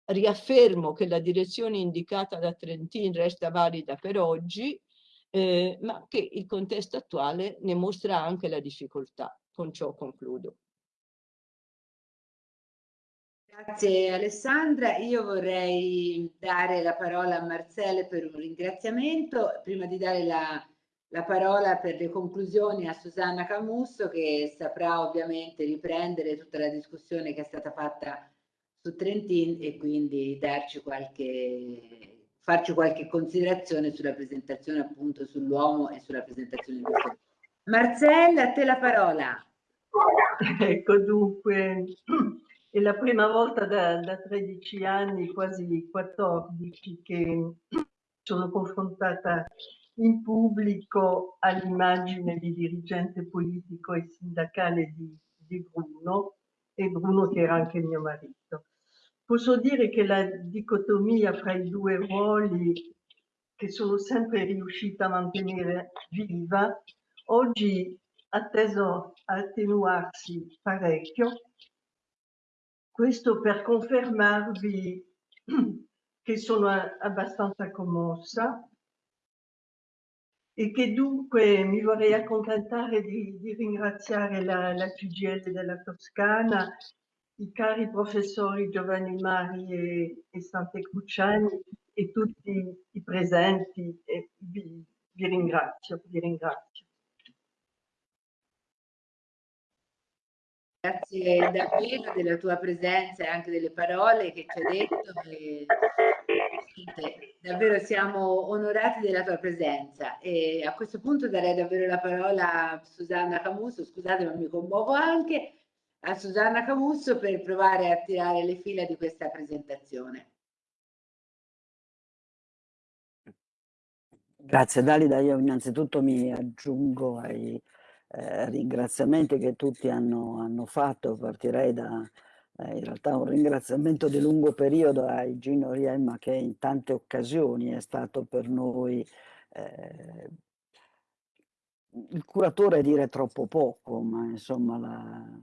H: riaffermo che la direzione indicata da Trentin resta valida per oggi, eh, ma che il contesto attuale ne mostra anche la difficoltà. Con ciò concludo.
C: Grazie Alessandra, io vorrei dare la parola a Marcelle per un ringraziamento, prima di dare la, la parola per le conclusioni a Susanna Camusso che saprà ovviamente riprendere tutta la discussione che è stata fatta su Trentin e quindi darci qualche, farci qualche considerazione sulla presentazione appunto sull'uomo e sulla presentazione di questo. Marcella, a te la parola.
I: Ecco dunque, è la prima volta da, da 13 anni, quasi 14, che sono confrontata in pubblico all'immagine di dirigente politico e sindacale di, di, Bruno, e Bruno che era anche mio marito. Posso dire che la dicotomia fra i due ruoli che sono sempre riuscita a mantenere viva, oggi ha teso a attenuarsi parecchio questo per confermarvi che sono abbastanza commossa e che dunque mi vorrei accontentare di, di ringraziare la, la CGL della Toscana i cari professori Giovanni Mari e, e Sante Cruciani e tutti i presenti vi, vi ringrazio, vi ringrazio.
C: Grazie davvero della tua presenza e anche delle parole che ci hai detto. E, davvero siamo onorati della tua presenza e a questo punto darei davvero la parola a Susanna Camusso, scusate ma mi commuovo anche, a Susanna Camusso per provare a tirare le fila di questa presentazione.
J: Grazie Dalida, io innanzitutto mi aggiungo ai eh, ringraziamenti che tutti hanno, hanno fatto, partirei da eh, in realtà un ringraziamento di lungo periodo a Gino Riemma che in tante occasioni è stato per noi eh, il curatore dire troppo poco, ma insomma la,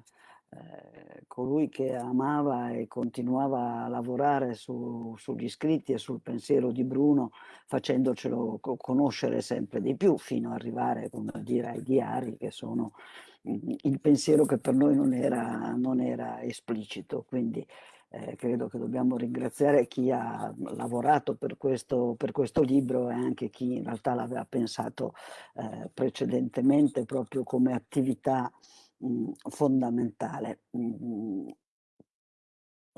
J: eh, colui che amava e continuava a lavorare su, sugli scritti e sul pensiero di Bruno facendocelo conoscere sempre di più fino ad arrivare come dire, ai diari che sono il pensiero che per noi non era, non era esplicito. Quindi eh, credo che dobbiamo ringraziare chi ha lavorato per questo, per questo libro e anche chi in realtà l'aveva pensato eh, precedentemente proprio come attività mh, fondamentale. Mh,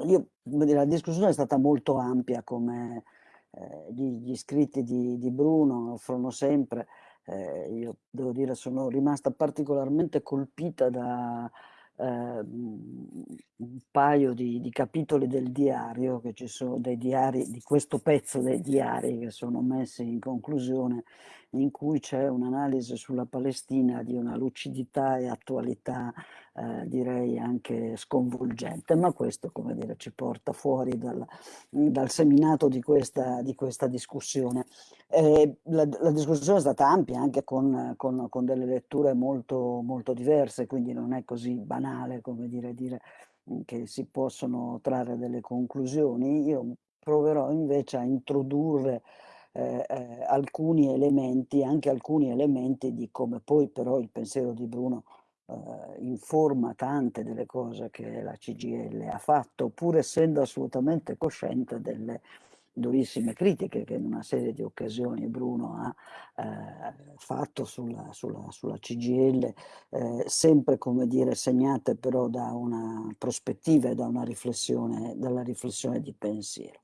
J: io, la discussione è stata molto ampia come eh, gli, gli, scritti di, di, Bruno offrono sempre. Eh, io devo dire sono rimasta particolarmente colpita da eh, un paio di, di, capitoli del diario, che ci sono dei diari, di questo pezzo dei diari che sono messi in conclusione, in cui c'è un'analisi sulla Palestina di una lucidità e attualità eh, direi anche sconvolgente, ma questo come dire, ci porta fuori dal, dal seminato di questa, di questa discussione. Eh, la, la, discussione è stata ampia anche con, con, con, delle letture molto, molto diverse, quindi non è così banale come dire, dire che si possono trarre delle conclusioni. Io proverò invece a introdurre eh, eh, alcuni elementi, anche alcuni elementi di come poi però il pensiero di Bruno eh, informa tante delle cose che la CGL ha fatto, pur essendo assolutamente cosciente delle durissime critiche che in una serie di occasioni Bruno ha eh, fatto sulla, sulla, sulla CGL, eh, sempre come dire segnate però da una prospettiva e da una riflessione, dalla riflessione di pensiero.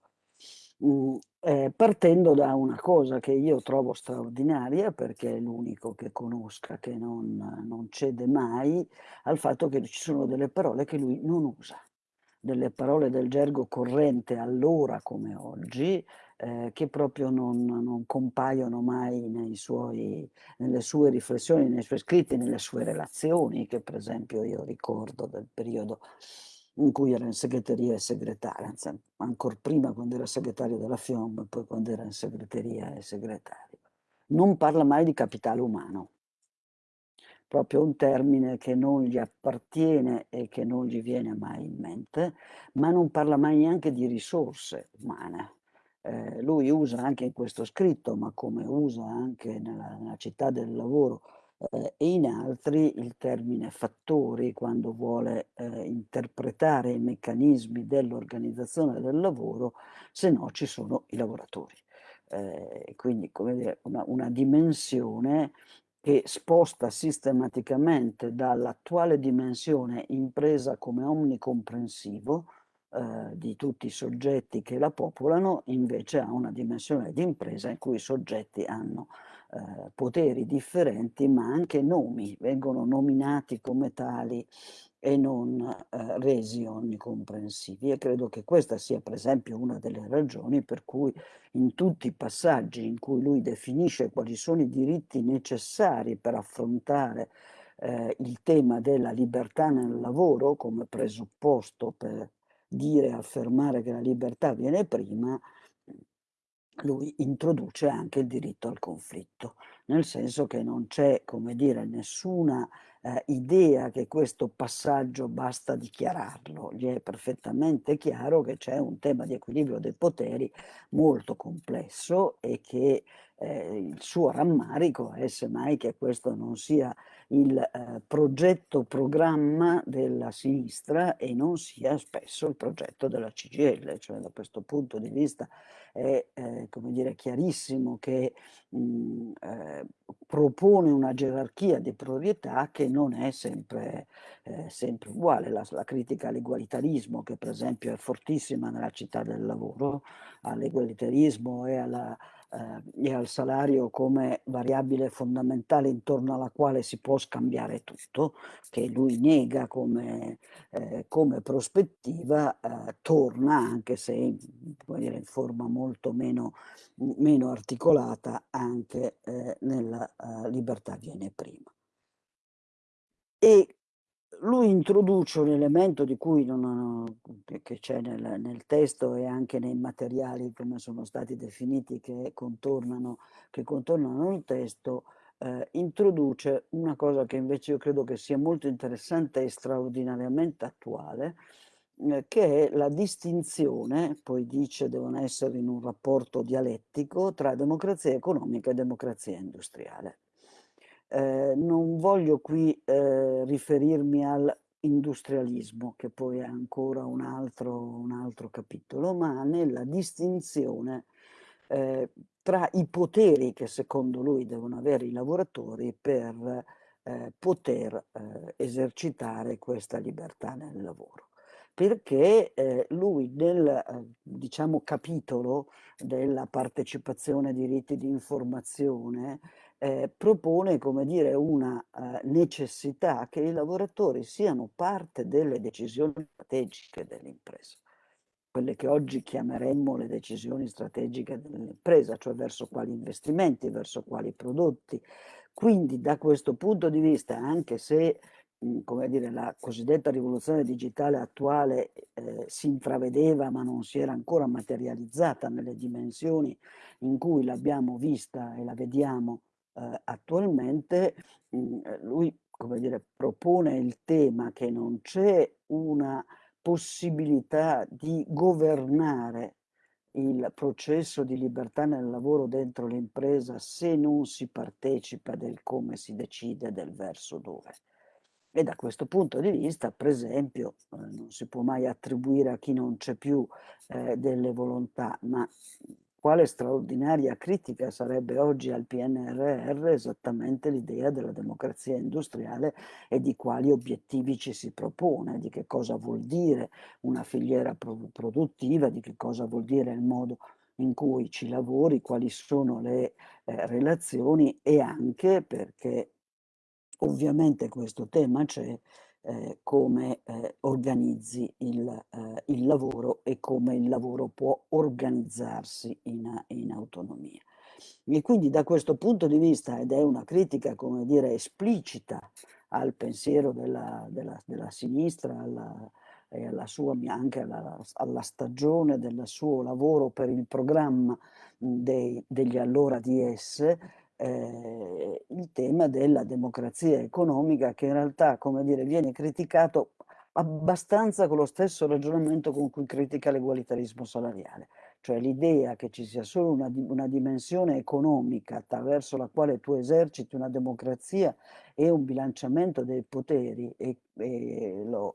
J: Mm, eh, partendo da una cosa che io trovo straordinaria perché è l'unico che conosca che non, non cede mai al fatto che ci sono delle parole che lui non usa. Delle parole del gergo corrente allora come oggi eh, che proprio non, non compaiono mai suoi, nelle sue riflessioni, nei suoi scritti, nelle sue relazioni che per esempio io ricordo del periodo in cui era in segreteria e segretario, anzi ancora prima quando era segretario della FIOM poi quando era in segreteria e segretario. Non parla mai di capitale umano, proprio un termine che non gli appartiene e che non gli viene mai in mente, ma non parla mai neanche di risorse umane. Eh, lui usa anche in questo scritto, ma come usa anche nella, nella città del lavoro, eh, e in altri il termine fattori quando vuole eh, interpretare i meccanismi dell'organizzazione del lavoro, se no ci sono i lavoratori. Eh, quindi come dire, una, una dimensione che sposta sistematicamente dall'attuale dimensione impresa come omnicomprensivo eh, di tutti i soggetti che la popolano, invece a una dimensione di impresa in cui i soggetti hanno eh, poteri differenti ma anche nomi, vengono nominati come tali e non eh, resi onnicomprensivi. E credo che questa sia per esempio una delle ragioni per cui in tutti i passaggi in cui lui definisce quali sono i diritti necessari per affrontare eh, il tema della libertà nel lavoro come presupposto per dire e affermare che la libertà viene prima, lui introduce anche il diritto al conflitto, nel senso che non c'è, come dire, nessuna eh, idea che questo passaggio basta dichiararlo, gli è perfettamente chiaro che c'è un tema di equilibrio dei poteri molto complesso e che eh, il suo rammarico è semmai che questo non sia il eh, progetto programma della sinistra e non sia spesso il progetto della CGL, cioè da questo punto di vista è eh, come dire, chiarissimo che mh, eh, propone una gerarchia di priorità che non è sempre, eh, sempre uguale. La, la critica all'egualitarismo, che per esempio è fortissima nella città del lavoro, all'egualitarismo e alla e al salario come variabile fondamentale intorno alla quale si può scambiare tutto, che lui nega come, eh, come prospettiva, eh, torna anche se dire, in forma molto meno, meno articolata anche eh, nella eh, libertà viene prima. E lui introduce un elemento di cui non, che c'è nel, nel, testo e anche nei materiali come sono stati definiti che contornano, che contornano il testo, eh, introduce una cosa che invece io credo che sia molto interessante e straordinariamente attuale, eh, che è la distinzione, poi dice devono essere in un rapporto dialettico, tra democrazia economica e democrazia industriale. Eh, non voglio qui eh, riferirmi all'industrialismo, che poi è ancora un altro, un altro capitolo, ma nella distinzione eh, tra i poteri che secondo lui devono avere i lavoratori per eh, poter eh, esercitare questa libertà nel lavoro. Perché eh, lui nel eh, diciamo, capitolo della partecipazione ai diritti di informazione eh, propone come dire, una eh, necessità che i lavoratori siano parte delle decisioni strategiche dell'impresa, quelle che oggi chiameremmo le decisioni strategiche dell'impresa, cioè verso quali investimenti, verso quali prodotti. Quindi da questo punto di vista, anche se mh, come dire, la cosiddetta rivoluzione digitale attuale eh, si intravedeva ma non si era ancora materializzata nelle dimensioni in cui l'abbiamo vista e la vediamo eh, attualmente mh, mm, eh, lui come dire, propone il tema che non c'è una possibilità di governare il processo di libertà nel lavoro dentro l'impresa se non si partecipa del come si decide del verso dove. E da questo punto di vista, per esempio, eh, non si può mai attribuire a chi non c'è più eh, delle volontà, ma quale straordinaria critica sarebbe oggi al PNRR esattamente l'idea della democrazia industriale e di quali obiettivi ci si propone, di che cosa vuol dire una filiera produttiva, di che cosa vuol dire il modo in cui ci lavori, quali sono le eh, relazioni e anche perché ovviamente questo tema c'è, eh, come eh, organizzi il, eh, il, lavoro e come il lavoro può organizzarsi in, in, autonomia. E quindi da questo punto di vista, ed è una critica, come dire, esplicita al pensiero della, della, della sinistra, alla, e alla sua, anche alla, alla, stagione del suo lavoro per il programma dei, degli allora DS, eh, il tema della democrazia economica che in realtà, come dire, viene criticato abbastanza con lo stesso ragionamento con cui critica l'egualitarismo salariale, cioè l'idea che ci sia solo una, una, dimensione economica attraverso la quale tu eserciti una democrazia e un bilanciamento dei poteri e, e lo,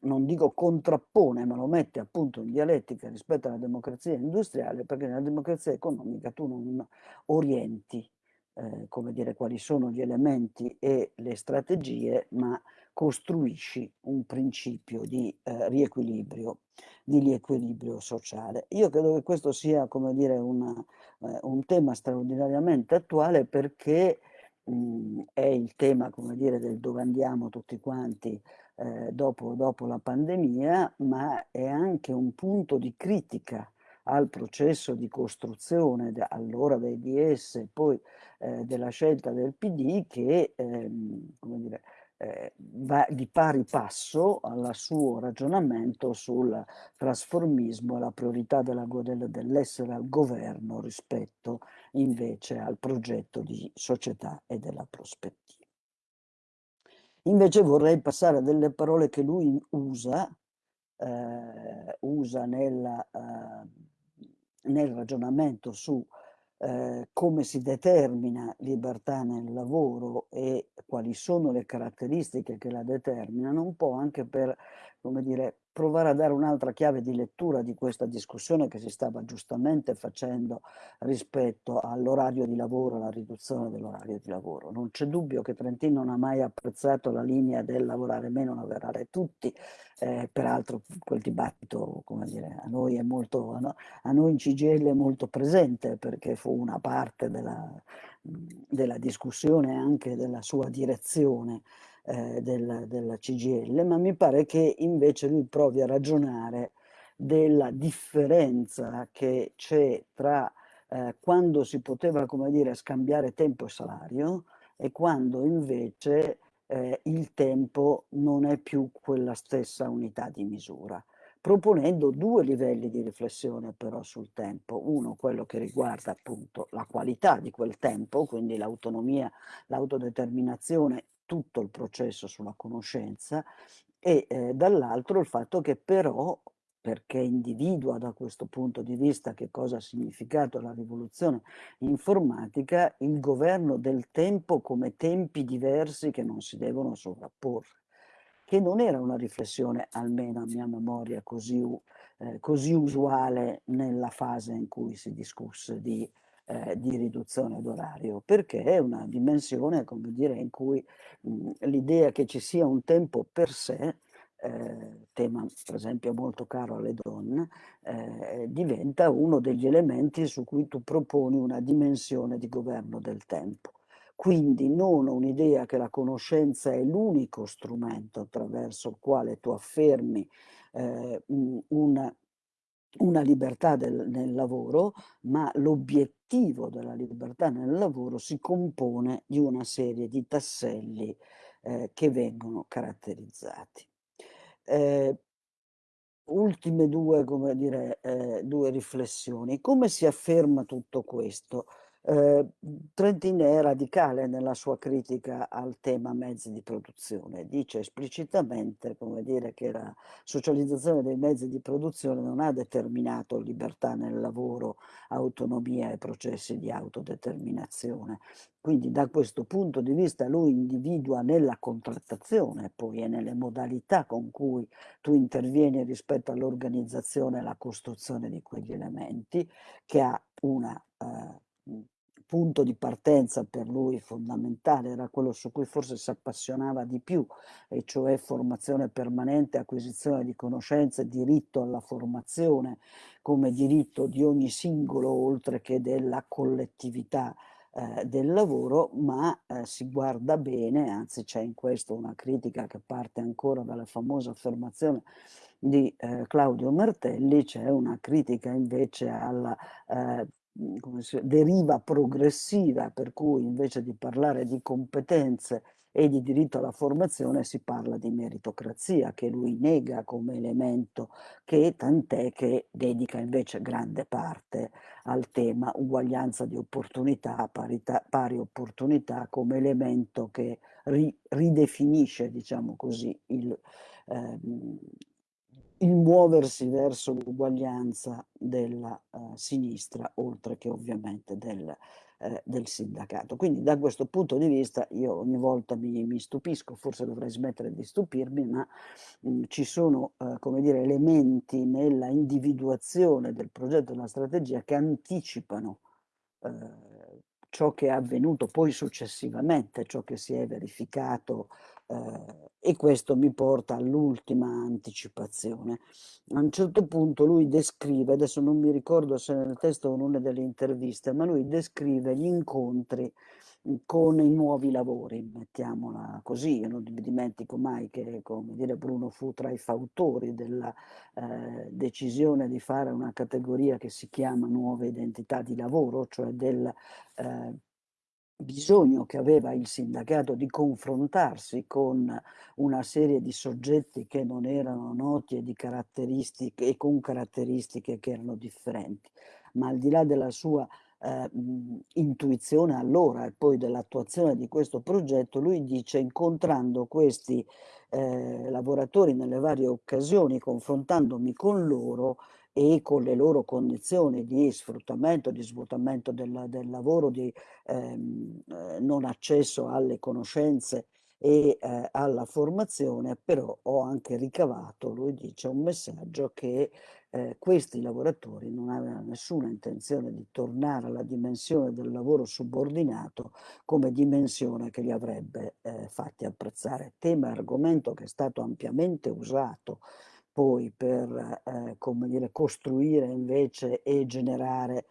J: non dico contrappone, ma lo mette appunto in dialettica rispetto alla democrazia industriale, perché nella democrazia economica tu non orienti eh, come dire, quali sono gli elementi e le strategie, ma costruisci un principio di eh, riequilibrio, di riequilibrio sociale. Io credo che questo sia, come dire, una, eh, un tema straordinariamente attuale perché mh, è il tema, come dire, del dove andiamo tutti quanti eh, dopo, dopo la pandemia, ma è anche un punto di critica al processo di costruzione allora dei DS e poi eh, della scelta del PD che ehm, dire, eh, va di pari passo al suo ragionamento sul trasformismo e la priorità dell'essere al governo rispetto invece al progetto di società e della prospettiva. Invece vorrei passare a delle parole che lui usa, eh, usa nella, eh, nel ragionamento su eh, come si determina libertà nel lavoro e quali sono le caratteristiche che la determinano, un po' anche per, come dire, provare a dare un'altra chiave di lettura di questa discussione che si stava giustamente facendo rispetto all'orario di lavoro, alla riduzione dell'orario di lavoro. Non c'è dubbio che Trentino non ha mai apprezzato la linea del lavorare meno, lavorare tutti, eh, peraltro quel dibattito, come dire, a noi è molto, a noi in CGL è molto presente perché fu una parte della, della discussione anche della sua direzione eh, della, della CGL, ma mi pare che invece lui provi a ragionare della differenza che c'è tra eh, quando si poteva, come dire, scambiare tempo e salario e quando invece eh, il tempo non è più quella stessa unità di misura proponendo due livelli di riflessione però sul tempo. Uno, quello che riguarda appunto la qualità di quel tempo, quindi l'autonomia, l'autodeterminazione tutto il processo sulla conoscenza e eh, dall'altro il fatto che però perché individua da questo punto di vista che cosa ha significato la rivoluzione informatica, il governo del tempo come tempi diversi che non si devono sovrapporre, che non era una riflessione, almeno a mia memoria, così, eh, così usuale nella fase in cui si discusse di eh, di riduzione d'orario, perché è una dimensione, come dire, in cui l'idea che ci sia un tempo per sé, eh, tema per esempio molto caro alle donne, eh, diventa uno degli elementi su cui tu proponi una dimensione di governo del tempo. Quindi non un'idea che la conoscenza è l'unico strumento attraverso il quale tu affermi eh, una una libertà del, nel lavoro, ma l'obiettivo della libertà nel lavoro si compone di una serie di tasselli eh, che vengono caratterizzati. Eh, ultime due, come dire, eh, due riflessioni. Come si afferma tutto questo? Eh, è radicale nella sua critica al tema mezzi di produzione, dice esplicitamente dire, che la socializzazione dei mezzi di produzione non ha determinato libertà nel lavoro, autonomia e processi di autodeterminazione. Quindi da questo punto di vista lui individua nella contrattazione poi e nelle modalità con cui tu intervieni rispetto all'organizzazione e alla costruzione di quegli elementi che ha una uh, punto di partenza per lui fondamentale, era quello su cui forse si appassionava di più, e cioè formazione permanente, acquisizione di conoscenze, diritto alla formazione come diritto di ogni singolo oltre che della collettività eh, del lavoro, ma eh, si guarda bene, anzi c'è in questo una critica che parte ancora dalla famosa affermazione di eh, Claudio Martelli, c'è una critica invece alla eh, deriva progressiva per cui invece di parlare di competenze e di diritto alla formazione si parla di meritocrazia che lui nega come elemento che tant'è che dedica invece grande parte al tema uguaglianza di opportunità, parità, pari opportunità come elemento che ri, ridefinisce diciamo così il, ehm, il muoversi verso l'uguaglianza della uh, sinistra, oltre che ovviamente del, uh, del, sindacato. Quindi da questo punto di vista io ogni volta mi, mi stupisco, forse dovrei smettere di stupirmi, ma mh, mm, ci sono uh, come dire, elementi nella individuazione del progetto e della strategia che anticipano ciò che è avvenuto poi successivamente, ciò che si è verificato eh, e questo mi porta all'ultima anticipazione. A un certo punto lui descrive, adesso non mi ricordo se nel testo o in una delle interviste, ma lui descrive gli incontri con i nuovi lavori, mettiamola così, io non dimentico mai che come dire, Bruno fu tra i fautori della eh, decisione di fare una categoria che si chiama nuove identità di lavoro, cioè del eh, bisogno che aveva il sindacato di confrontarsi con una serie di soggetti che non erano noti e, di caratteristiche, e con caratteristiche che erano differenti. Ma al di là della sua eh, intuizione allora e poi dell'attuazione di questo progetto, lui dice incontrando questi eh, lavoratori nelle varie occasioni, confrontandomi con loro e con le loro condizioni di sfruttamento, di svuotamento del, del lavoro, di ehm, eh, non accesso alle conoscenze e eh, alla formazione, però ho anche ricavato, lui dice, un messaggio che eh, questi lavoratori non avevano nessuna intenzione di tornare alla dimensione del lavoro subordinato come dimensione che li avrebbe eh, fatti apprezzare. Tema e argomento che è stato ampiamente usato poi per eh, come dire, costruire invece e generare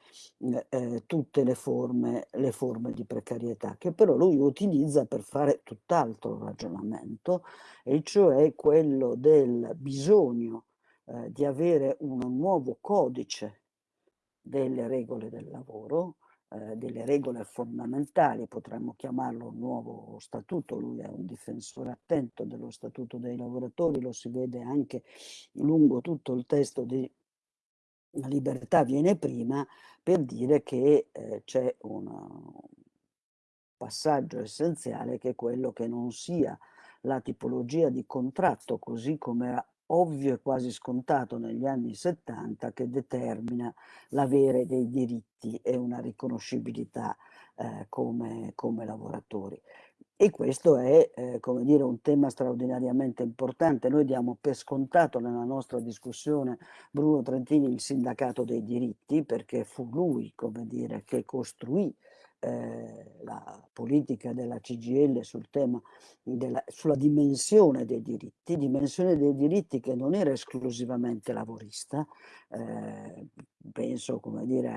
J: eh, tutte le forme, le forme di precarietà, che però lui utilizza per fare tutt'altro ragionamento, e cioè quello del bisogno eh, di avere un nuovo codice delle regole del lavoro, eh, delle regole fondamentali, potremmo chiamarlo un nuovo statuto, lui è un difensore attento dello statuto dei lavoratori, lo si vede anche lungo tutto il testo di libertà viene prima, per dire che eh, c'è un passaggio essenziale che è quello che non sia la tipologia di contratto così come era ovvio e quasi scontato negli anni 70 che determina l'avere dei diritti e una riconoscibilità eh, come, come lavoratori. E questo è, eh, come dire, un tema straordinariamente importante. Noi diamo per scontato nella nostra discussione Bruno Trentini il sindacato dei diritti, perché fu lui, come dire, che costruì eh, la politica della CGL sul tema della, sulla dimensione dei diritti, dimensione dei diritti che non era esclusivamente lavorista, eh, penso come dire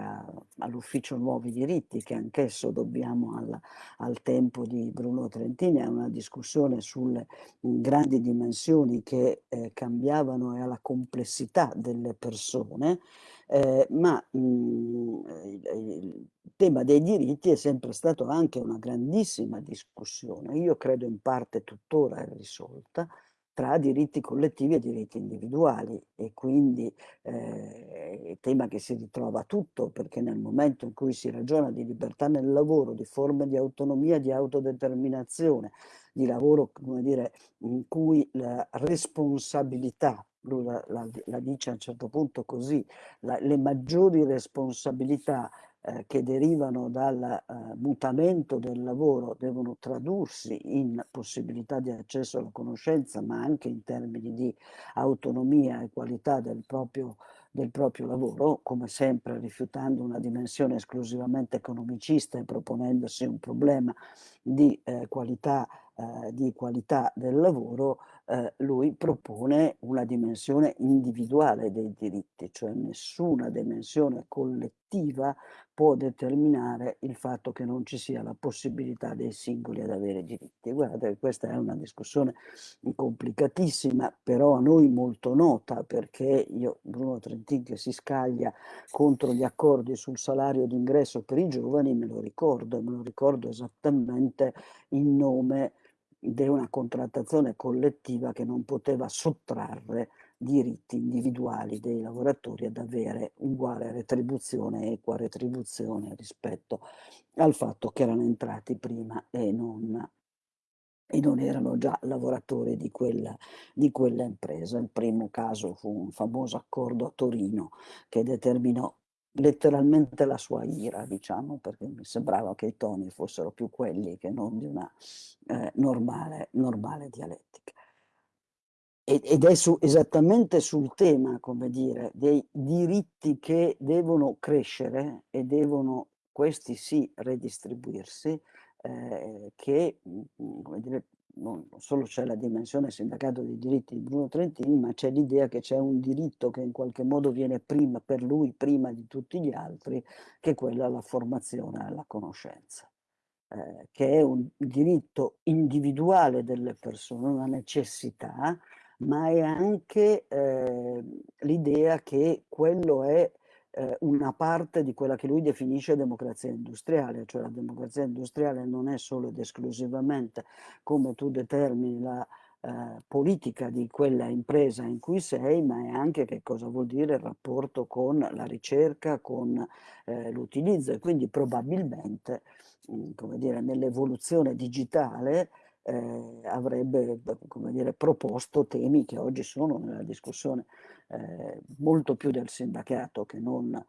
J: all'ufficio nuovi diritti che anch'esso dobbiamo al, al, tempo di Bruno Trentini, è una discussione sulle grandi dimensioni che eh, cambiavano e alla complessità delle persone, eh, ma mh, il, il tema dei diritti è sempre stato anche una grandissima discussione, io credo in parte tuttora risolta, tra diritti collettivi e diritti individuali e quindi eh, tema che si ritrova tutto perché nel momento in cui si ragiona di libertà nel lavoro, di forme di autonomia, di autodeterminazione, di lavoro come dire, in cui la responsabilità lui la, la, la, dice a un certo punto così, la, le maggiori responsabilità eh, che derivano dal eh, mutamento del lavoro devono tradursi in possibilità di accesso alla conoscenza, ma anche in termini di autonomia e qualità del proprio, del proprio lavoro, come sempre rifiutando una dimensione esclusivamente economicista e proponendosi un problema di eh, qualità eh, di qualità del lavoro, eh, lui propone una dimensione individuale dei diritti, cioè nessuna dimensione collettiva può determinare il fatto che non ci sia la possibilità dei singoli ad avere diritti. Guardate, questa è una discussione complicatissima, però a noi molto nota, perché io, Bruno Trentin, che si scaglia contro gli accordi sul salario d'ingresso per i giovani, me lo ricordo, me lo ricordo esattamente in nome di una contrattazione collettiva che non poteva sottrarre diritti individuali dei lavoratori ad avere uguale retribuzione, equa retribuzione rispetto al fatto che erano entrati prima e non, e non erano già lavoratori di quella, di quella impresa. Il primo caso fu un famoso accordo a Torino che determinò letteralmente la sua ira, diciamo, perché mi sembrava che i toni fossero più quelli che non di una eh, normale, normale dialettica. Ed è su, esattamente sul tema, come dire, dei diritti che devono crescere e devono, questi sì, redistribuirsi, eh, che, mm, come dire, non solo c'è la dimensione sindacato dei diritti di Bruno Trentini, ma c'è l'idea che c'è un diritto che in qualche modo viene prima per lui, prima di tutti gli altri, che è quello alla formazione alla conoscenza. Eh, che è un diritto individuale delle persone, una necessità, ma è anche eh, l'idea che quello è eh, una parte di quella che lui definisce democrazia industriale, cioè la democrazia industriale non è solo ed esclusivamente come tu determini la eh, politica di quella impresa in cui sei, ma è anche che cosa vuol dire il rapporto con la ricerca, con eh, l'utilizzo. E quindi probabilmente, dire, nell'evoluzione digitale eh, avrebbe dire, proposto temi che oggi sono nella discussione eh, molto più del sindacato che non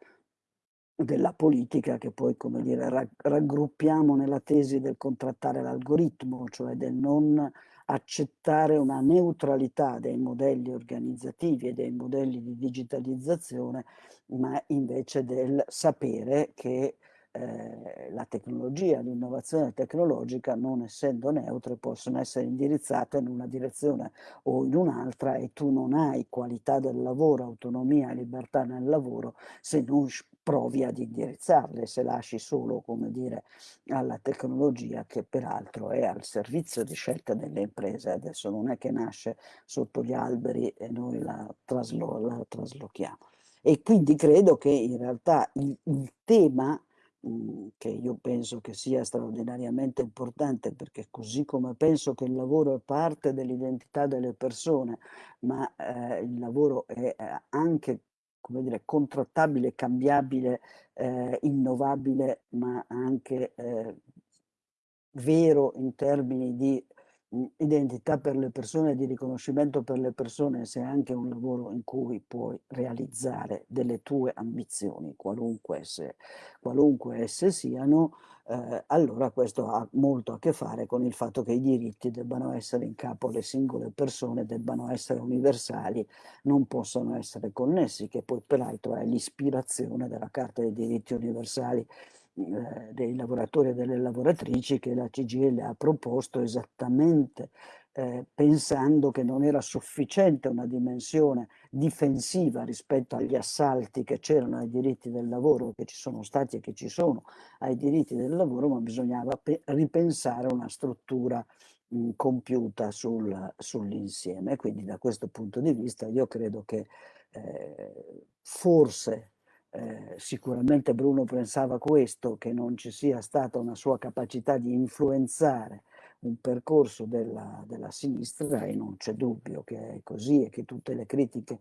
J: della politica che poi, come dire, raggruppiamo nella tesi del contrattare l'algoritmo, cioè del non accettare una neutralità dei modelli organizzativi e dei modelli di digitalizzazione, ma invece del sapere che eh, la tecnologia, l'innovazione tecnologica, non essendo neutre, possono essere indirizzate in una direzione o in un'altra e tu non hai qualità del lavoro, autonomia e libertà nel lavoro se non provi ad indirizzarle, se lasci solo, come dire, alla tecnologia che peraltro è al servizio di scelta delle imprese. Adesso non è che nasce sotto gli alberi e noi la, traslo, la traslochiamo. E quindi credo che in realtà il, il tema Mhmm, che io penso che sia straordinariamente importante perché così come penso che il lavoro è parte dell'identità delle persone, ma eh, il lavoro è eh, anche come dire, contrattabile, cambiabile, eh, innovabile, ma anche eh, vero in termini di identità per le persone, di riconoscimento per le persone, se è anche un lavoro in cui puoi realizzare delle tue ambizioni, qualunque esse, qualunque esse siano, eh, allora questo ha molto a che fare con il fatto che i diritti debbano essere in capo alle singole persone, debbano essere universali, non possono essere connessi, che poi peraltro è l'ispirazione della Carta dei diritti universali eh, dei lavoratori e delle lavoratrici che la CGL ha proposto esattamente eh, pensando che non era sufficiente una dimensione difensiva rispetto agli assalti che c'erano ai diritti del lavoro, che ci sono stati e che ci sono ai diritti del lavoro, ma bisognava ripensare una struttura mh, compiuta sul, sull'insieme. Quindi da questo punto di vista io credo che eh, forse eh, sicuramente Bruno pensava questo, che non ci sia stata una sua capacità di influenzare un percorso della, della sinistra e non c'è dubbio che è così e che tutte le critiche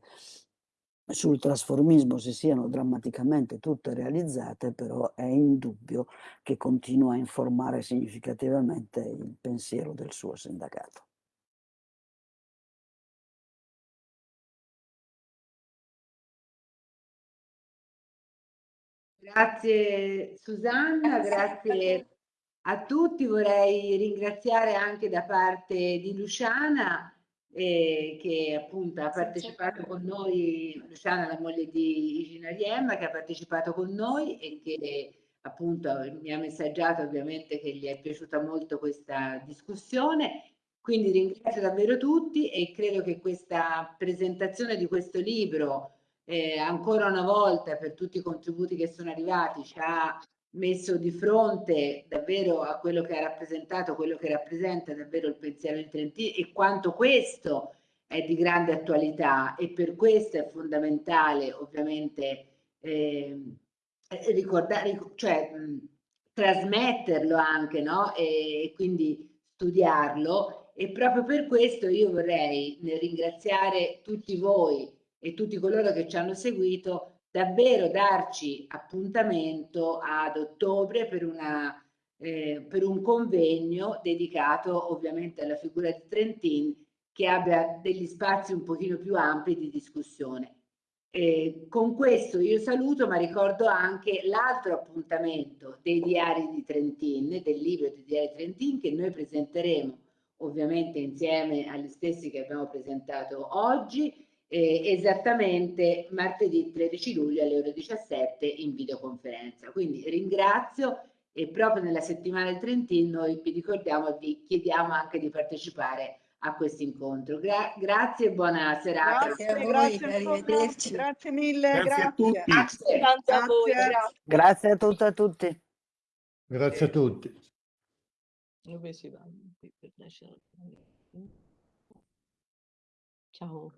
J: sul trasformismo si siano drammaticamente tutte realizzate, però è indubbio che continua a informare significativamente il pensiero del suo sindacato.
C: Grazie Susanna, grazie a tutti. Vorrei ringraziare anche da parte di Luciana eh, che appunto ha partecipato con noi, Luciana la moglie di Igina Riemma che ha partecipato con noi e che appunto mi ha messaggiato ovviamente che gli è piaciuta molto questa discussione. Quindi ringrazio davvero tutti e credo che questa presentazione di questo libro eh, ancora una volta per tutti i contributi che sono arrivati ci ha messo di fronte davvero a quello che ha rappresentato, quello che rappresenta davvero il pensiero in Trentino e quanto questo è di grande attualità e per questo è fondamentale ovviamente eh, ricordare, cioè mh, trasmetterlo anche no? e, e quindi studiarlo e proprio per questo io vorrei ringraziare tutti voi e tutti coloro che ci hanno seguito davvero darci appuntamento ad ottobre per, una, eh, per un convegno dedicato ovviamente alla figura di Trentin che abbia degli spazi un pochino più ampi di discussione. Eh, con questo io saluto, ma ricordo anche l'altro appuntamento dei diari di Trentin, del libro dei diari di Trentin, che noi presenteremo ovviamente insieme agli stessi che abbiamo presentato oggi, eh, esattamente martedì 13 luglio alle ore 17 in videoconferenza. Quindi ringrazio e proprio nella settimana del Trentino noi vi ricordiamo, vi chiediamo anche di partecipare a questo incontro. Gra grazie e buona serata.
F: Grazie, a voi, grazie, arrivederci. Grazie mille,
D: grazie.
F: Grazie
D: a tutti.
H: Grazie, grazie a voi. Grazie.
J: grazie a tutti a tutti.
G: Grazie a tutti.
H: Dove si va? Ciao.